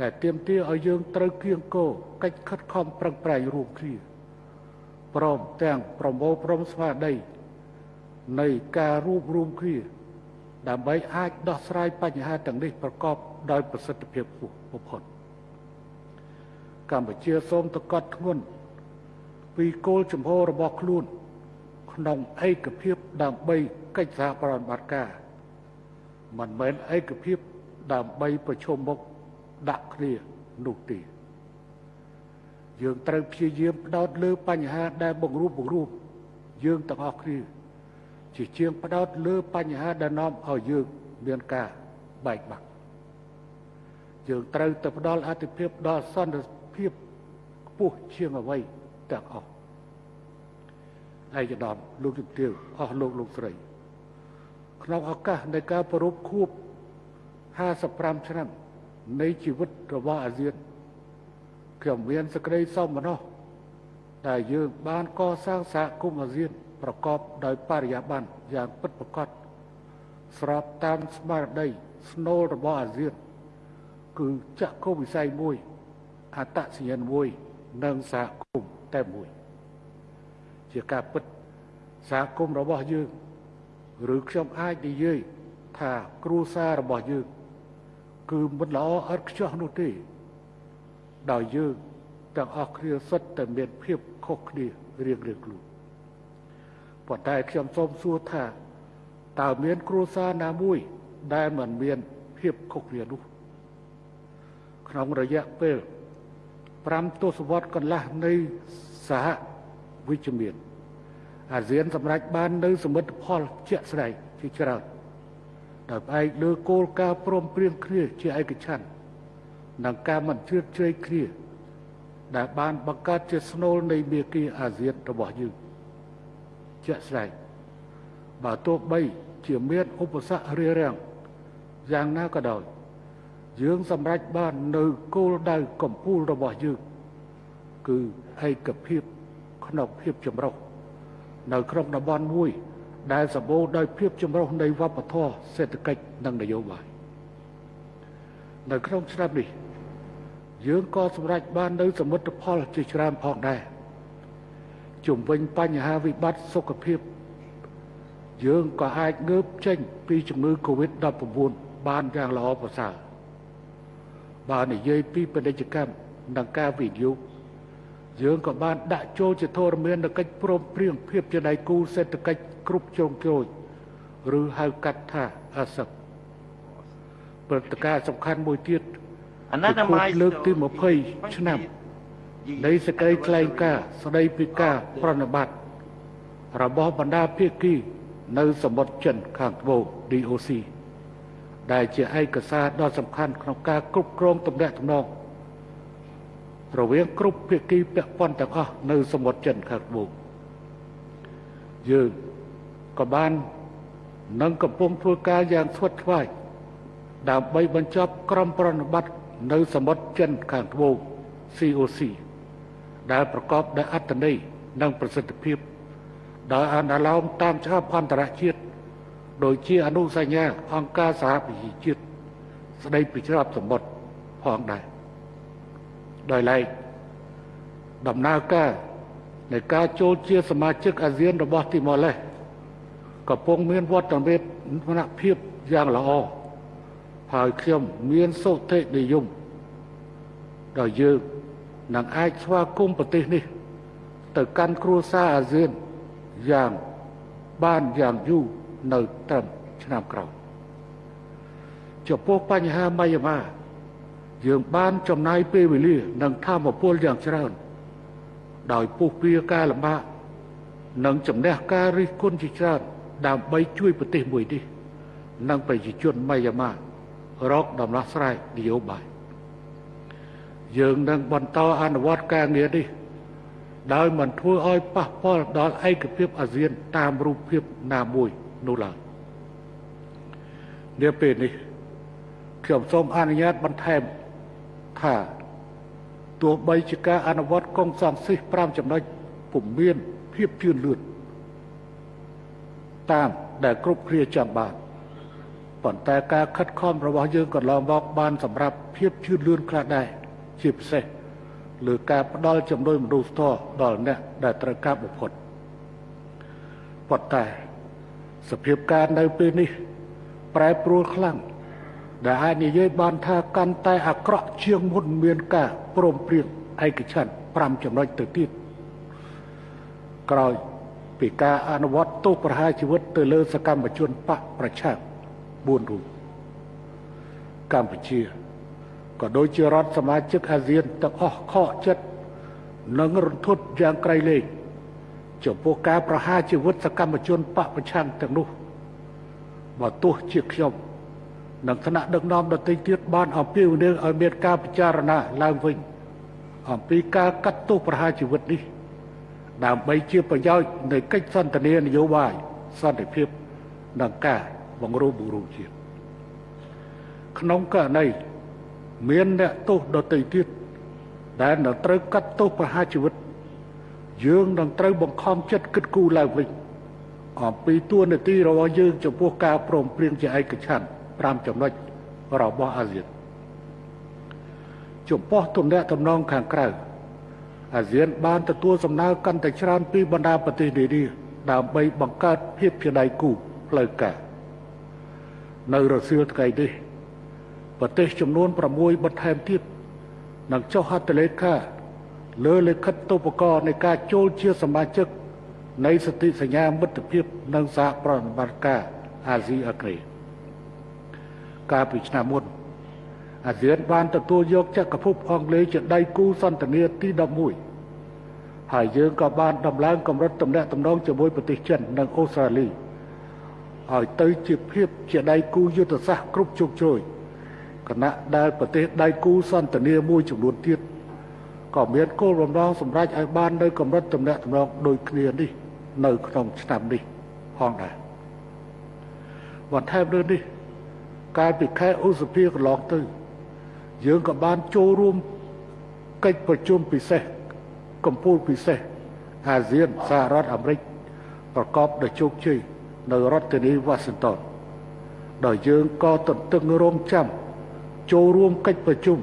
ដែលទាមទារឲ្យយើងត្រូវគៀងគរកិច្ចខិតខំប្រឹងប្រែងរួមគ្នាព្រមទាំងប្រមូលព្រមស្មារតីនៃការរួបរวมគ្នាដើម្បីអាចដោះស្រាយបញ្ហាទាំងនេះប្រកបដោយប្រសិទ្ធភាពខ្ពស់បំផុតកម្ពុជាសូមតកត់ធ្ងន់ពីគោលចំហរបស់ខ្លួន ក្នុងឯកភាពដើម្បី កិច្ចសហប្រតិបត្តិការមិនមែនឯកភាពដើម្បីប្រជុំមុខដាក់គ្នានោះទេយើងត្រូវព្យាយាមផ្ដោតលើបញ្ហាដែលបង្រួបបង្រួមយើងទាំងអស់គ្នាជាជាងផ្ដោតលើបញ្ហាដែលនាំឲ្យយើងមានការបែកបាក់យើងត្រូវទៅផ្ដល់អធិភាពដល់សន្តិភាពខ្ពស់ជាងអ្វីទាំងអស់ឯកឧត្តមលោកជំទាវអស់លោកលោកស្រី ក្នុងឱកាសនៃការប្រពខួប55ឆ្នាំនៃជីវិតរបស់អាស៊ានខ្ញុំមានសេចក្តីសោមនស្សដែលយើងបានកសាងសហគមន៍អាស៊ាន ប្រកបដោយបរិយាបន្នយ៉ាងពិតប្រាកដស្របតាមស្មារតីស្នូលរបស់អាស៊ាន គឺចក្ខុវិស័យមួយអត្តសញ្ញាណមួយនិងសហគមន៍តែមួយ ជាការពិតសហគមន៍របស់យើង ឬខ្ញុំអាចនិយាយថាគ្រួសាររបស់យើងគឺមិនល្អឥតខ្ចោះនោះទេដោយយើងទាំងអស់គ្នាសុទ្ធតែមានភាពខុសគ្នារៀងៗខ្លួនប៉ុន្តែខ្ញុំសូមសួរថាតើមានគ្រួសារណាមួយដែលមិនមានភាពខុសគ្នានោះក្នុងរយៈពេល5ទសវត្សរ៍កន្លះនៃសហវិជ្ជមាន អាស៊ានសម្រេចបាននៅសមិទ្ធផលជាក់ស្ដែងជាច្រើនដោយផ្អែកលើគោលការណ៍ព្រមព្រៀងគ្នាជាឯកច្ឆន្ទនិងការមិនជ្រៀតជ្រែកគ្នា ដែលបានបង្កើតជាស្នូលនៃមេគីអាស៊ានរបស់យើងជាក់ស្ដែងបើទោះបីជាមានឧបសគ្គរារាំងយ៉ាងណាក៏ដោយ យើងសម្រេចបាននៅគោលដៅកំពូលរបស់យើង គឺឯកភាពក្នុងភាពចម្រុះ នៅក្នុងតំបន់មួយ ដែលសម្បូរដោយភាពចម្រុះនៃវប្បធម៌សេដ្ឋកិច្ចនិងនយោបាយនៅក្នុងឆ្នាំនេះយើងក៏សម្រេចបាននៅសមិទ្ធផលជាច្រើនផងដែរជំវិញបញ្ហាវិបត្តិសុខភាព យើងក៏អាចងើបចេញពីជំងឺ Covid-19 បានយ៉ាងល្អប្រសើរបើនិយាយពីពាណិជ្ជកម្មនិងការវិនិយោគ យើងក៏បានដាក់ចូលជាធរមាននៅកិច្ចព្រមព្រៀងភាពជាដៃគូសេដ្ឋកិច្ចគ្រប់ជ្រុងជ្រោយឬហៅកាត់ថាអាសឹកព្រឹត្តិការណ៍សំខាន់មួយទៀតអនាគតលើកទី20ឆ្នាំនៃសេចក្តីថ្លែងការណ៍ស្តីពីការប្រណិប័តរបស់បណ្ដាភាគីនៅសមុទ្រចិនខាងត្បូង DOC ដែលជាឯកសារដ៏សំខាន់ក្នុងការគ្រប់គ្រងទំនាក់ទំនង រវាងគ្រប់ភាគីពាក់ព័ន្ធទាំងអស់នៅសមុទ្រចិនខាងត្បូងយើងក៏បាននឹងកំពុងធ្វើការយ៉ាងស្វិតស្វាញដើម្បីបញ្ចប់ក្រមប្រណិប័តនៅសមុទ្រចិនខាងត្បូង COC ដែលប្រកបដោយអត្ថន័យនិងប្រសិទ្ធភាពដោយអនុលោមតាមច្បាប់អន្តរជាតិដោយជាអនុសញ្ញាអង្គការសហប្រជាជាតិស្តីពីច្រកសមុទ្រផងដែរ ដោយឡែកដំណើរការនៃការចូលជាសមាជិកអាស៊ានរបស់ទីម៉ូឡេសកំពុងមានវត្តមានភាពយ៉ាងល្អហើយខ្ញុំមានសុទ្ធិនិយមដល់យើងនឹងអាចស្វាគមន៍ប្រទេសនេះ ទៅកាន់គ្រួសារអាស៊ានយ៉ាងបានយ៉ាងយូរនៅត្រឹមឆ្នាំក្រោយចំពោះបញ្ហាម៉ៃយ៉ាម៉ា យើងបានចំណាយពេលវេលានិងធម៌ពលយ៉ាងច្រើន ដោយពុះពៀការលំបាកនិងជំនះការរិះគន់ជាច្រើនដើម្បីជួយប្រទេសមួយនេះនិងប្រជាជនម៉ៃយ៉ាម៉ារកដំណោះស្រាយនយោបាយយើងនឹងបន្តអនុវត្តការងារនេះដោយមិនធ្វើឲ្យប៉ះពាល់ដល់ឯកភាពអាស៊ានតាមរូបភាពណាមួយនោះឡើយនាពេលនេះខ្ញុំសូមអនុញ្ញាតបន្ថែម ថាទោះបីជាការអនុវត្តកងសង្ស៊ីស5ចំណុចពុំមានភាពជឿនលឿនតាមដែលគ្រប់គ្នាចង់បានប៉ុន្តែការខិតខំរបស់យើងកន្លងមកបានសម្រាប់ភាពជឿនលឿនខ្លះដែរជាពិសេសលើការផ្ដល់ជំនួយមនុស្សធម៌ដល់អ្នកដែលត្រូវការបំផុតប៉ុន្តែសភាពការនៅពេលនេះ ប្រែប្រួលខ្លាំង ដែលអាចនិយាយបានថាកាន់តែអាក្រក់ជាងមុនមានការព្រមព្រៀងឯកច្ឆន្ទ5ចំណុចទៅទៀតក្រោយពីការអនុវត្តទោសប្រហារជីវិតទៅលើសកម្មជនបកប្រឆាំង4រូបកម្ពុជាក៏ដូចជារដ្ឋសមាជិកអាស៊ានទាំងអស់ខកចិត្តនិងរន្ធត់យ៉ាងក្រៃលែងចំពោះការប្រហារជីវិតសកម្មជនបកប្រឆាំងទាំងនោះបើទោះជាខ្ញុំ និងថ្នាក់ដឹកនាំដទៃទៀតបានអំពាវនាវឲ្យមានការពិចារណាឡើងវិញអំពីការកាត់ទោសប្រហារជីវិតនេះដើម្បីជាប្រយោជន៍នៃកិច្ចសន្ទនានយោបាយសន្តិភាពនិងការបង្រួបបង្រួមជាតិក្នុងករណីមានអ្នកទោសដទៃទៀតដែលនឹងត្រូវកាត់ទោសប្រហារជីវិត យើងនឹងត្រូវបង្ខំចិត្តគិតគូរឡើងវិញអំពីទួលនីតិរបស់យើងចំពោះការព្រមព្រៀងជាឯកច្ឆន្ទ 5ចំណុចរបស់អាស៊ានចំពោះទំនាក់ទំនងខាងក្រៅអាស៊ានបានទទួលសំណើកាន់តែច្រើនពីបណ្ដាប្រទេសនានាដើម្បីបង្កើតភាពជាដៃគូផ្លូវការនៅរសៀលថ្ងៃនេះប្រទេសចំនួន6បន្ថែមទៀតនឹងចុះហត្ថលេខាលើលិខិតទូបករណ៍នៃការចូលជាសមាជិកនៃសន្ធិសញ្ញាមិត្តភាពនិងសហប្រតិបត្តិការអាស៊ីអាគ្នេយ៍ កាលពីឆ្នាំមុនអាស៊ានបានទទួលយកចក្រភពអង់គ្លេសជាដៃគូសន្ទនាទី11ហើយយើងក៏បានដំឡើងកម្រិតទំនាក់ទំនងជាមួយប្រទេសចិននិងអូស្ត្រាលីឲ្យទៅជាភាពជាដៃគូយុទ្ធសាស្ត្រគ្រប់ជោគជ័យគណៈដែលប្រទេសដៃគូសន្ទនាមួយចំនួនទៀតក៏មានគោលបំណងសម្រេចឲ្យបាននៅកម្រិតទំនាក់ទំនងដូចគ្នានេះនៅក្នុងឆ្នាំនេះផងដែរបន្ថែមលើនេះ កាលពីខែឧសភាកន្លងទៅ យើងក៏បានចូលរួមកិច្ចប្រជុំពិសេសកម្ពុជាពិសេសអាស៊ានសហរដ្ឋអាមេរិកប្រកបដោយជោគជ័យនៅរដ្ឋធានីវ៉ាស៊ីនតោនដោយយើងក៏ទន្ទឹងរង់ចាំចូលរួមកិច្ចប្រជុំ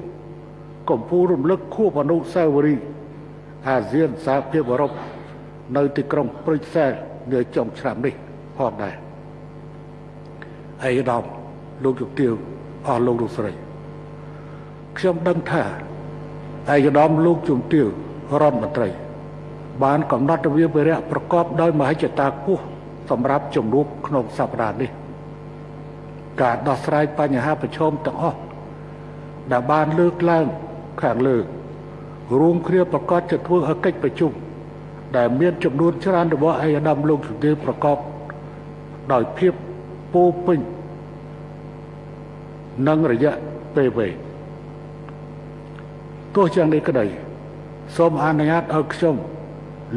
កម្ពុជារំលឹកខួបអនុស្សាវរីយ៍អាស៊ានសហភាពអឺរ៉ុបនៅទីក្រុងព្រុយសែលនាចុងឆ្នាំនេះផងដែរឯកឧត្តម លោកជំទាវអស់លោកលោកស្រីខ្ញុំដឹងថាឯកឧត្តមលោកជំទាវរដ្ឋមន្ត្រី បានកំណត់វិភារៈប្រកបដោយមហិច្ឆតាខ្ពស់សម្រាប់ជំនួបក្នុងសប្តាហ៍នេះការដោះស្រាយបញ្ហាប្រឈមទាំងអស់ដែលបានលើកឡើងខាងលើរួមគ្នាប្រកាសជាធ្វើឲ្យកិច្ចប្រជុំដែលមានចំនួនច្រើនរបស់ឯកឧត្តមលោកជំទាវប្រកបដោយភាពពោពេញ និងរយៈពេលវែងទោះយ៉ាងនេះក្តីសូមអនុញ្ញាតឲ្យខ្ញុំ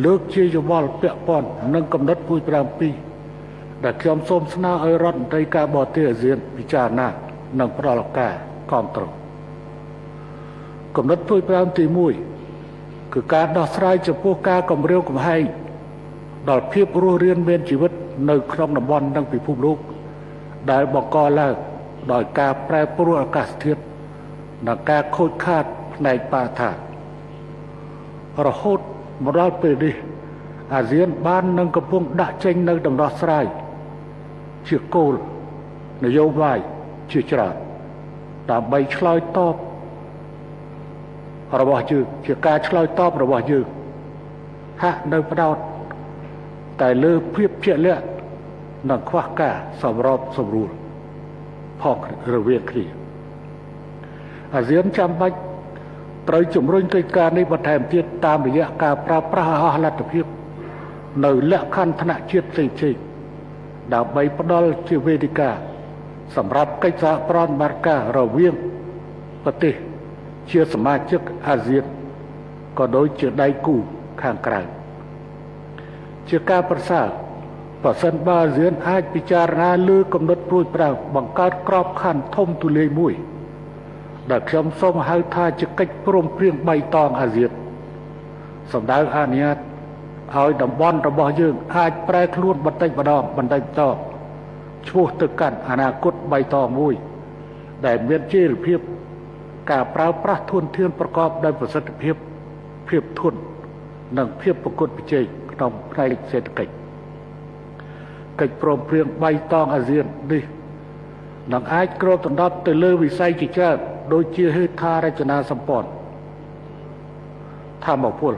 លើកជាយោបល់ពាក់ព័ន្ធនឹងកំណត់ពួយ7ដែលខ្ញុំសូមស្នើឲ្យរដ្ឋមន្ត្រីការបរទេសអាស៊ានពិចារណានិងផ្ដល់ឱកាសគ្រប់គ្រងកំណត់ពួយ5ទី1គឺការដោះស្រាយចំពោះការគម្រាមកំហែងដល់ភាពរស់រានមានជីវិតនៅក្នុងតំបន់និងពិភពលោកដែលបង្កឡើង ដោយការប្រែប្រួលអាកាសធាតុនិងការខូចខាតផ្នែកបរិស្ថានរហូតមកដល់ពេលនេះអាស៊ានបាននឹងកំពុងដាក់ចេញនៅដំណោះស្រាយជាគោលនយោបាយជាច្រើនដើម្បីឆ្លើយតបរបស់យើងជាការឆ្លើយតបរបស់យើងហាក់នៅផ្ដោតតែលើភាពជាក់លាក់និងខ្វះការសម្របសម្រួល ផងរវាងគ្នាអាស៊ានចាំបាច់ត្រូវជំរុញកិច្ចការនេះបន្ថែមទៀតតាមរយៈការប្រើប្រាស់អស់លទ្ធភាព នៅលក្ខខណ្ឌថ្នាក់ជាតិផ្សេងៗដើម្បីផ្ដល់ជាវេទិកាសម្រាប់កិច្ចសហប្រតិបត្តិការរវាងប្រទេសជាសមាជិកអាស៊ានក៏ដូចជាដៃគូខាងក្រៅជាការប្រសើរ ប្រសិនបើអាស៊ានអាចពិចារណាលើកំណត់ព្រួយប្រៅបង្កើតក្របខ័ណ្ឌធំទូលាយមួយ ដែលខ្ញុំសូមហៅថាជាកិច្ចព្រមព្រៀងបៃតងអាស៊ានសម្ដៅអនុញ្ញាតឲ្យតំបន់របស់យើង អាចប្រែខ្លួនបន្តិចម្ដងបន្តិចម្ដងឈ្មោះទៅកាន់អនាគតបៃតងមួយ ដែលមានជីវភាពការប្រើប្រាស់ធនធានប្រកបដោយប្រសិទ្ធភាពភាពធន់និងភាពប្រកួតប្រជែងក្នុងផ្នែកសេដ្ឋកិច្ច កិច្ចព្រមព្រៀងបៃតងអាស៊ាននេះនឹងអាចគ្របដណ្ដប់ទៅលើវិស័យជាច្រើនដូចជាហេដ្ឋារចនាសម្ព័ន្ធធម្មពល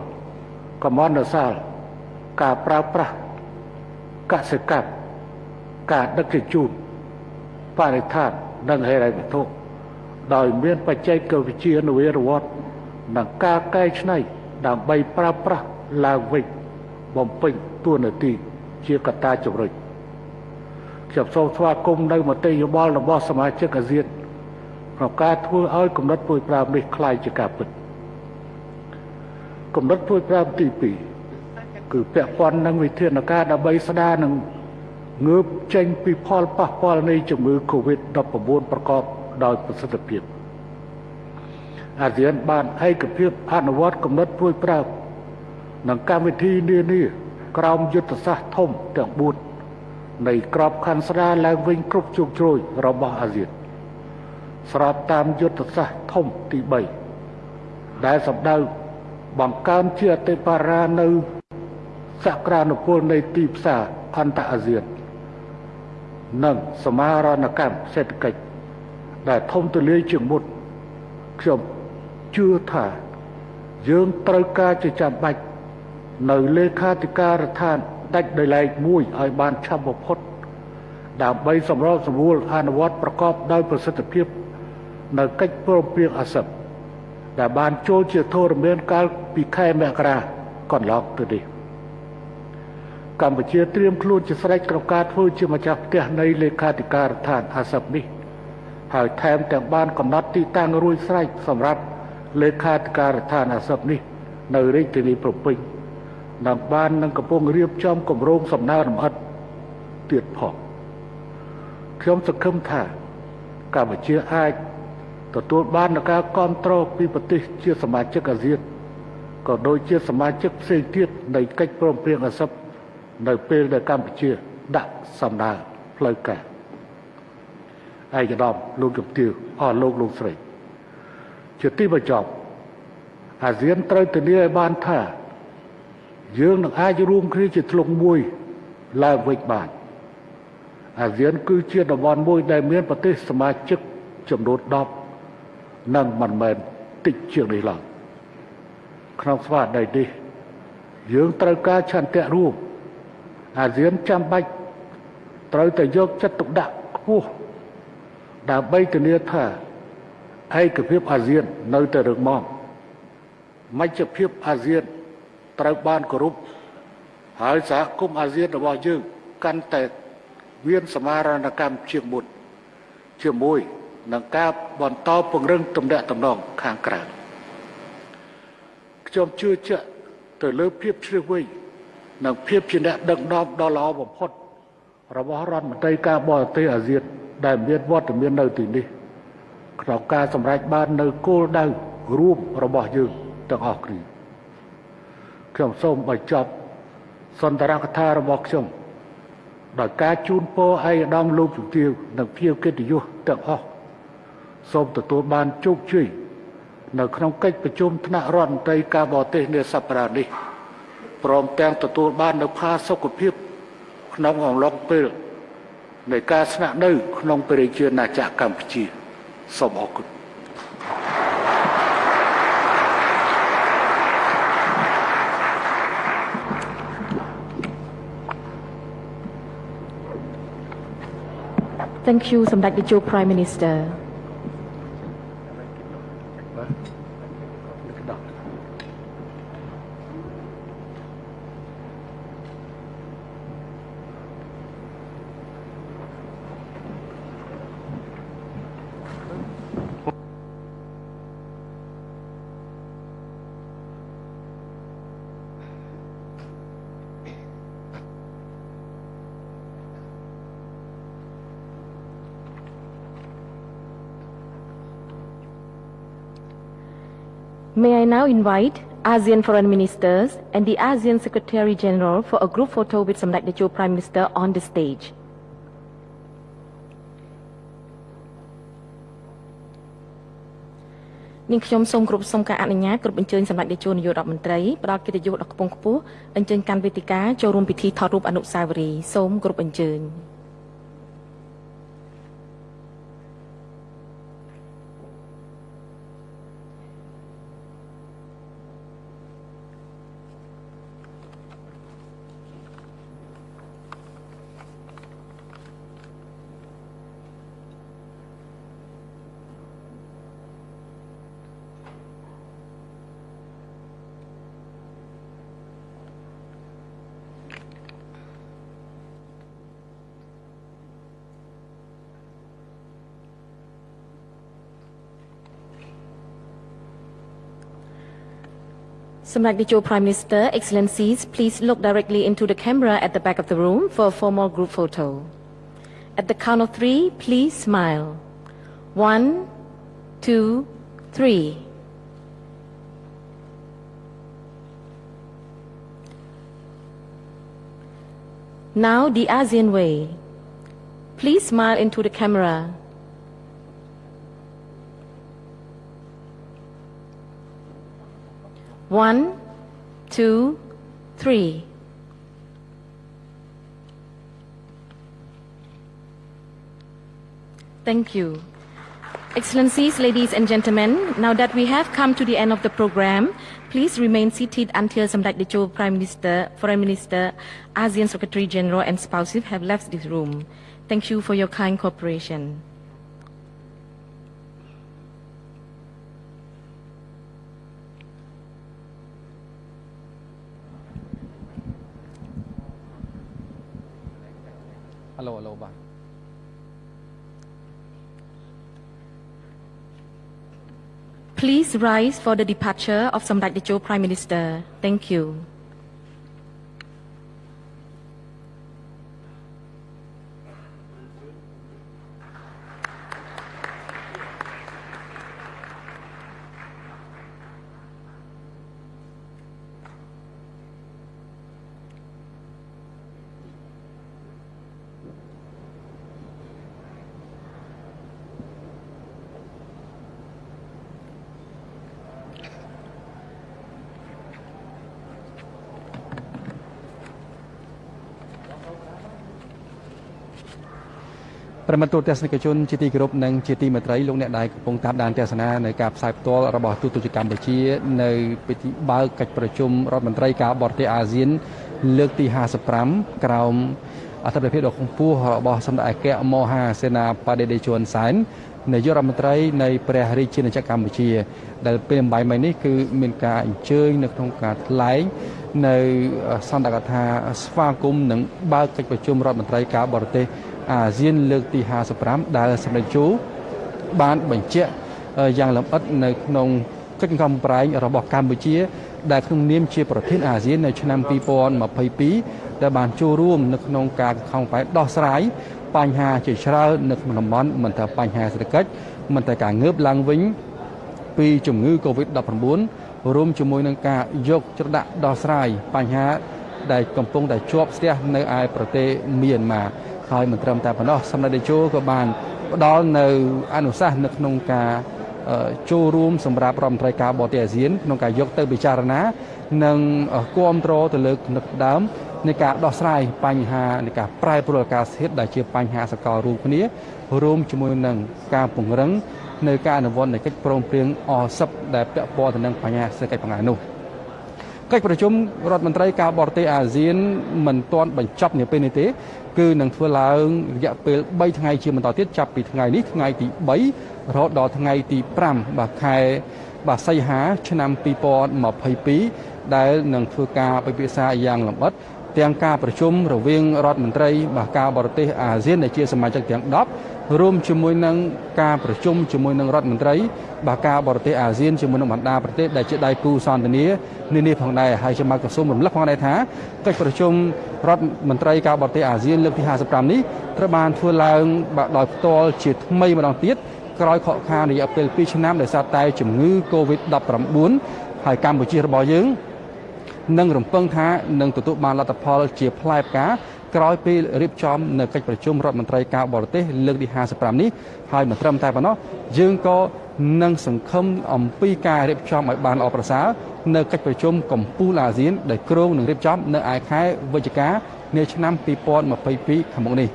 កម្មន្តសាលការប្រើប្រាស់កសិកម្មការដឹកជញ្ជូនបរិស្ថាននិងហេដ្ឋារចនាសម្ព័ន្ធដោយមានបច្ចេកវិទ្យានវារវត្តនិងការកែច្នៃដើម្បីប្រើប្រាស់ឡើងវិញបំពេញតួនាទីជាកត្តាជំរុញ ខ្ញុំសូមស្វាគមន៍នៅមតិយោបល់របស់សមាជិកអាស៊ានក្នុងការធ្វើឲ្យគំនិតពួយប្រាំនេះคล้ายជាការពិតគំនិតពួយប្រាំទី2គឺពាក់ព័ន្ធនឹងវិធានការដើម្បីស្ដារនិងងើបចេញពីផលប៉ះពាល់នៃជំងឺ Covid-19 ប្រកបដោយប្រសិទ្ធភាពអាស៊ានបានឯកភាពអនុវត្តគំនិតពួយប្រាំនិងកម្មវិធីនានាក្រោមយុទ្ធសាស្ត្រធំទាំង4 នៃក្របខ័ណ្ឌស្ដារឡើងវិញគ្រប់ជោគជ្រោយរបស់អាស៊ានស្របតាមយុទ្ធសាស្ត្រធំទី3ដែលសម្ដៅបង្កើនជាអតិបរានៅសក្តានុពលនៃទីផ្សារអន្តរអាស៊ាននិងសមាហរណកម្មសេដ្ឋកិច្ចដែលធំទូលាយជាងមុនខ្ញុំជឿថាយើងត្រូវការជាចាំបាច់នៅលេខាធិការដ្ឋាន ដាច់ដោយឡែកមួយឲ្យបានឆាប់បំផុតដើម្បីសម្របសម្រួលអនុវត្តប្រកបដោយប្រសិទ្ធភាព នៅកិច្ចព្រមព្រៀងអាស៊ានដែលបានចូលជាធរមានកាលពីខែមករាកន្លងទៅនេះកម្ពុជាត្រៀមខ្លួនជាស្រេចក្នុងការធ្វើជាម្ចាស់ផ្ទះនៃលេខាធិការដ្ឋានអាស៊ាននេះហើយថែមទាំងបានកំណត់ទីតាំងរួចស្រេចសម្រាប់លេខាធិការដ្ឋានអាស៊ាននេះ នៅរាជធានីប្រពៃ និងបាននឹងកំពុងរៀបចំគម្រោងសំណើរលម្អិតទៀតផងខ្ញុំសង្ឃឹមថាកម្ពុជាអាចទទួលបាននូវការគ្រប់គ្រងពីប្រទេសជាសមាជិកអាស៊ានក៏ដូចជាសមាជិកផ្សេងទៀតនៃកិច្ចព្រមព្រៀងអាស៊ាននៅពេលដែលកម្ពុជាដាក់សំណើផ្លូវការឯកឧត្តមលោកជំទាវអស់លោកលោកស្រីជាទីបញ្ចប់អាស៊ានត្រូវធានាឲ្យបានថា យើងនឹងអាចរួមគ្នាជាធ្លុងមួយឡើងវិញបានអាស៊ានគឺជាតំបន់មួយដែលមានប្រទេសសមាជិកចំនួន10និងមិនមែនតិចជាងនេះឡើយក្នុងស្មារតីនេះយើងត្រូវការឆន្ទៈរួមអាស៊ានចាំបាច់ត្រូវតែយកចិត្តទុកដាក់ខ្ពស់ដើម្បីធានាថាឯកភាពអាស៊ាននៅតែរឹងមាំមជ្ឈភាពអាស៊ាន ត្រូវបានគោរពហើយសហគមន៍អាស៊ានរបស់យើងកាន់តែមានសមារណកម្មជាងមុនជាមួយនឹងការបន្តពង្រឹងទំនាក់ទំនងខាងក្រៅខ្ញុំជឿជាក់ទៅលើភាពជ្រាបវៃនិងភាពជាអ្នកដឹកនាំដ៏ល្អបំផុតរបស់រដ្ឋមន្ត្រីការបរទេសអាស៊ានដែលមានវត្តមាននៅទីនេះក្នុងការសម្រេចបាននៅគោលដៅរួមរបស់យើងទាំងអស់គ្នា ខ្ញុំសូមបញ្ចប់សន្ទរកថារបស់ខ្ញុំដោយការជូនពរឯកឧត្តមលោកជំទាវនិងភៀវកិត្តិយសទាំងអស់សូមទទួលបានជោគជ័យនៅក្នុងកិច្ចប្រជុំថ្នាក់រដ្ឋមន្ត្រីការបរទេសនាសប្តាហ៍នេះព្រមទាំងទទួលបាននូវផាសុកភាព ក្នុងអំឡុងពេលនៃការស្នាក់នៅ ក្នុងព្រះរាជាណាចក្រកម្ពុជាសូមអរគុណ Thank you សម្ដេចតេជោ Prime Minister May I now invite ASEAN foreign ministers and the ASEAN Secretary General for a group photo with Samdech Techo Prime Minister on the stage. នាងខ្ញុំសូមគោរពសូមការអនុញ្ញាតគ្រប់អញ្ជើញសម្ដេចតេជោនាយករដ្ឋមន្ត្រីផ្ដល់កិត្តិយសដល់ខ្ពង់ខ្ពស់អញ្ជើញកាន់វេទិកាចូលរួមពិធីថតរូបអនុស្សាវរីយ៍សូមគោរពអញ្ជើញ Samrak Dicho Prime Minister, Excellencies, please look directly into the camera at the back of the room for a formal group photo. At the count of three, please smile. One, two, three. Now the ASEAN way. Please smile into the camera. One, two, three. Thank you. Excellencies, ladies and gentlemen, now that we have come to the end of the program, please remain seated until Samdech Techo Prime Minister, Foreign Minister, ASEAN Secretary General and spouses have left this room. Thank you for your kind cooperation. Please rise for the departure of Samdech Techo Prime Minister. Thank you. ។ ប្រិមត្តទូតទស្សនិកជនជាទីគោរពនិងជាទីមេត្រីលោកអ្នកដែលកំពុងតាមដានទស្សនានៅការផ្សាយផ្ទាល់របស់ទូតទស្សនិកកម្ពុជា នៅពិធីបើកកិច្ចប្រជុំរដ្ឋមន្ត្រីការបរទេសអាស៊ាន លើកទី55ក្រោមអធិបតេយ្យភាពដ៏ខ្ពស់របស់សម្ដេចអគ្គមហាសេនាបតីតេជោហ៊ុនសែននាយករដ្ឋមន្ត្រីនៃព្រះរាជាណាចក្រកម្ពុជា ដែលពេលអំបញ្ញមិញនេះគឺមានការអញ្ជើញនៅក្នុងការថ្លែងនៅសន្និកថាស្វាគមន៍និងបើកកិច្ចប្រជុំរដ្ឋមន្ត្រីការបរទេស អាស៊ានលើកទី55ដែលសម្ដេចជូបានបញ្ជាក់យ៉ាងលម្អិតនៅក្នុងកិច្ចកំប្រែងរបស់កម្ពុជា ដែលក្នុងនាមជាប្រធានអាស៊ាននៅឆ្នាំ2022ដែលបានចូលរួមនៅក្នុងការខំប្រែដោះស្រាយបញ្ហាជាច្រើននៅក្នុងតំបន់មិនថាបញ្ហាសេដ្ឋកិច្ចមិនថាការងើបឡើងវិញពីជំងឺ Covid-19 រួមជាមួយនឹងការយកច្រដាក់ដោះស្រាយបញ្ហាដែលកំពុងតែជាប់ស្ទះនៅឯប្រទេសមីយ៉ាន់ម៉ា ហើយមិនត្រឹមតែប៉ុណ្ណោះសម្ដេចតេជោក៏បានផ្ដល់នៅអនុសាសន៍នៅក្នុងការចូលរួមសម្រាប់រដ្ឋមន្ត្រីការបរទេសអាស៊ានក្នុងការយកទៅពិចារណា និងគ្រប់គ្រងទៅលើគំនិតដើមនៃការដោះស្រាយបញ្ហានៃការប្រែប្រួលអាកាសធាតុដែលជាបញ្ហាសកលរួមគ្នារួមជាមួយនឹងការពង្រឹងនៅការអនុវត្តនៃកិច្ចព្រមព្រៀងអសិបដែលពាក់ព័ន្ធទៅនឹងបញ្ហាសេដ្ឋកិច្ចផងដែរនោះ កិច្ចប្រជុំរដ្ឋមន្ត្រីការបរទេសអាស៊ានមិនទាន់បញ្ចប់នាពេលនេះទេគឺនឹងធ្វើឡើងរយៈពេល3ថ្ងៃជាបន្តទៀតចាប់ពីថ្ងៃនេះថ្ងៃទី3រហូតដល់ថ្ងៃទី5បាទខែបាទសីហាឆ្នាំ2022ដែលនឹងធ្វើការពិភាក្សាយ៉ាងលម្អិត ទាំងការប្រជុំរវាងរដ្ឋមន្ត្រីបាទការបរទេសអាស៊ានដែលជាសមាជិកទាំង10រួមជាមួយនឹងការប្រជុំជាមួយនឹងរដ្ឋមន្ត្រីបាទការបរទេសអាស៊ានជាមួយនឹងបណ្ដាប្រទេសដែលជាដៃគូសន្តិនិកនានាផងដែរហើយខ្ញុំក៏សូមរំលឹកផងដែរថាកិច្ចប្រជុំរដ្ឋមន្ត្រីការបរទេសអាស៊ានលើកទី55នេះត្រូវបានធ្វើឡើងបាទដោយផ្ទាល់ជាថ្មីម្ដងទៀតក្រោយខកខានរយៈពេល2ឆ្នាំដោយសារតែជំងឺ Covid-19 ហើយកម្ពុជារបស់យើង និងរំពឹងថានឹងទទួលបានលទ្ធផលជាផ្លែផ្កាក្រោយពេលរៀបចំនៅកិច្ចប្រជុំរដ្ឋមន្ត្រីការបរទេសលើកទី55នេះហើយមិនត្រឹមតែប៉ុណ្ណោះយើងក៏និងសង្ឃឹមអំពីការរៀបចំឲ្យបានល្អប្រសើរនៅកិច្ចប្រជុំកំពូលអាស៊ានដែលគ្រោងនឹងរៀបចំនៅឯខែវិច្ឆិកានាឆ្នាំ2022ខាងមុខនេះ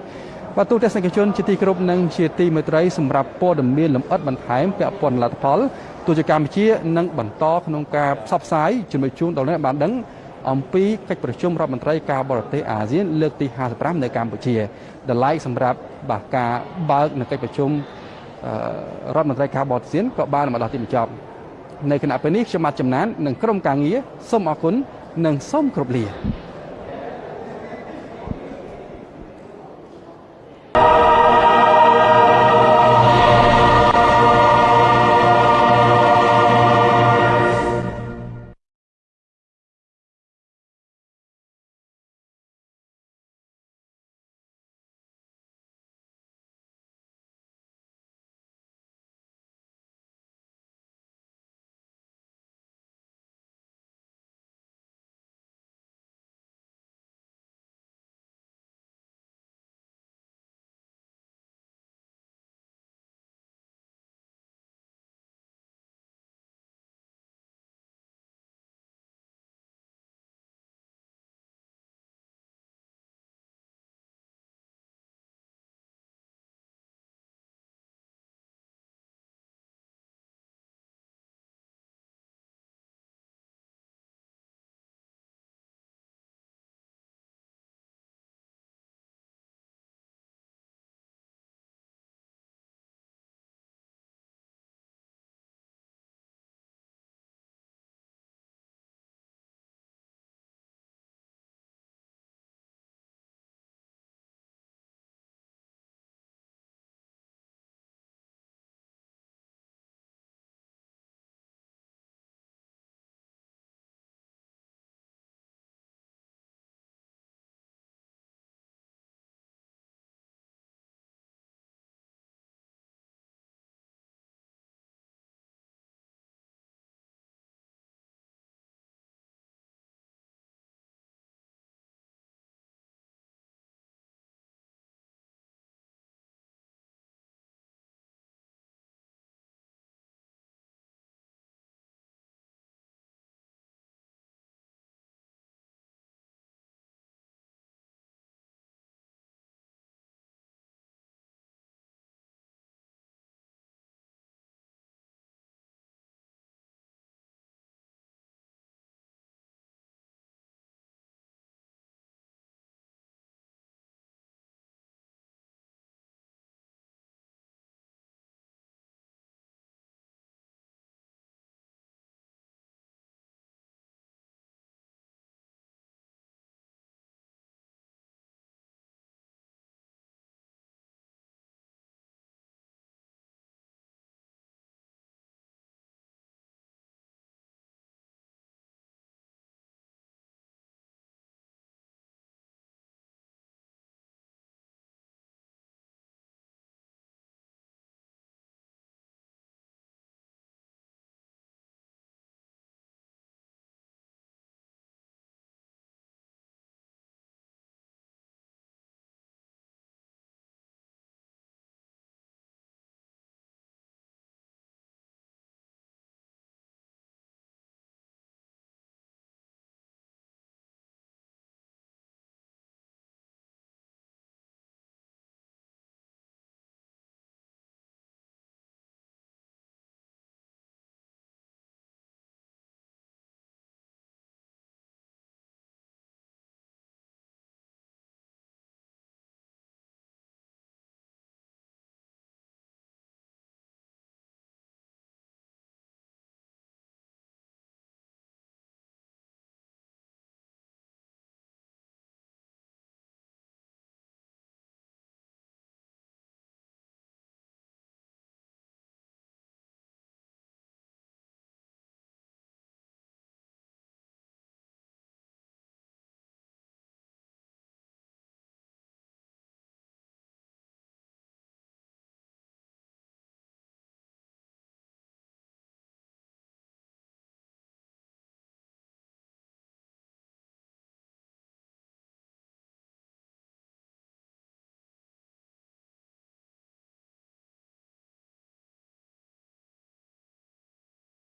បាទទូទស្សនិកជនជាទីគោរពនិងជាទីមេត្រីសម្រាប់ព័ត៌មានលម្អិតបន្ថែមពាក់ព័ន្ធលទ្ធផល ទូចកម្ពុជានឹងបន្តក្នុងការផ្សព្វផ្សាយជំនួយជូនដល់អ្នកបានដឹងអំពីកិច្ចប្រជុំរដ្ឋមន្ត្រីការបរទេសអាស៊ានលើកទី55នៅកម្ពុជាដែលឡែកសម្រាប់បាទការបើកនៅកិច្ចប្រជុំរដ្ឋមន្ត្រីការបរទេសក៏បានមកដល់ទីបញ្ចប់នៅគណៈពេលនេះខ្ញុំបាទចំណាននិងក្រុមការងារសូមអរគុណនិងសូមគោរពលា